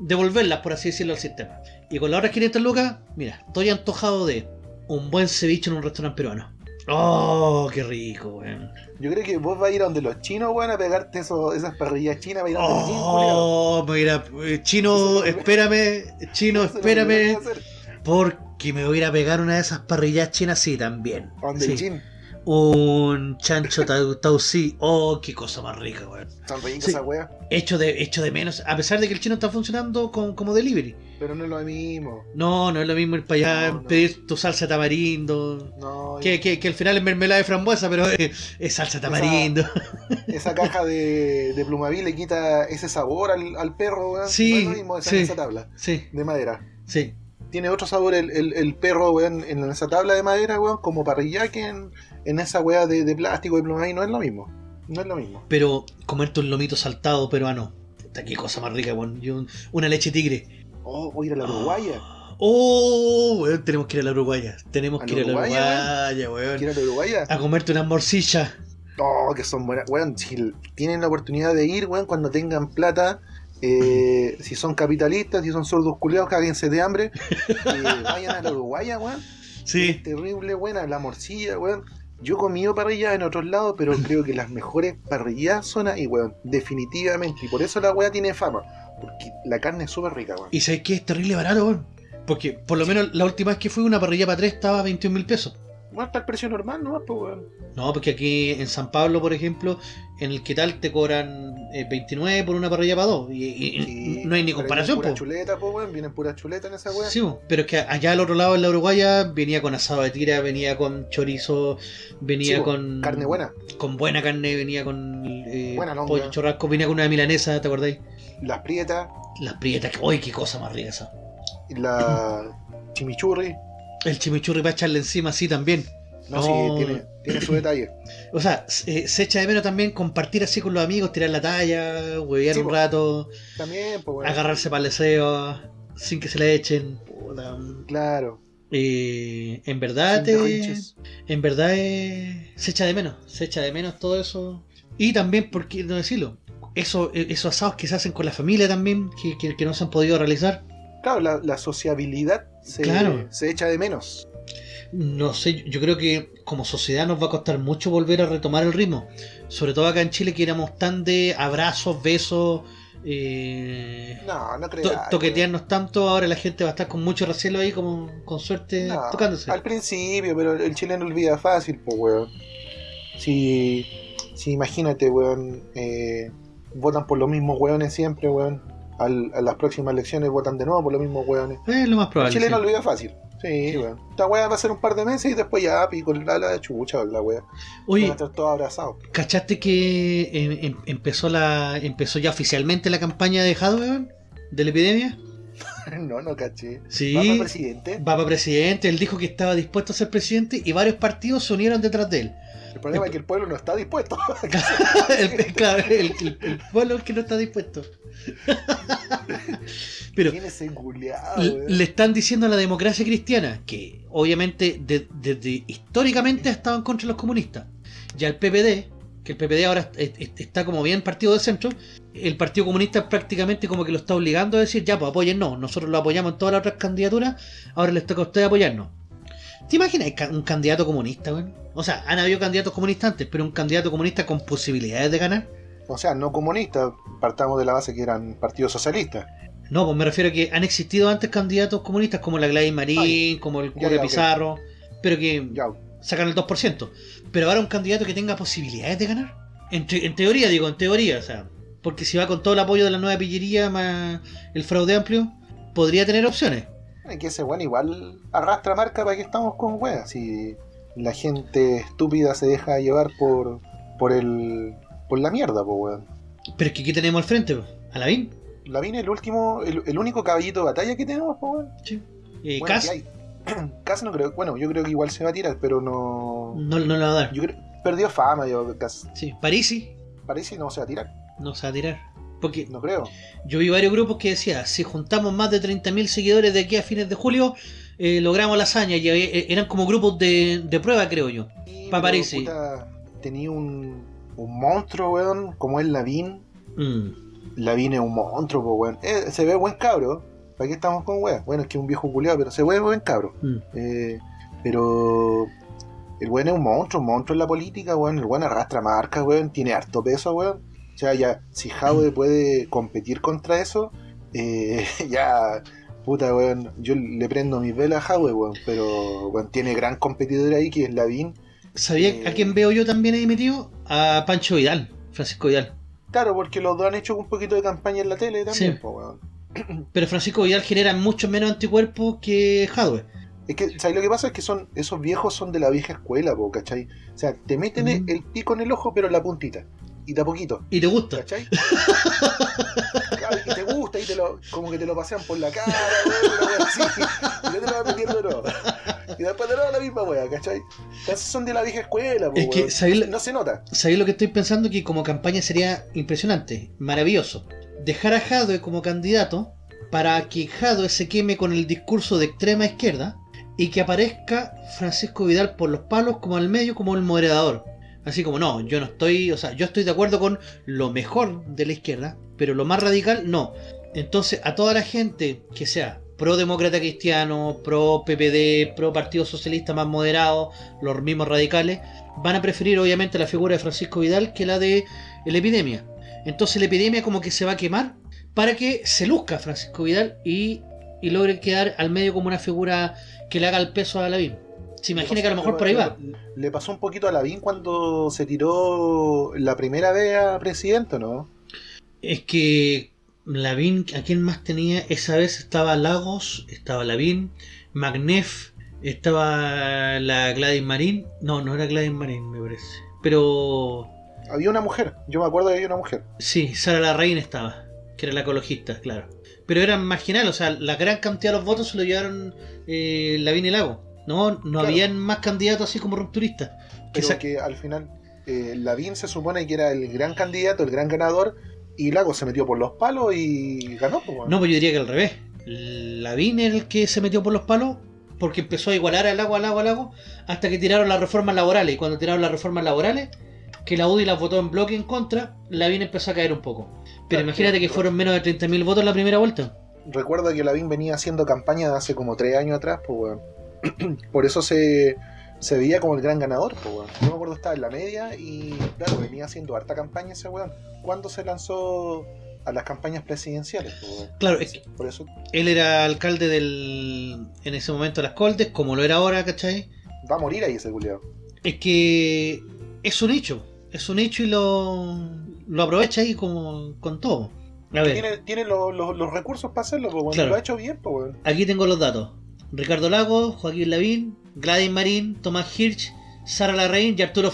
Devolverlas, por así decirlo, al sistema. Y con las otras 500 lucas, mira, estoy antojado de un buen ceviche en un restaurante peruano. ¡Oh, qué rico, weón! Yo creo que vos vas a ir a donde los chinos, weón, a pegarte eso, esas parrillas chinas, va a ir a donde. ¡Oh, mira! eh, Chino, espérame, chino, espérame, porque me voy a ir a pegar una de esas parrillas chinas, sí, también. Donde Sí. el chin. Un chancho tau- tausí. ¡Oh, qué cosa más rica, weón! Son ricas Sí. esa wea. Hecho de, hecho de menos, a pesar de que el chino está funcionando con- como delivery. Pero no es lo mismo. No, no es lo mismo ir para allá, No, no. pedir tu salsa tamarindo. No, Que, que, que al final es mermelada de frambuesa, pero es, es salsa tamarindo. esa caja de, de plumaví le quita ese sabor al, al perro, weón. Sí, No es lo mismo esa, sí. esa tabla Sí, de madera. sí. Tiene otro sabor el, el, el perro, weón, en esa tabla de madera, weón, como parrilla que en, en esa weá de, de plástico de plumaví. No es lo mismo. No es lo mismo. Pero comerte un lomito saltado peruano. Puta, qué cosa más rica, weón. Y un- una leche tigre. Oh, voy a ir a la Uruguaya. Oh, weón, tenemos que ir a la Uruguaya. Tenemos ¿A que ir a la Uruguaya, weón. ¿Quiero ir a la Uruguaya? A comerte una morcilla. Oh, que son buenas. Weón, si tienen la oportunidad de ir, weón, cuando tengan plata, eh, si son capitalistas, si son sordos culiados, cáguense de hambre, eh, vayan a la Uruguaya, weón. Sí. Es terrible buena, la morcilla, weón. Yo he comido parrillas en otros lados, pero creo que las mejores parrillas son ahí, weón. Definitivamente. Y por eso la weá tiene fama. Porque la carne es súper rica, weón. Y sabes que es terrible barato, weón. Porque por lo menos la última vez que fui una parrilla para tres estaba a 21 mil pesos. Bueno, está el precio normal, ¿no? Pues, weón. No, porque aquí en San Pablo, por ejemplo, en el que tal te cobran eh, 29 por una parrilla para dos. Y, y- Sí, no hay ni comparación, pura chuleta, po, weón. Vienen pura chuleta en esa weá. Sí, pero es que allá al otro lado, en la Uruguaya, venía con asado de tira, venía con chorizo, venía Sí, con. Carne buena. Con buena carne, venía con eh, Buena longa. pollo churrasco, venía con una milanesa, ¿te acordáis? Las prietas. Las prietas, que, ¡uy, qué cosa más rica esa! La chimichurri. El chimichurri para echarle encima, sí, también. No, sí, tiene, tiene su detalle. O sea, se, se echa de menos también compartir así con los amigos, tirar la talla, huevear Sí, un rato. También, pues, bueno. agarrarse para el deseo sin que se le echen. Puta. Claro. Eh, en verdad, te- en verdad eh, se echa de menos, se echa de menos todo eso. Y también, por qué no decirlo, eso, eh, esos asados que se hacen con la familia también, que, que- que no se han podido realizar. Claro, la, la sociabilidad se, Claro. se echa de menos. No sé, yo creo que como sociedad nos va a costar mucho volver a retomar el ritmo. Sobre todo acá en Chile que éramos tan de abrazos, besos, eh, No, no creo. to- toquetearnos tanto, ahora la gente va a estar con mucho recelo ahí, como con suerte No, tocándose. Al principio, pero el chileno olvida fácil, pues, weón. Si, si imagínate, weón, eh, votan por los mismos weones siempre, weón. Al- a las próximas elecciones votan de nuevo por los mismos weones. Es lo más El probable. chileno sí. olvida fácil. Sí, weón. Esta weá va a ser un par de meses y después ya pico la, la chucha, la. Van Oye, a estar todos abrazados. ¿cachaste que eh, em- empezó la empezó ya oficialmente la campaña de Hadwe, de la epidemia? no, no caché. Sí. ¿Va para presidente? Va para presidente, él dijo que estaba dispuesto a ser presidente y varios partidos se unieron detrás de él. El problema es que el pueblo no está dispuesto. el, claro, el, el- el pueblo es que no está dispuesto. Pero le están diciendo a la democracia cristiana que obviamente de- desde históricamente ha estado en contra de los comunistas. Ya el PPD, que el PPD ahora est- est- está como bien partido de centro, el Partido Comunista prácticamente como que lo está obligando a decir, ya pues apóyennos, nosotros lo apoyamos en todas las otras candidaturas, ahora les toca a ustedes apoyarnos. ¿Te imaginas un candidato comunista, weón? O sea, han habido candidatos comunistas antes, pero un candidato comunista con posibilidades de ganar. O sea, no comunistas, partamos de la base que eran partidos socialistas. No, pues me refiero a que han existido antes candidatos comunistas como la Gladys Marín, Ay, como el ya, Cure ya, ok. Pizarro, pero que Ya, sacan el 2%. Pero ahora un candidato que tenga posibilidades de ganar. En, te- en teoría, digo, en teoría, o sea, porque si va con todo el apoyo de la nueva pillería más el fraude amplio, podría tener opciones. es que ese weón igual arrastra marca para que estamos con weas. Si la gente estúpida se deja llevar por, por el, por la mierda, po, weón. Pero es que aquí tenemos al frente, po, a Lavín. Lavín es el último, el, el único caballito de batalla que tenemos, po, weón. Eh, Bueno, Cas que hay. Cas no creo, bueno, yo creo que igual se va a tirar, pero no. no, no le va a dar. Yo creo, perdió fama, yo, Cas. Sí, Parisi que no se va a tirar, no se va a tirar. Porque no creo. yo vi varios grupos que decían, si juntamos más de 30.000 seguidores de aquí a fines de julio, eh, logramos la hazaña. Y eh, eran como grupos de, de prueba, creo yo. Sí, Pa' pero, Parisi. puta, Tenía un, un monstruo, weón, como es Lavín. Mm. Lavín es un monstruo, weón. Eh, se ve buen cabro. ¿Para qué estamos con weón? Bueno, es que es un viejo culiado, pero se ve buen cabro. Mm. Eh, pero el weón es un monstruo, un monstruo en la política, weón. El weón arrastra marcas, weón. Tiene harto peso, weón. O sea, ya, si Jaude puede competir contra eso, eh, ya, puta, weón. Yo le prendo mis velas a Jaude, weón. Pero, weón, tiene gran competidor ahí que es Lavín. ¿Sabía Eh. a quién veo yo también ahí metido? A Pancho Vidal, Francisco Vidal. Claro, porque los dos han hecho un poquito de campaña en la tele también, Sí. po, weón. Pero Francisco Vidal genera mucho menos anticuerpos que Jadwe. Es que, ¿sabes lo que pasa? Es que son esos viejos son de la vieja escuela, po, ¿cachai? O sea, te meten Mm. el pico en el ojo, pero en la puntita. Y de a poquito, Y te gusta. ¿cachai? Y te gusta y te lo, como que te lo pasean por la cara, wea así. Y te lo vas metiendo de nuevo. Y después de nuevo la misma wea, ¿cachai? Entonces son de la vieja escuela, po, Es que, weón. ¿sabes lo- No se nota. ¿Sabéis lo que estoy pensando? Que como campaña sería impresionante, maravilloso. Dejar a Jadwe como candidato para que Jadwe se queme con el discurso de extrema izquierda y que aparezca Francisco Vidal por los palos como al medio, como el moderador. Así como, no, yo no estoy, o sea, yo estoy de acuerdo con lo mejor de la izquierda, pero lo más radical, no. Entonces, a toda la gente que sea pro demócrata cristiano, pro PPD, pro Partido Socialista más moderado, los mismos radicales, van a preferir obviamente la figura de Francisco Vidal que la de la epidemia. Entonces la epidemia como que se va a quemar para que se luzca Francisco Vidal y, y logre quedar al medio como una figura que le haga el peso a Lavín. Se imagina que a lo mejor por ahí va. Le pasó un poquito a Lavín cuando se tiró la primera vez a presidente, ¿no? Es que Lavín, ¿a quién más tenía? Esa vez estaba Lagos, estaba Lavín, Magnef, estaba la Gladys Marín. No, no era Gladys Marín, me parece. Pero Había una mujer, yo me acuerdo que había una mujer. Sí, Sara Larraín estaba, que era la ecologista, claro. Pero eran marginal, o sea, la gran cantidad de los votos se lo llevaron eh, Lavín y Lago. No, no Claro. habían más candidatos así como rupturistas. Pero que al final eh, Lavín se supone que era el gran candidato, el gran ganador, y Lago se metió por los palos y ganó. Pues, bueno. No, pues yo diría que al revés. Lavín era el que se metió por los palos porque empezó a igualar al Lago, al Lago, al Lago, hasta que tiraron las reformas laborales. Y cuando tiraron las reformas laborales, que la UDI las votó en bloque en contra, Lavín empezó a caer un poco. Pero Claro, imagínate que fueron menos de 30.000 votos la primera vuelta. Recuerdo que Lavín venía haciendo campaña de hace como tres años atrás, pues bueno. Por eso se, se veía como el gran ganador, pues bueno. Yo me acuerdo estaba en la media y claro, venía haciendo harta campaña ese weón. ¿Cuándo se lanzó a las campañas presidenciales? Pues? Claro, es que Por eso, Él era alcalde del. en ese momento de las Coldes, como lo era ahora, ¿cachai? va a morir ahí ese culiado. Es que es un hecho, es un hecho y lo, lo aprovecha ahí como con todo. A ver, Tiene, tiene los, los- los recursos para hacerlo, pues bueno. Claro. Lo ha hecho bien, pues aquí tengo los datos. Ricardo Lago, Joaquín Lavín, Gladys Marín, Tomás Hirsch, Sara Larraín y Arturo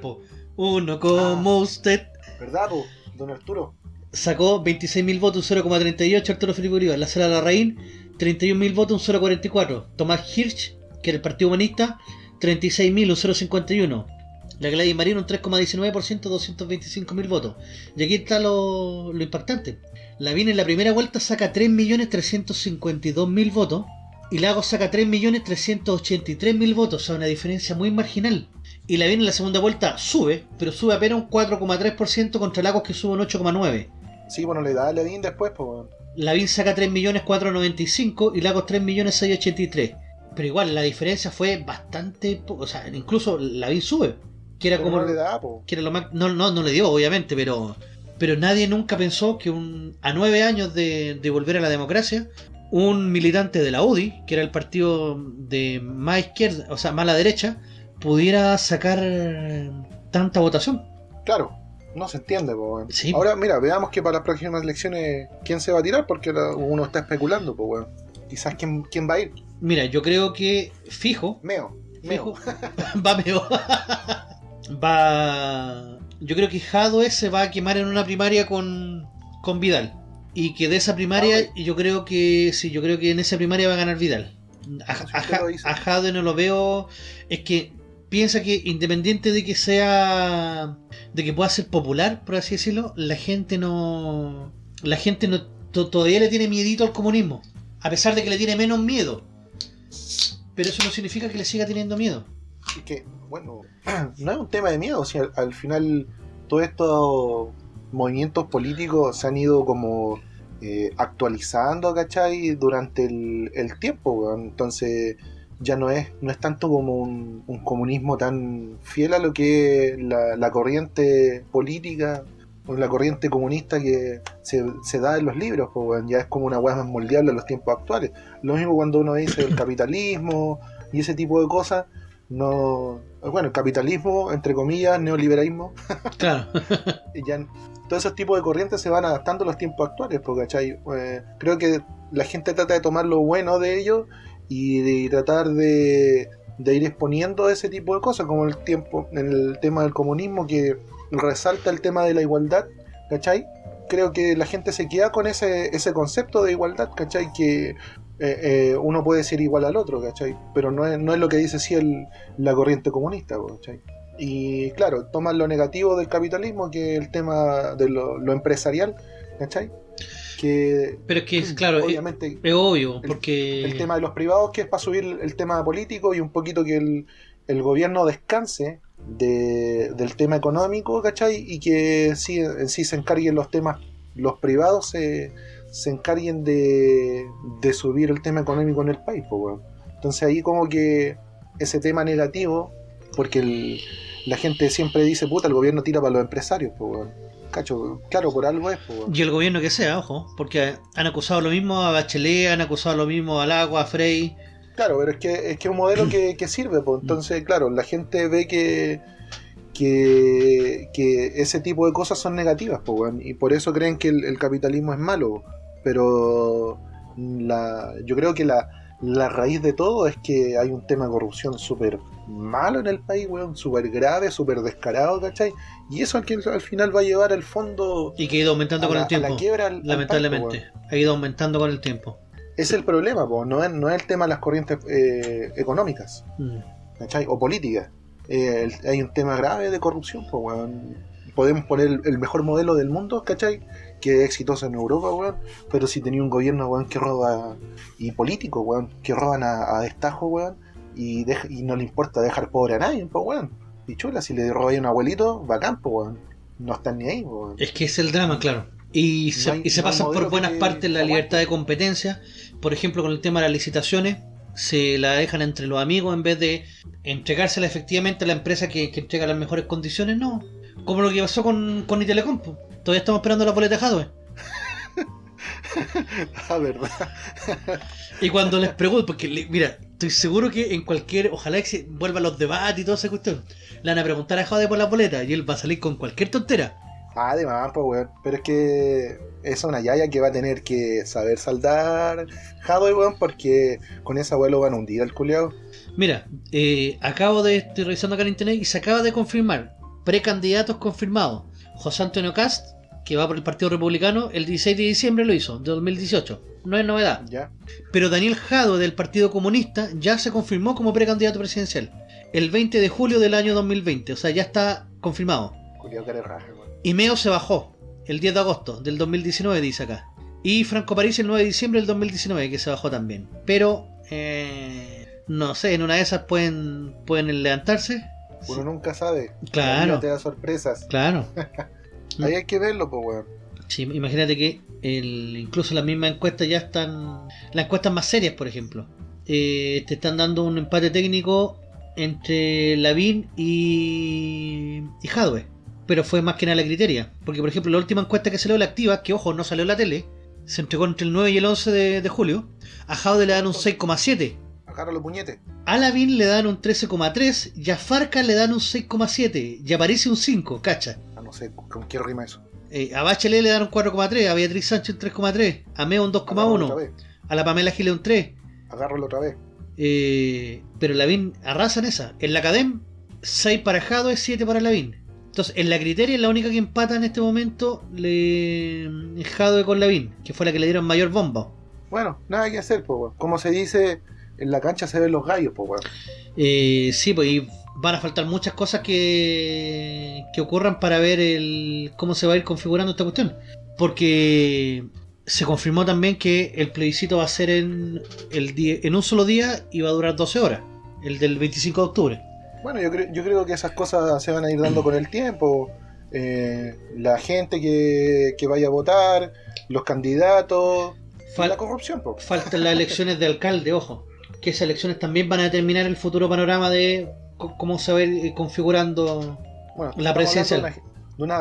po. Uno como usted. ¿Verdad, po? don Arturo? Sacó 26.000 votos, un 0,38 Arturo Bolívar. La Sara Larraín, 31.000 votos, un 0,44. Tomás Hirsch, que era el Partido Humanista, 36.000, un 0,51. La Gladys Marín, un 3,19%, 225.000 votos. Y aquí está lo, lo impactante. Lavín en la primera vuelta saca 3.352.000 votos. Y Lagos saca 3.383.000 votos. O sea, una diferencia muy marginal. Y Lavín en la segunda vuelta sube, pero sube apenas un 4,3% contra Lagos que sube un 8,9%. Sí, bueno, le da a Lavín después, pues. Lavín saca 3.495.000 y Lagos 3.683.000. Pero igual, la diferencia fue bastante... O sea, incluso Lavín sube. Que era Pero como... no le da, po. que era lo más... No, no, no le dio, obviamente, pero... Pero nadie nunca pensó que un, a nueve años de, de volver a la democracia, un militante de la UDI, que era el partido de más izquierda, o sea, más la derecha, pudiera sacar eh, tanta votación. Claro, no se entiende, po. Sí. Ahora, mira, veamos que para las próximas elecciones, ¿quién se va a tirar? Porque uno está especulando, pues weón. Quizás quién, quién va a ir. Mira, yo creo que fijo, Meo. Meo. Fijo. va meo. va. Yo creo que Jadwe se va a quemar en una primaria con, con Vidal. Y que de esa primaria, Ah, yo creo que. Sí, yo creo que en esa primaria va a ganar Vidal. A, a, a Jadwe no lo veo. Es que piensa que independiente de que sea. de que pueda ser popular, por así decirlo, la gente no. La gente no to- todavía le tiene miedito al comunismo. A pesar de que le tiene menos miedo. Pero eso no significa que le siga teniendo miedo. Que, bueno, no es un tema de miedo, al, al final todos estos movimientos políticos se han ido como eh, actualizando, ¿cachai? Durante el, tiempo, entonces ya no es, no es tanto como un, un comunismo tan fiel a lo que es la, corriente política o la corriente comunista que se, da en los libros, ya es como una hueá más moldeable a los tiempos actuales. Lo mismo cuando uno dice el capitalismo y ese tipo de cosas, no bueno el capitalismo entre comillas neoliberalismo Claro. y ya todos esos tipos de corrientes se van adaptando a los tiempos actuales porque. Eh, creo que la gente trata de tomar lo bueno de ellos y de tratar de, de ir exponiendo ese tipo de cosas como el tiempo en el tema del comunismo que resalta el tema de la igualdad ¿cachai? creo que la gente se queda con ese, ese concepto de igualdad ¿cachai? que eh, eh, uno puede ser igual al otro, ¿cachai? Pero no es, no es lo que dice sí el, la corriente comunista, ¿cachai? Y claro, toman lo negativo del capitalismo, que es el tema de lo, lo empresarial, ¿cachai? Que Pero es que, es, claro, obviamente es obvio, porque... el tema de los privados, que es para subir el tema político y un poquito que el, el gobierno descanse de- del tema económico, ¿cachai? Y que sí, en sí se encarguen los temas, los privados se, se encarguen de, de subir el tema económico en el país, pues. Entonces ahí como que ese tema negativo, porque el- la gente siempre dice, puta, el gobierno tira para los empresarios, pues, weón. Cacho, claro, por algo es, pues. Y el gobierno que sea, ojo, porque han acusado lo mismo a Bachelet, han acusado lo mismo al agua, a Frey. Claro, pero es que es que un modelo que, que sirve, pues entonces, claro, la gente ve que, que, que ese tipo de cosas son negativas, pues, y por eso creen que el, el capitalismo es malo, pero la, yo creo que la, la raíz de todo es que hay un tema de corrupción súper malo en el país, weón, súper grave, súper descarado, ¿cachai? Y eso al, que al final va a llevar al fondo Y que ha ido aumentando con la, el tiempo. la quiebra al- al país, lamentablemente. ha ido aumentando con el tiempo. Es el problema, pues, no es, no es el tema de las corrientes eh, económicas. Mm. ¿cachai? O política. Eh, hay un tema grave de corrupción, pues, weón. Podemos poner el, el mejor modelo del mundo, ¿cachai? Que es exitoso en Europa, weón. Pero si tenía un gobierno, weón, que roba, y político, weón, que roban a, a destajo, weón, y, deja- y no le importa dejar pobre a nadie, pues, weón. Y chula, si le roba a un abuelito, bacán, pues, weón. No están ni ahí, weón. Es que es el drama, claro. Y se, hay- y se no pasan por buenas partes la libertad de competencia. Por ejemplo, con el tema de las licitaciones, se la dejan entre los amigos en vez de entregársela efectivamente a la empresa que, que entrega las mejores condiciones, no. Como lo que pasó con, con Itelecom. Todavía estamos esperando la boleta de Hadwe. Ah, verdad. Y cuando les pregunto, porque le- mira, estoy seguro que en cualquier, ojalá que se vuelvan los debates y toda esa cuestión, le van a preguntar a Jade por la boleta y él va a salir con cualquier tontera. Ah, Además, pues, weón. Pero es que es una yaya que va a tener que saber saldar Hadwe, weón, porque con esa weón lo van a hundir al culeado. Mira, eh, acabo de, estoy revisando acá en internet y se acaba de confirmar, precandidatos confirmados. José Antonio Cast, que va por el Partido Republicano, el 16 de diciembre lo hizo, de 2018. No es novedad. Ya. Pero Daniel Jadwe del Partido Comunista ya se confirmó como precandidato presidencial. El 20 de julio del año 2020, o sea, ya está confirmado. Raja, weón. Y Meo se bajó el 10 de agosto del 2019, dice acá. Y Franco París el 9 de diciembre del 2019, que se bajó también. Pero, eh, no sé, en una de esas pueden, pueden levantarse. Uno nunca sabe. Claro. La te da sorpresas. Claro. Ahí hay que verlo, pues, weón. Sí, imagínate que el, incluso las mismas encuestas ya están. Las encuestas más serias, por ejemplo. eh, te están dando un empate técnico entre Lavín y. y Jadwe. Pero fue más que nada la criteria. Porque, por ejemplo, la última encuesta que salió la activa, que ojo, no salió en la tele, se entregó entre el 9 y el 11 de, de julio. A Jadwe le dan un 6,7. Agárralo, puñete. A Lavín le dan un 13,3 y a Farca le dan un 6,7 y aparece un 5, cacha. Ah, no sé con qué rima eso. Eh, a Bachelet le dan un 4,3, a Beatriz Sánchez un 3,3, a Meo un Agárralo otra 2,1, vez. a la Pamela Giles un 3, Agárralo otra vez. Eh, pero Lavín arrasa en esa. En la Academ, 6 para Jado es 7 para Lavín. Entonces, en la Criteria es la única que empata en este momento le Jado con Lavín, que fue la que le dieron mayor bomba. Bueno, nada que hacer, pues. Como se dice, en la cancha se ven los gallos, pues, weón. Eh, sí, pues y van a faltar muchas cosas que, que ocurran para ver el cómo se va a ir configurando esta cuestión. Porque se confirmó también que el plebiscito va a ser en, el en un solo día y va a durar 12 horas, el del 25 de octubre. Bueno, yo, creo, yo creo que esas cosas se van a ir dando con el tiempo. Eh, la gente que, que vaya a votar, los candidatos, Fal- la corrupción, pues. Faltan las elecciones de alcalde, ojo. Que esas elecciones también van a determinar el futuro panorama de cómo se va a ir configurando. Bueno, La hablando De una,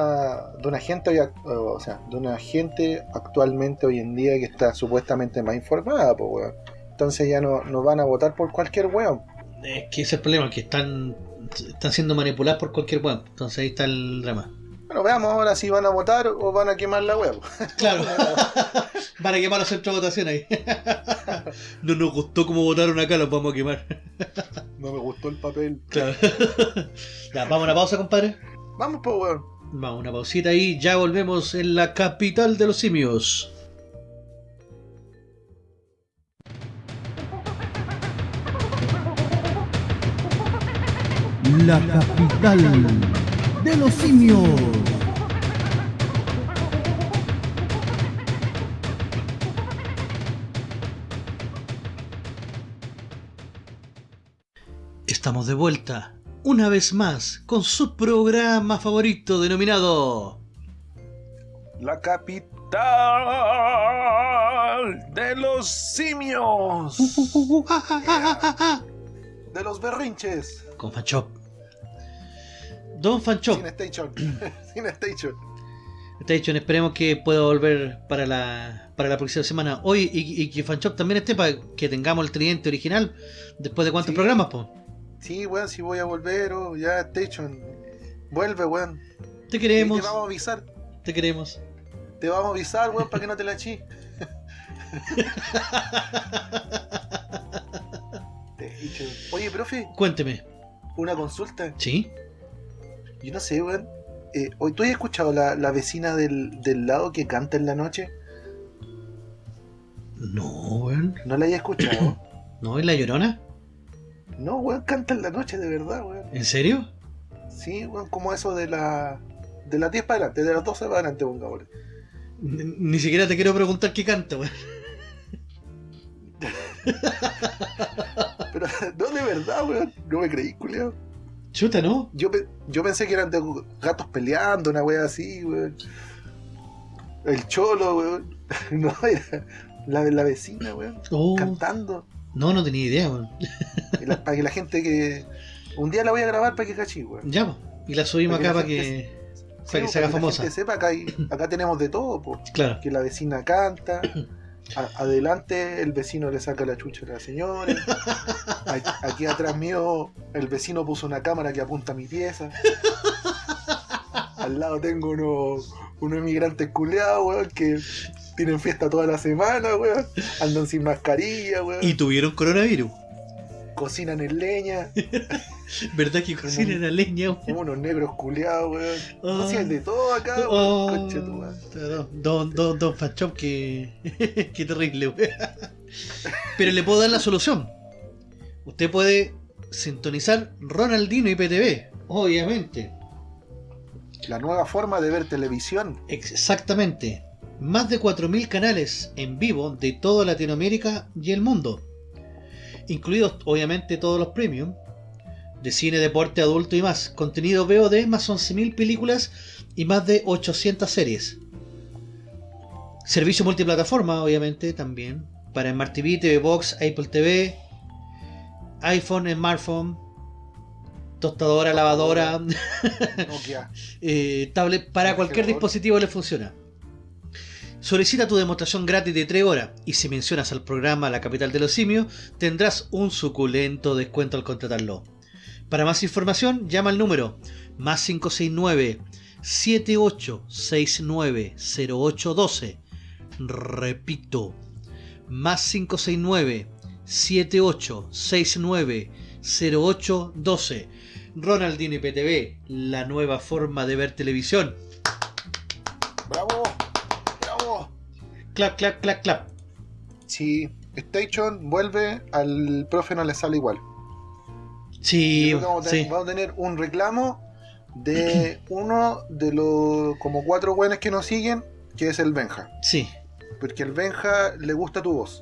de una, gente, hoy o sea, de una gente actualmente hoy en día que está supuestamente más informada, pues, weón. Entonces ya no, no van a votar por cualquier weón. Es que ese es el problema, que están, están siendo manipulados por cualquier weón. Entonces ahí está el drama. Bueno, veamos ahora si van a votar o van a quemar la weón. Claro. Van a quemar los centros de votación ahí. no nos gustó cómo votaron acá, los vamos a quemar. No me gustó el papel. Claro. Ya, vamos a una pausa, compadre. Vamos, pues, weón. Vamos, una pausita y ya volvemos en la capital de los simios. La capital de los simios. Estamos de vuelta, una vez más, con su programa favorito denominado La capital de los simios. De los berrinches. con Fanchop. Don Fanchop, Sin station. Sin station. Station, esperemos que pueda volver para la, para la próxima semana. Hoy y, y que Fanchop también esté para que tengamos el tridente original después de cuántos Sí. programas, po. Sí, weón, si voy a volver, oh, ya station. Vuelve, weón. Te Y queremos, te vamos a avisar. te queremos. Te vamos a avisar, weón, para que no te la. Station. Oye, profe, Cuénteme. una consulta. ¿Sí? Yo no sé, weón. Eh, ¿hoy ¿Tú has escuchado la, la vecina del, del lado que canta en la noche? No, weón. ¿No la hayas escuchado? ¿No es la llorona? no, weón, canta en la noche, de verdad, weón. ¿En serio? Sí, weón, como eso de la. De las 10 para adelante, de las 12 para adelante, pongámosle. Ni, ni siquiera te quiero preguntar qué canta, weón. Pero, no, de verdad, weón. No me creí, culiao. Chuta, ¿no? Yo, yo pensé que eran de gatos peleando, una wea así, weón. El cholo, weón. No, era la, la vecina, weón. Oh, Cantando. no, no tenía idea, weón. La- para que la gente que. Un día la voy a grabar para que cachí, weón. Ya. Y la subimos Para acá que para que, Sí, para que se haga famosa. gente sepa, acá, hay- acá tenemos de todo, po. Claro. que la vecina canta, adelante el vecino le saca la chucha a la señora, aquí atrás mío el vecino puso una cámara que apunta a mi pieza, al lado tengo unos, unos inmigrantes culeados, weón, que tienen fiesta toda la semana, weón, andan sin mascarilla, weón, Y tuvieron coronavirus. Cocinan en leña, ¿Verdad que cocinan a leña, weón? unos negros culeados, weón, hay de todo acá, weón, Oh, conche tu madre. don, don, don, Fanchop, que. qué terrible, weón. Pero le puedo dar la solución. Usted puede sintonizar Ronaldino y PTV, obviamente. La nueva forma de ver televisión, Exactamente. Más de 4.000 canales en vivo de toda Latinoamérica y el mundo. Incluidos obviamente todos los premium. De cine, deporte, adulto y más. Contenido VOD más 11.000 películas y más de 800 series. Servicio multiplataforma obviamente también. Para Smart TV, TV Box, Apple TV, iPhone, smartphone, tostadora, lavadora, Nokia, eh, tablet para cualquier dispositivo le funciona. Solicita tu demostración gratis de 3 horas y si mencionas al programa La Capital de los Simios tendrás un suculento descuento al contratarlo. Para más información llama al número más 569 7869 0812. Repito, más 569 78690812. Ronaldinho IPTV, la nueva forma de ver televisión. ¡Bravo! Clap, clap, clap, clap. Si Station vuelve, al profe no le sale igual. Sí, vamos, a tener, sí. vamos a tener un reclamo de uno de los como cuatro buenos que nos siguen, que es el Benja. Sí. Porque el Benja le gusta tu voz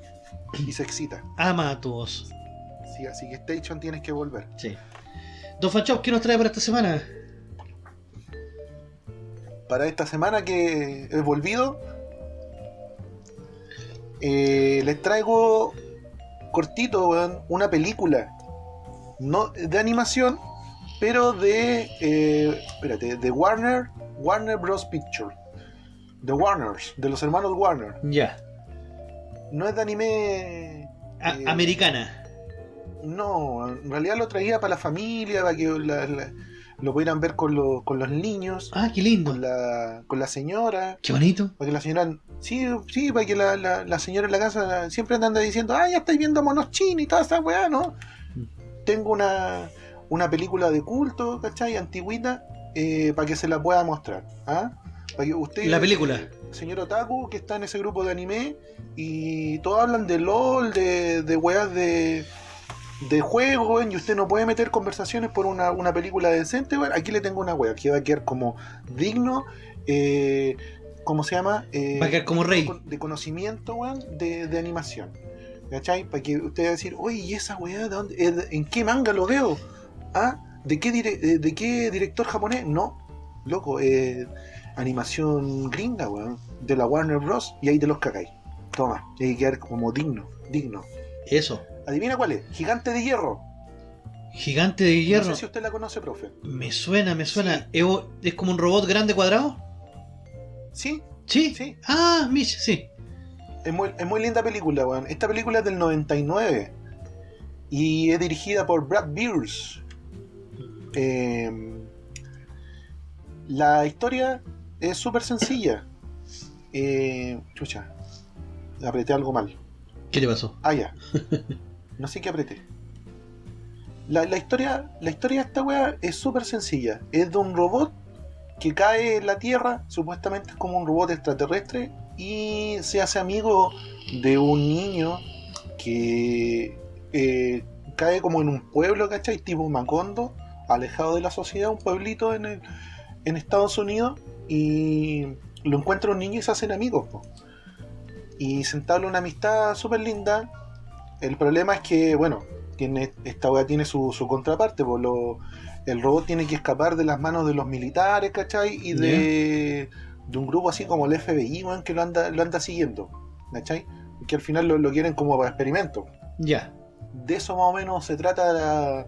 y se excita. Ama a tu voz. Sí, así que Station tienes que volver. Sí. Don Fanchop, ¿qué nos trae para esta semana? Para esta semana que he volvido, eh, les traigo cortito, weón, una película. No de animación, pero de. eh, espérate, de Warner, Warner Bros. Picture. De Warners, de los hermanos Warner. Ya. No es de anime. A- Eh, Americana. No, en realidad lo traía para la familia, para que la- la- lo pudieran ver con, lo- con los niños, Ah, qué lindo. con la, con la señora. Qué bonito. Para que la señora. Sí, sí, para que la, la- la señora en la casa siempre anda diciendo, ah, ya estáis viendo monos chinos y toda esa weá, ¿no? Tengo una, una película de culto, ¿cachai? Antigüita, eh, para que se la pueda mostrar. ¿ah? Para que usted. La película. señor Otaku, que está en ese grupo de anime, y todos hablan de LOL, de, de weas de. De juego, weón, y usted no puede meter conversaciones por una, una película decente, weón. Aquí le tengo una wea que va a quedar como digno, eh, ¿cómo se llama? Eh, Va a quedar como rey. de conocimiento, weón, de, de animación. ¿Cachai? Para que usted va a decir, oye, ¿y esa weá de dónde? eh, de- ¿En qué manga lo veo? ¿Ah? ¿De qué, dire- eh, ¿De qué director japonés? No, loco, eh, animación gringa, weón, de la Warner Bros. Y ahí te los cagáis. Toma, hay que quedar como digno, digno. Eso. ¿Adivina cuál es? Gigante de hierro. Gigante de hierro. No sé si usted la conoce, profe. Me suena, me suena. ¿Es, es como un robot grande cuadrado? ¿Sí? ¿Sí? Sí. Ah, Mish, sí. Es muy, es muy linda película, weón. Esta película es del 99 y es dirigida por Brad Beers. Eh, la historia es súper sencilla. Eh, chucha, apreté algo mal. ¿Qué le pasó? Ah, ya. No sé qué apreté. La, historia, la historia de esta wea es súper sencilla. Es de un robot que cae en la Tierra, supuestamente es como un robot extraterrestre, y se hace amigo de un niño que eh, cae como en un pueblo, ¿cachai? Tipo Macondo, alejado de la sociedad, un pueblito en, el- en Estados Unidos, y lo encuentra un niño y se hacen amigos. po. Y se entabla una amistad súper linda. El problema es que, bueno, tiene, esta weá tiene su, su contraparte, por lo, el robot tiene que escapar de las manos de los militares, ¿cachai? Y de, de un grupo así como el FBI, weón, que lo anda, lo anda siguiendo, ¿cachai? Que al final lo, lo quieren como para experimento. Ya. De eso más o menos se trata la,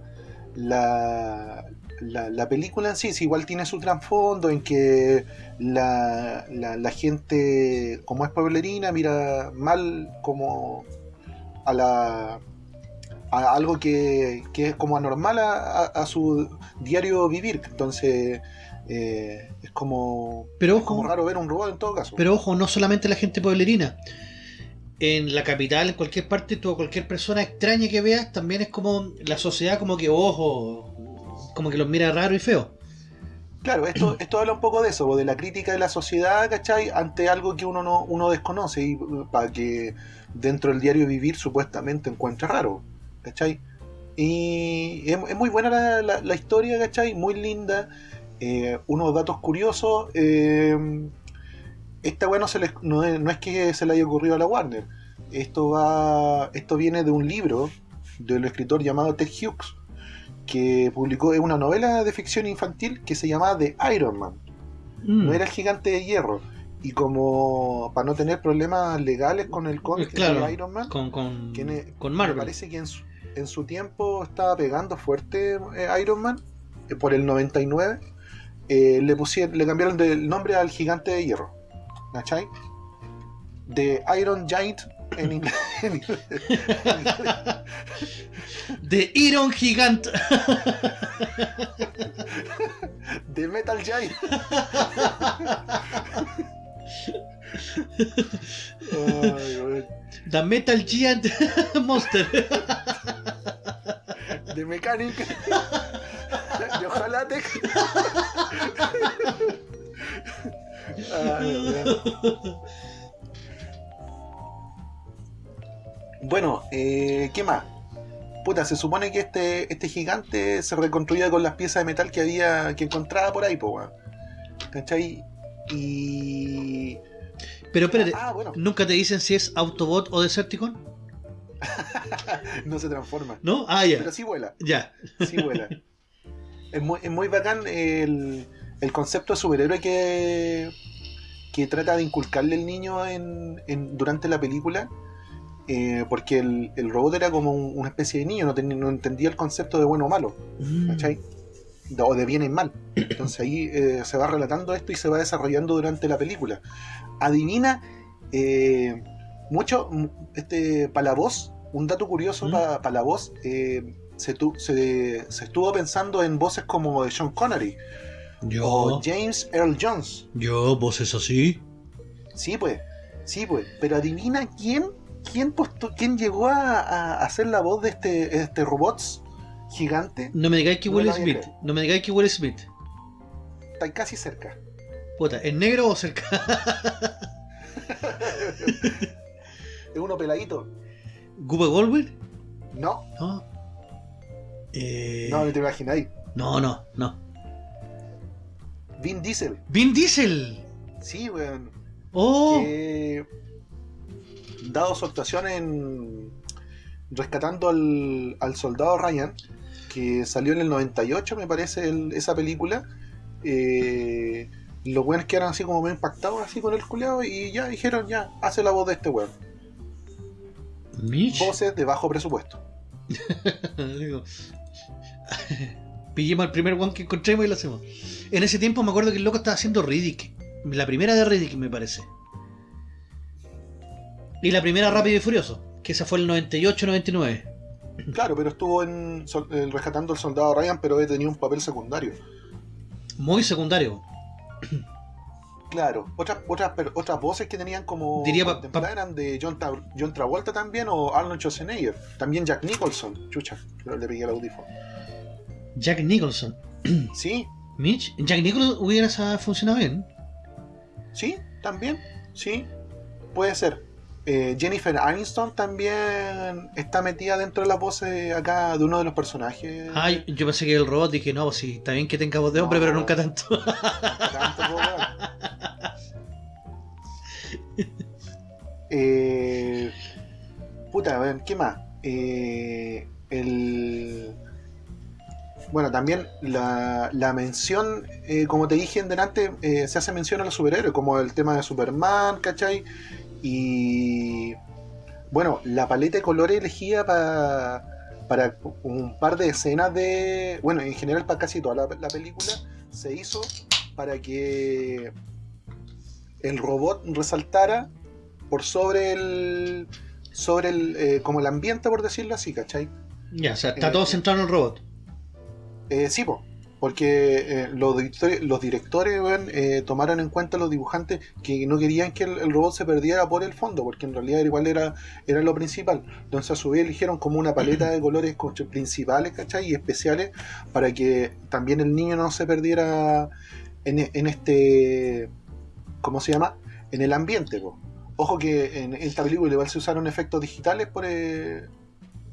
la, la, la película en sí. Sí, igual tiene su trasfondo en que la, la, la gente, como es pueblerina, mira mal como a la a algo que, que es como anormal a, a- a su diario vivir. Entonces eh, es como, Pero es como raro ver un robot en todo caso. pero ojo, no solamente la gente pueblerina. En la capital, en cualquier parte, tú cualquier persona extraña que veas, también es como la sociedad como que, ojo, como que los mira raro y feo. Claro, esto, esto habla un poco de eso, de la crítica de la sociedad, ¿cachai? Ante algo que uno no uno desconoce y para que dentro del diario vivir supuestamente encuentre raro, ¿cachai? Y es, es muy buena la, la- la historia, ¿cachai? Muy linda. Eh, unos datos curiosos. eh, esta weá no, se les- no, es, no es que se le haya ocurrido a la Warner. Esto va. Esto viene de un libro del escritor llamado Ted Hughes que publicó una novela de ficción infantil que se llamaba The Iron Man. Mm. No era el gigante de hierro. Y como para no tener problemas legales con el cómic Claro, de Iron Man, con, con, tiene- con me Marvel. parece que en su, en su tiempo estaba pegando fuerte eh, Iron Man, eh, por el 99, eh, le, pusieron, le cambiaron el nombre al gigante de hierro. ¿Cachai? De Iron Giant en inglés. en inglés. De Iron Gigant. de Metal Giant. Ay. The Metal Giant Monster. de Mechanic, de Ojalate. Bueno, eh, ¿qué más? Puta, se supone que este, este gigante se reconstruía con las piezas de metal que había, que encontraba por ahí, po, weón. ¿Cachai? Y. Pero espérate, Ah, bueno, ¿nunca te dicen si es Autobot o Decepticon? no se transforma. ¿No? Ah, ya. Pero sí vuela, Ya. sí vuela. es, muy, es muy bacán el, el concepto de superhéroe que, que trata de inculcarle el niño en, en- durante la película. eh, porque el, el robot era como un- una especie de niño, no entendía el concepto de bueno o malo. Mm. ¿cachai? O de bien y mal. Entonces ahí eh, se va relatando esto y se va desarrollando durante la película. Adivina eh, mucho, este, para la voz, un dato curioso ¿Mm? para la voz, eh, se, tu- se- se estuvo pensando en voces como de Sean Connery o. James Earl Jones. Yo, voces así. Sí, pues, sí, pues. Pero adivina quién, quién, postu- quién llegó a, a hacer la voz de este, este robot gigante. No me digáis que No Will Smith. No me digáis que Will Smith. Está casi cerca. Puta, ¿es negro o cerca? Es uno peladito. ¿Guba Goldberg? No, No. Eh, no, no te imagináis. no, no, no. Vin Diesel. Vin Diesel. Sí, weón. Oh. Que, dado su actuación en rescatando al, al soldado Ryan, que salió en el 98, me parece, el- esa película, eh, los weones quedaron así como medio impactados así con el culeado y ya dijeron, ya, hace la voz de este weón. Voces de bajo presupuesto. Pillemos al primer one que encontremos y lo hacemos. En ese tiempo me acuerdo que el loco estaba haciendo Riddick. La primera de Riddick, me parece. Y la primera Rápido y Furioso, que esa fue el 98-99. Claro, pero estuvo en eh, rescatando al soldado Ryan, pero tenía un papel secundario. Muy secundario. Claro, otras otras otras voces que tenían como Diría pa- eran de John, Tra- John Travolta también o Arnold Schwarzenegger, también Jack Nicholson, chucha, pero le pegué el audífono. Jack Nicholson. Sí, Mitch. Jack Nicholson hubiera funcionado bien. sí, también, sí, puede ser. Eh, Jennifer Aniston también está metida dentro de las voces acá de uno de los personajes. Ay, yo pensé que el robot dije, no, pues sí, está bien que tenga voz de hombre, No. pero nunca tanto. Tanto, weón. Eh, puta, a ver, ¿qué más? Eh, el... Bueno, también la, la mención, eh, como te dije en delante, eh, se hace mención a los superhéroes, como el tema de Superman, ¿cachai? Y bueno, la paleta de colores elegida pa- para un par de escenas de. Bueno, en general para casi toda la, la película, se hizo para que el robot resaltara por sobre el. sobre el. eh, como el ambiente, por decirlo así, ¿cachai? ya, o sea, está Eh, todo centrado en el robot. Eh, sí, po, porque eh, los, directores, eh, tomaron en cuenta los dibujantes que no querían que el, robot se perdiera por el fondo, porque en realidad igual era, era lo principal. Entonces a su vez eligieron como una paleta de colores co- principales, ¿cachai? Y especiales para que también el niño no se perdiera en, este... ¿Cómo se llama? En el ambiente. Ojo que en esta película igual se usaron efectos digitales por, eh,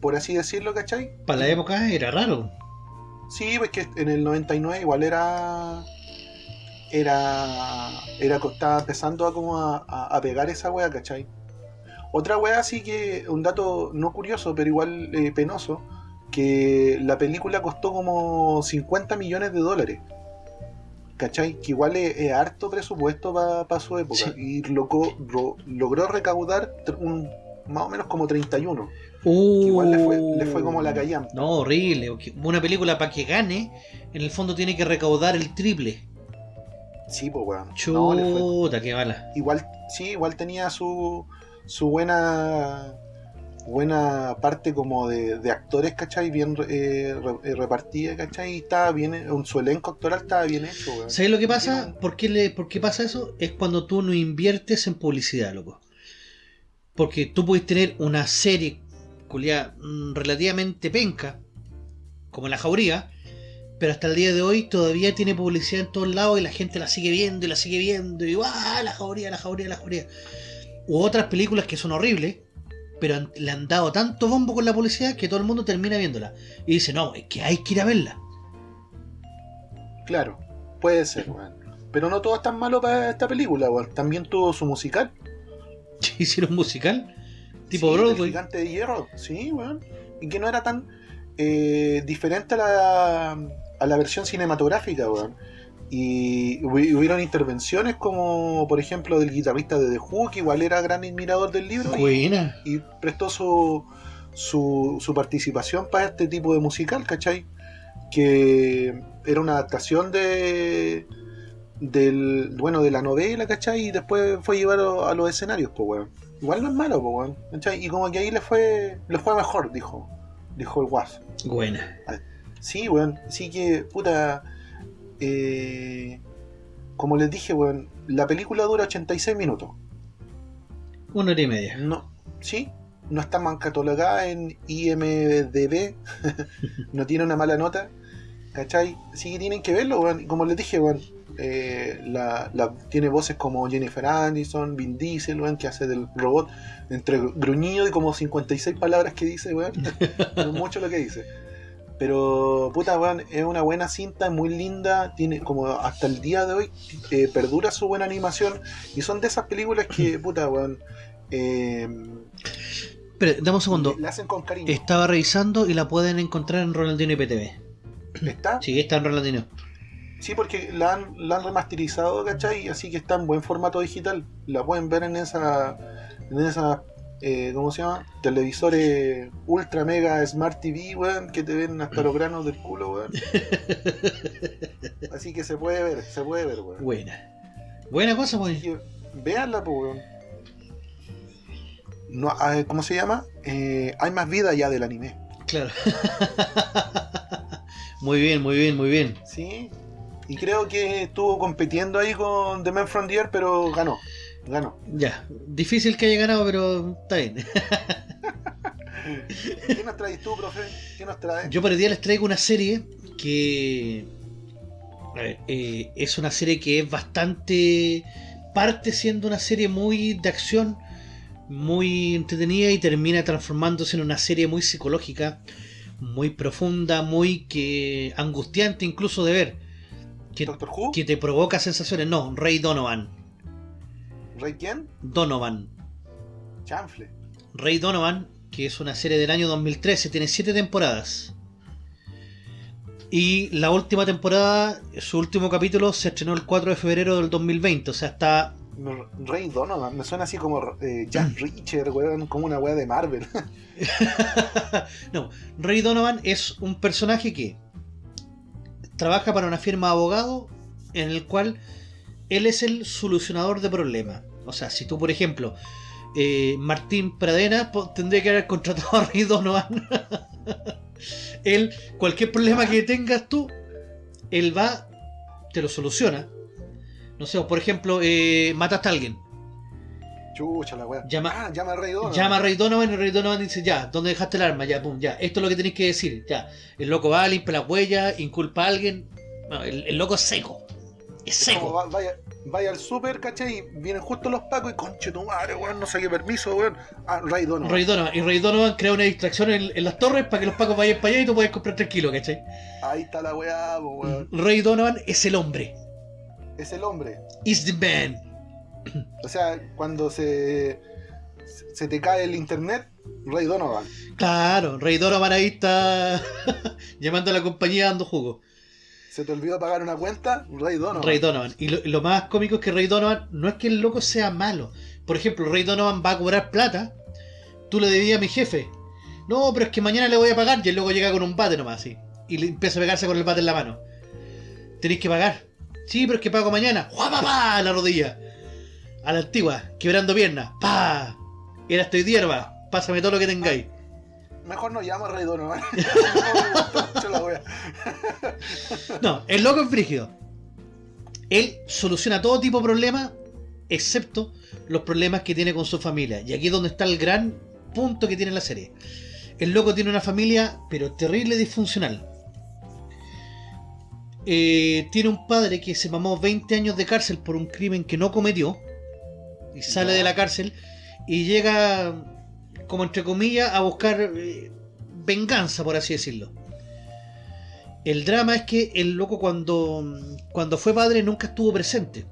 por así decirlo, ¿cachai? Para la época era raro. Sí, pues que en el 99 igual era. Era. Era estaba empezando a como a, a- a pegar esa wea, ¿cachai? Otra wea sí que. Un dato no curioso, pero igual eh, penoso. Que la película costó como 50 millones de dólares. ¿Cachai? Que igual es, es harto presupuesto para su época. Sí. Y loco- ro- logró recaudar un, más o menos como 31. Uh, igual le fue- le fue como la callampa. No, horrible. Una película para que gane, en el fondo tiene que recaudar el triple. Sí, pues weón. No, le fue Chuta, qué mala. igual sí igual tenía su su buena buena parte como de, de actores ¿cachai? bien eh, re- eh, repartida ¿cachai? y estaba bien eh, un su elenco actoral estaba bien hecho weón. ¿Sabes lo que pasa? ¿Por qué, le, ¿Por qué pasa eso? Es cuando tú no inviertes en publicidad, loco. Porque tú puedes tener una serie mm, relativamente penca, como La Jauría, pero hasta el día de hoy todavía tiene publicidad en todos lados y la gente la sigue viendo y la sigue viendo y ¡ah! La Jauría, La Jauría, La Jauría. U otras películas que son horribles, pero han- le han dado tanto bombo con la publicidad que todo el mundo termina viéndola. Y dice, no, es que hay que ir a verla. Claro, puede ser, weón. Pero no todo es tan malo para esta película, weón. También tuvo su musical. Hicieron musical tipo Sí. Gigante de hierro, sí, weón. Y que no era tan eh, diferente a la, a la versión cinematográfica, weón. Y hubi- hubieron intervenciones como, por ejemplo, del guitarrista de The Who, que igual era gran admirador del libro. y- Buena. y prestó su, su, su participación para este tipo de musical, ¿cachai? Que era una adaptación de del bueno de la novela, ¿cachai? Y después fue llevado a los escenarios, pues weón. Igual no es malo, pues weón. ¿cachai? Y como que ahí le fue, le fue mejor, dijo, dijo el Guas. Buena. Sí, weón. Sí que, puta. eh, como les dije, weón, la película dura 86 minutos. Una hora y media. No, sí, no está mal catalogada en IMDB, no tiene una mala nota, ¿cachai? Sí que tienen que verlo, weón. Y Como les dije, weón, eh, la, la- tiene voces como Jennifer Aniston, Vin Diesel, weón, que hace del robot, entre gruñido y como 56 palabras que dice, weón. es mucho lo que dice. Pero, puta, weón, es una buena cinta, es muy linda, tiene como hasta el día de hoy eh, perdura su buena animación y son de esas películas que, puta, weón, eh, dame un segundo. la hacen con cariño. Estaba revisando y la pueden encontrar en Ronaldinho IPTV. ¿Está? Sí, está en Ronaldinho. Sí, porque la han, la han remasterizado, ¿cachai? Así que está en buen formato digital. La pueden ver en esa, en esa eh, ¿cómo se llama? Televisores ultra mega smart TV, weón, que te ven hasta los granos del culo, weón. Así que se puede ver, se puede ver, weón. Buena. Buena cosa, pues. Así que véanla, pues, weón. No, ¿Cómo se llama? Eh, hay más vida ya del anime. Claro. muy bien, muy bien, muy bien. Sí. Y creo que estuvo compitiendo ahí con The Man from the Earth, pero ganó. Ganó. Ya. Difícil que haya ganado, pero está bien. ¿Qué nos traes tú, profe? ¿Qué nos traes? Yo para el día les traigo una serie que. a ver, eh, es una serie que es bastante. Parte siendo una serie muy de acción, muy entretenida y termina transformándose en una serie muy psicológica, muy profunda, muy que angustiante incluso de ver. Que, ¿Doctor Who? que te provoca sensaciones. No, Rey Donovan. ¿Rey quién? Donovan. Chanfle. Rey Donovan, que es una serie del año 2013, tiene 7 temporadas. Y la última temporada, su último capítulo, se estrenó el 4 de febrero del 2020. O sea, está. Rey Donovan. Me suena así como eh, Jack Reacher, weón. Como una weá de Marvel. no, Rey Donovan es un personaje que trabaja para una firma de abogados en el cual él es el solucionador de problemas. O sea, si tú, por ejemplo, eh, Martín Pradena tendría que haber contratado a Donovan. él, cualquier problema que tengas tú, él va, te lo soluciona. No sé, por ejemplo, eh, mataste a alguien. Chucha la weá. Llama- ah, llama a Rey Donovan. Llama a Rey Donovan y Rey Donovan dice, ya, ¿dónde dejaste el arma? Ya, pum, ya, esto es lo que tenéis que decir, ya. El loco va, limpia las huellas, inculpa a alguien. No, el, el loco es seco. Es seco. va- vaya, vaya al super, ¿cachai? Y vienen justo los pacos y conche tu madre, weón. No saqué permiso, weón. Ah, Rey Donovan. Rey Donovan. Y Rey Donovan crea una distracción en, en las torres para que los pacos vayan para allá y tú puedas comprar tranquilo, ¿cachai? Ahí está la weá, weón. Rey Donovan es el hombre. Es el hombre. Is the man. O sea, cuando se, se te cae el internet, Rey Donovan. Claro, Rey Donovan ahí está llamando a la compañía dando jugo. Se te olvidó pagar una cuenta, Rey Donovan. Rey Donovan. Y lo, más cómico es que Rey Donovan no es que el loco sea malo. Por ejemplo, Rey Donovan va a cobrar plata. Tú le debías a mi jefe. No, pero es que mañana le voy a pagar. Y el loco llega con un bate nomás así. Y le empieza a pegarse con el bate en la mano. Tenéis que pagar. Sí, pero es que pago mañana. ¡Jua, pa, pa! A la rodilla. A la antigua. Quebrando piernas. ¡Pa! Era estoy hierba. Pásame todo lo que tengáis. Mejor no llama a Rey Donovan. No, el loco es frígido. Él soluciona todo tipo de problemas excepto los problemas que tiene con su familia. Y aquí es donde está el gran punto que tiene la serie. El loco tiene una familia, pero terrible disfuncional. Eh, tiene un padre que se mamó 20 años de cárcel por un crimen que no cometió. Y sale de la cárcel y llega, como entre comillas, a buscar eh, venganza, por así decirlo. El drama es que el loco cuando, cuando fue padre nunca estuvo presente.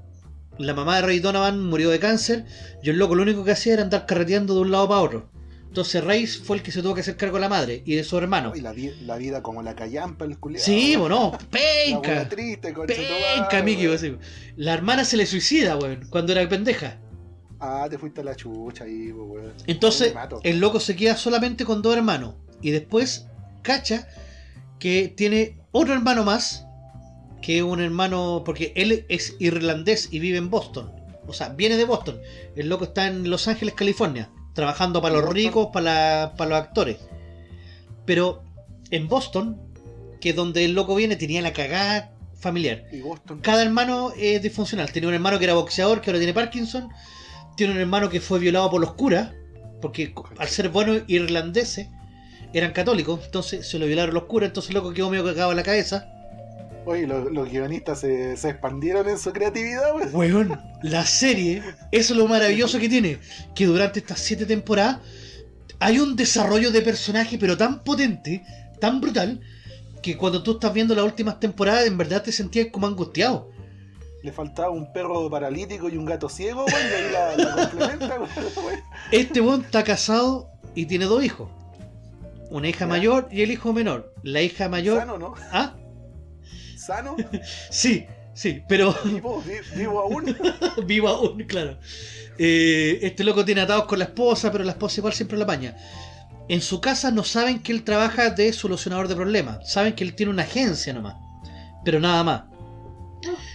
La mamá de Ray Donovan murió de cáncer y el loco lo único que hacía era andar carreteando de un lado para otro. Entonces Ray fue el que se tuvo que hacer cargo de la madre y de su hermano. Y la, vi- la vida como la callampa, el culiado. Sí, bueno, La penca. triste, madre, Penca, Miki. La hermana se le suicida, weón, cuando era pendeja. Ah, te fuiste a la chucha ahí, pues, weón. Entonces, el loco se queda solamente con dos hermanos. Y después cacha que tiene otro hermano más. Que es un hermano. Porque él es irlandés y vive en Boston. O sea, viene de Boston. El loco está en Los Ángeles, California. Trabajando para los Boston. ricos, para, la- para los actores. Pero en Boston, que es donde el loco viene, tenía la cagada familiar. Y Boston. Cada hermano es disfuncional. Tiene un hermano que era boxeador, que ahora tiene Parkinson. Tiene un hermano que fue violado por los curas, porque al ser buenos irlandeses eran católicos, entonces se lo violaron los curas, entonces loco quedó medio cagado en la cabeza. Oye, los, los guionistas se, se expandieron en su creatividad, weón. Weón, la serie, eso es lo maravilloso que tiene, que durante estas siete temporadas hay un desarrollo de personaje, pero tan potente, tan brutal, que cuando tú estás viendo las últimas temporadas, en verdad te sentías como angustiado. Le faltaba un perro paralítico y un gato ciego, weón, y ahí la, la complementa, weón. Este weón está casado y tiene dos hijos. Una hija Ya. mayor y el hijo menor. La hija mayor. Sano, ¿no? ¿Ah? Sano, Sí, sí, pero vivo, vi- vivo aún. vivo aún, claro. Eh, este loco tiene atados con la esposa, pero la esposa igual siempre la apaña. En su casa no saben que él trabaja de solucionador de problemas. Saben que él tiene una agencia nomás. Pero nada más.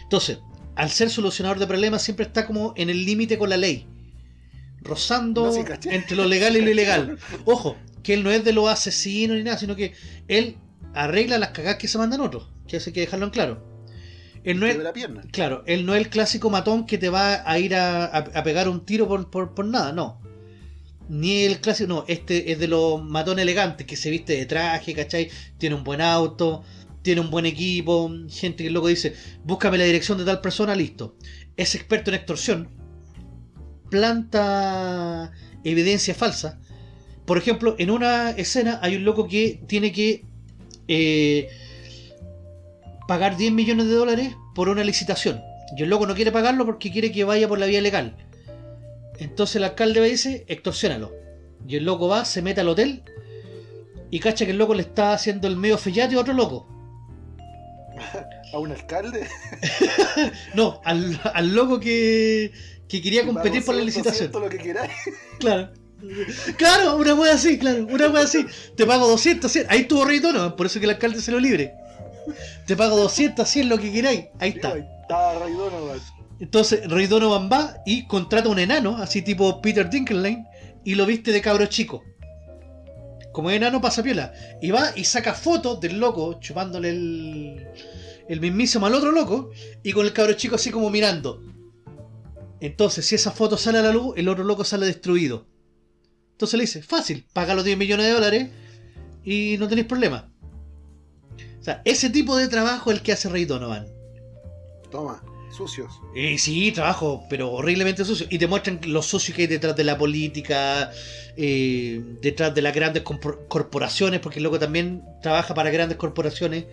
Entonces, al ser solucionador de problemas, siempre está como en el límite con la ley. Rozando No, sí, caché. entre lo legal y lo ilegal. Ojo, que él no es de los asesinos ni nada, sino que él arregla las cagadas que se mandan otros. Que hay que dejarlo en claro. Él no es, de la pierna. Claro, él no es el clásico matón que te va a ir a, a- a pegar un tiro por, por- por nada, no. Ni el clásico, no, este es de los matones elegantes que se viste de traje, ¿cachai? Tiene un buen auto, tiene un buen equipo, gente que luego dice, búscame la dirección de tal persona, listo. Es experto en extorsión, planta evidencia falsa. Por ejemplo, en una escena hay un loco que tiene que eh, pagar 10 millones de dólares por una licitación. Y el loco no quiere pagarlo porque quiere que vaya por la vía legal. Entonces el alcalde le dice, extorsiónalo. Y el loco va, se mete al hotel y cacha que el loco le está haciendo el medio fellate a otro loco. A un alcalde. No, al, al loco que, que quería competir por la 200, licitación. 100, lo que queráis. Claro. Claro, una wea así, claro, una wea así. Te pago 200, 100. Ahí estuvo Rey Donovan, por eso que el alcalde se lo libre. Te pago 200, 100, lo que queráis. Ahí está. Ahí Está Donovan. Entonces Rey Donovan va y contrata un enano, así tipo Peter Dinklage, y lo viste de cabro chico. Como enano pasa piola. Y va y saca fotos del loco chupándole el, el mismísimo al otro loco y con el cabro chico así como mirando. Entonces, si esa foto sale a la luz, el otro loco sale destruido. Entonces le dice, fácil, paga los 10 millones de dólares y no tenéis problema. O sea, ese tipo de trabajo es el que hace Rey Donovan. Toma, sucios. Eh, sí, trabajo, pero horriblemente sucio. Y te muestran lo sucio que hay detrás de la política, eh, detrás de las grandes corporaciones, porque el loco también trabaja para grandes corporaciones.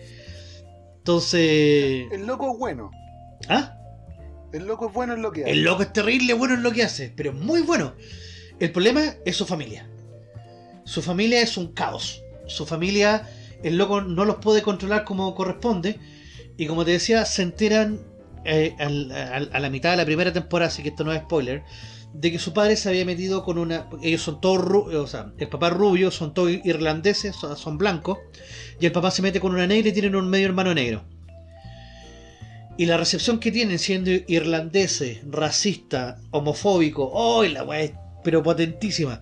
Entonces... El loco es bueno. ¿Ah? El loco es bueno en lo que hace. El loco es terrible, bueno en lo que hace, pero muy bueno. El problema es su familia. Su familia es un caos. Su familia, el loco no los puede controlar como corresponde. Y como te decía, se enteran eh, a la mitad de la primera temporada, así que esto no es spoiler, de que su padre se había metido con una... Ellos son todos, ru- o sea, el papá rubio, son todos irlandeses, son, blancos, y el papá se mete con una negra y tienen un medio hermano negro. Y la recepción que tienen siendo irlandeses, racista, homofóbico, ¡oh! La weá pero potentísima.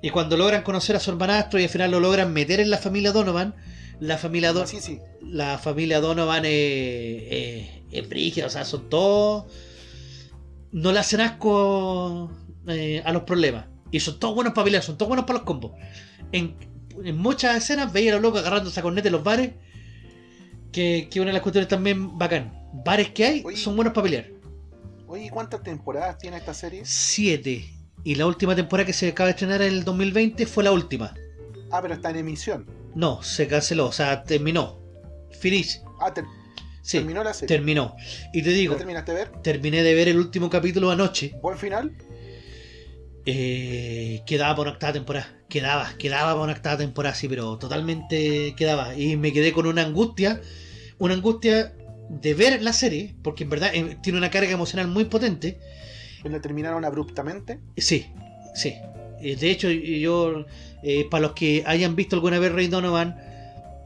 Y cuando logran conocer a su hermanastro y al final lo logran meter en la familia Donovan, la familia, Do- Sí, sí. la familia Donovan es, es, es brígida, o sea, son todos no le hacen asco eh, a los problemas. Y son todos buenos para pelear, son todos buenos para los combos. En, en muchas escenas veía a los locos agarrándose a en los bares. Que, que una de las cuestiones también bacán. Bares que hay Oye. son buenos para pelear. Oye, ¿cuántas temporadas tiene esta serie? Siete. Y la última temporada que se acaba de estrenar en el 2020 fue la última. Ah, pero está en emisión. No, se canceló, o sea, terminó. Finish. Ah, ter- Sí, terminó la serie. terminó. Y te digo, ¿La terminaste de ver? terminé de ver el último capítulo anoche. ¿Buen final? Eh, quedaba para una octava temporada. Quedaba, quedaba para una octava temporada, sí, pero totalmente quedaba. Y me quedé con una angustia, una angustia de ver la serie, porque en verdad eh, tiene una carga emocional muy potente. ¿La terminaron abruptamente? Sí, sí. Eh, De hecho, yo, eh, para los que hayan visto alguna vez Rey Donovan,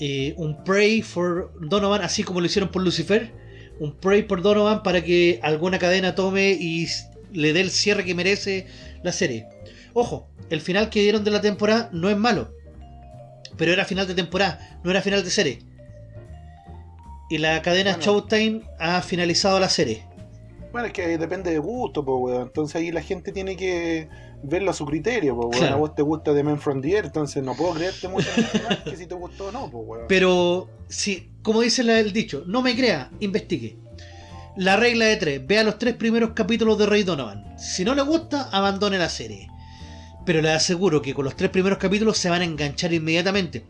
eh, un pray for Donovan, así como lo hicieron por Lucifer, un pray por Donovan para que alguna cadena tome y le dé el cierre que merece la serie. Ojo, el final que dieron de la temporada no es malo, pero era final de temporada, no era final de serie. Y la cadena Bueno. Showtime ha finalizado la serie. Bueno, es que depende de gusto, pues, weón. Entonces ahí la gente tiene que verlo a su criterio, pues, weón. Claro. A vos te gusta The Man from the Air, entonces no puedo creerte mucho que si te gustó o no, pues, weón. Pero, si, como dice el dicho, no me crea, investigue. La regla de tres, vea los tres primeros capítulos de Rey Donovan. Si no le gusta, abandone la serie. Pero le aseguro que con los tres primeros capítulos se van a enganchar inmediatamente.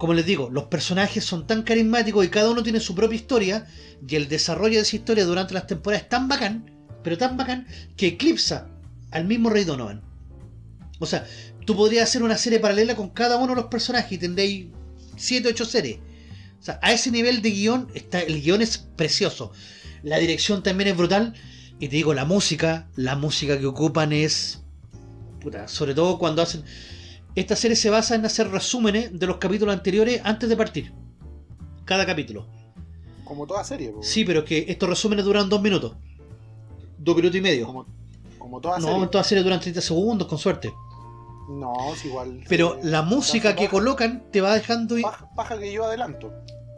Como les digo, los personajes son tan carismáticos y cada uno tiene su propia historia. Y el desarrollo de esa historia durante las temporadas es tan bacán, pero tan bacán, que eclipsa al mismo Rey Donovan. O sea, tú podrías hacer una serie paralela con cada uno de los personajes y tendréis 7, 8 series. O sea, a ese nivel de guion, está, el guion es precioso. La dirección también es brutal. Y te digo, la música, la música que ocupan es... Puta, sobre todo cuando hacen... Esta serie se basa en hacer resúmenes de los capítulos anteriores antes de partir. Cada capítulo. Como toda serie. Sí, pero es que estos resúmenes duran dos minutos. Dos minutos y medio. Como, como toda No, serie. en toda serie duran 30 segundos, con suerte. No, es igual. Pero la música que colocan te va dejando... ir- Paja, paja que yo adelanto.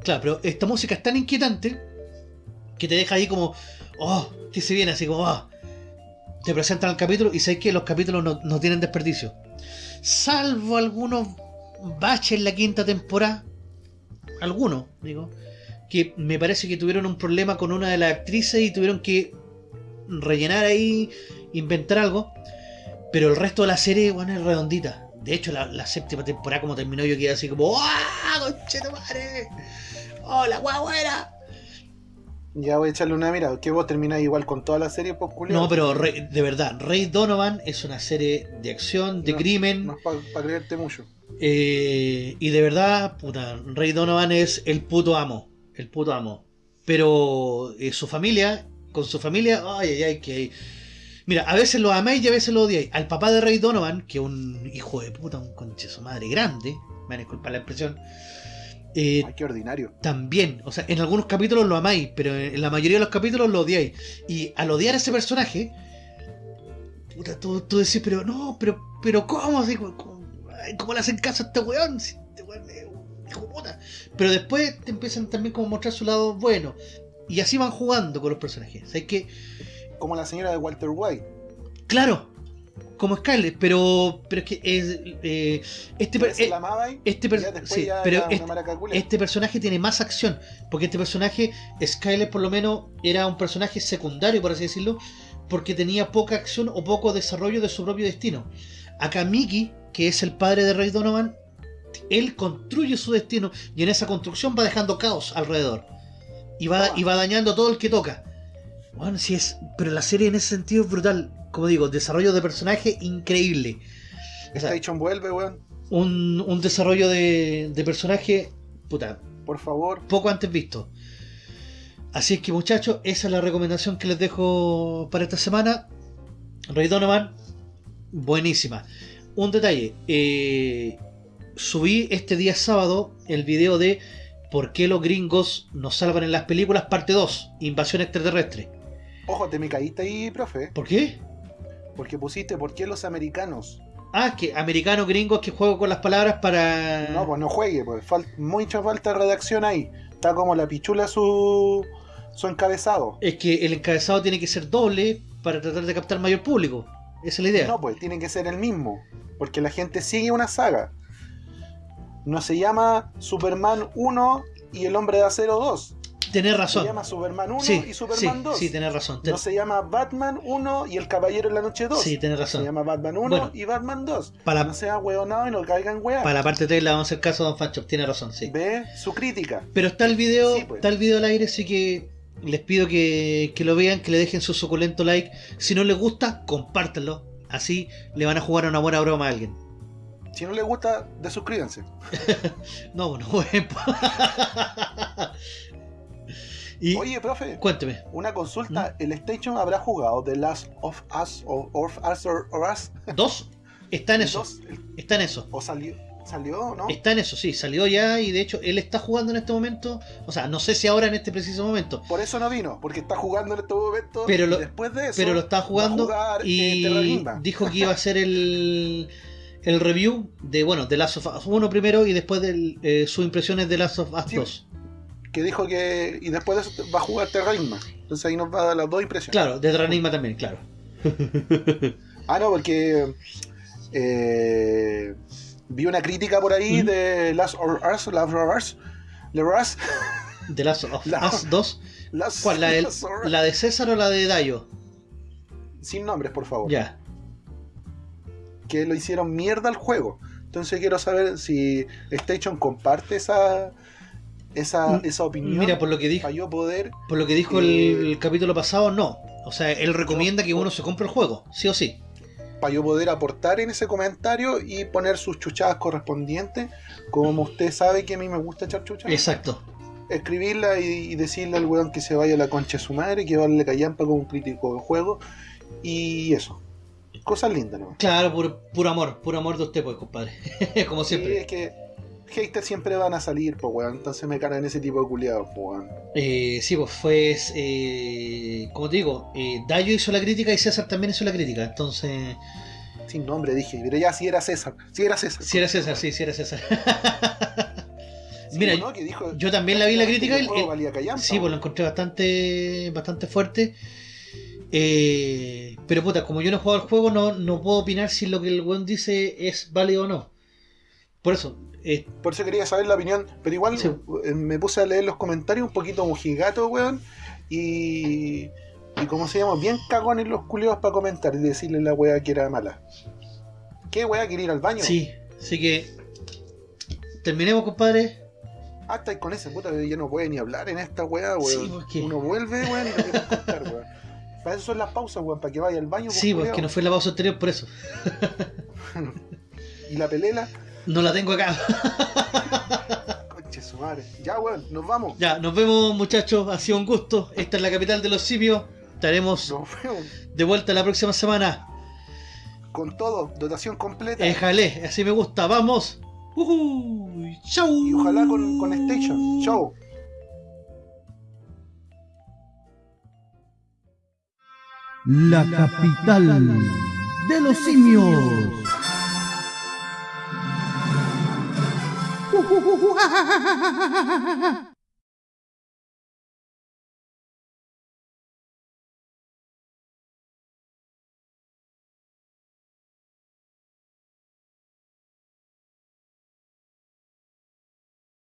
Claro, pero esta música es tan inquietante que te deja ahí como, oh, que se viene así como, oh. Te presentan el capítulo y sabes que los capítulos no, no tienen desperdicio. Salvo algunos baches en la quinta temporada. Algunos, digo. Que me parece que tuvieron un problema con una de las actrices y tuvieron que rellenar ahí, inventar algo. Pero el resto de la serie, bueno, es redondita. De hecho, la, séptima temporada como terminó yo quedé así como ¡Ah! ¡Conchetumare! ¡Oh, la guau buena! Ya voy a echarle una mirada. Que vos termináis igual con toda la serie, pues, culiao. No, pero Rey- de verdad, Rey Donovan es una serie de acción, de No, crimen. No es para creerte mucho. eh, y de verdad, puta, Rey Donovan es el puto amo. El puto amo. Pero eh, su familia, con su familia, ay, ay, ay, que. Mira, a veces lo amáis y a veces lo odiáis. Al papá de Rey Donovan, que es un hijo de puta, un conche su madre grande, me van a disculpar la expresión. Eh, Ay, qué ordinario. también, o sea, en algunos capítulos lo amáis, pero en la mayoría de los capítulos lo odiáis. Y al odiar a ese personaje, puta, tú, tú decís, pero no, pero, pero ¿cómo? Así, ay, ¿Cómo le hacen caso a este weón? Si este weón es un hijo puta. Pero después te empiezan también como a mostrar su lado bueno. Y así van jugando con los personajes. ¿Sabes que Como la señora de Walter White. Claro, como Scarlett, pero, pero es que es, eh, este, per- eh, este ya per- después sí, ya pero este- este personaje tiene más acción, porque este personaje, Skyler por lo menos, era un personaje secundario, por así decirlo, porque tenía poca acción o poco desarrollo de su propio destino. Acá Mickey, que es el padre de Ray Donovan, él construye su destino y en esa construcción va dejando caos alrededor. Y va, Ah. y va dañando a todo el que toca. Bueno, sí es. Pero la serie en ese sentido es brutal. Como digo, desarrollo de personaje increíble. O sea, Station vuelve, weón. un, un desarrollo de, de personaje, puta, Por favor. poco antes visto. Así es que muchachos, esa es la recomendación que les dejo para esta semana. Ray Donovan, buenísima. Un detalle, eh, subí este día sábado el video de ¿Por qué los gringos nos salvan en las películas? Parte 2, Invasión extraterrestre. Ojo, te me caíste ahí, profe. ¿Por qué? Porque pusiste, ¿por qué los americanos? Ah, que americano gringos que juego con las palabras para... No, pues no juegue, pues fal- mucha falta de redacción ahí. Está como la pichula su, su encabezado. Es que el encabezado tiene que ser doble para tratar de captar mayor público. Esa es la idea. No, pues tiene que ser el mismo. Porque la gente sigue una saga. No se llama Superman 1 y el Hombre de Acero 2. Tenés Se razón. llama Superman 1 Sí, y Superman sí, 2. sí, tenés razón. Ten- No se llama Batman 1 y El Caballero en la Noche 2. Sí, tenés Se razón. llama Batman 1 Bueno. y Batman 2. Para- No sea hueonado y no caigan weá. Para la parte 3 le vamos a hacer caso a Don Fanchop, tiene razón, sí. Ve su crítica. Pero está el video, Sí, pues. está el video al aire, así que les pido que, que lo vean, que le dejen su suculento like. Si no les gusta, compártanlo. Así le van a jugar una buena broma a alguien. Si no les gusta, desuscríbanse. No, bueno, bueno. y Oye, profe, cuénteme. una consulta. ¿El Station habrá jugado The Last of Us o Of Us or, or Us? Dos, está en eso. dos, el- Está en eso. ¿O salió? ¿Salió no? Está en eso, sí, salió ya y de hecho él está jugando en este momento. O sea, no sé si ahora en este preciso momento, Por eso no vino, porque está jugando en este momento. Pero y después de eso, pero lo está jugando eh, y dijo que iba a hacer el, el review de, bueno, de Last of Us 1 primero y después de eh, sus impresiones de Last of Us Sí. 2. Que dijo que. Y después de eso va a jugar Terranigma. Entonces ahí nos va a dar las dos impresiones. Claro, de Terranigma también, claro. Ah, no, porque. eh, vi una crítica por ahí ¿Mm? de Last of Us. Last of Us. The Rust. De Last of La- Us 2. Last- ¿Cuál? ¿La de, Last of Us. la de César o la de Dayo? Sin nombres, por favor. Ya. Que lo hicieron mierda al juego. Entonces quiero saber si Station comparte esa. Esa, esa opinión. Mira, por lo que dijo, para yo poder por lo que dijo el, Eh, el capítulo pasado, no. O sea, él recomienda que uno se compre el juego, sí o sí. para yo poder aportar en ese comentario y poner sus chuchadas correspondientes. Como usted sabe que a mí me gusta echar chuchadas. Exacto. Escribirla y, y decirle al weón que se vaya a la concha de su madre, que vale callampa como un crítico de juego. Y eso. Cosas lindas, ¿no? Claro, puro, puro amor, puro amor de usted, pues, compadre. Como Sí, siempre. es que haters siempre van a salir, pues weón. Entonces me cargan ese tipo de culiados, pues weón. Eh, sí, pues fue. Eh, como te digo, eh, Dayo hizo la crítica y César también hizo la crítica. Entonces. Sin nombre dije, pero ya si era César. Si era César. Si era César, sí, si era César. Sí, Mira, ¿no? Que dijo, yo también la vi la crítica el Sí, pues lo encontré bastante bastante fuerte. Eh, pero puta, como yo no he jugado al juego, no, no puedo opinar si lo que el weón dice es válido o no. Por eso, eh, Por eso quería saber la opinión. Pero igual Sí. eh, me puse a leer los comentarios un poquito mojigato, weón. Y. Y como se llama, bien cagones los culiados para comentar y decirle la weá que era mala. ¿Qué weá quiere ir al baño? sí, así que terminemos, compadre. Ah, estáis con esa puta que ya no puede ni hablar en esta weá, weón. Sí, porque- Uno vuelve, weón, y lo quiere contar, weón. Para eso son las pausas, weón, para que vaya al baño. pues, Sí, porque culiao. no fue la pausa anterior, por eso. Y la pelela, No la tengo acá. conche su madre. Ya, weón, nos vamos. Ya, nos vemos, muchachos. Ha sido un gusto. Esta es la capital de los simios. Estaremos de vuelta la próxima semana. Con todo, dotación completa. Éjale, así me gusta. Vamos. Ujú, chau. Y ojalá con, con Station. Chau. La capital de los simios. 啊，哈哈哈哈。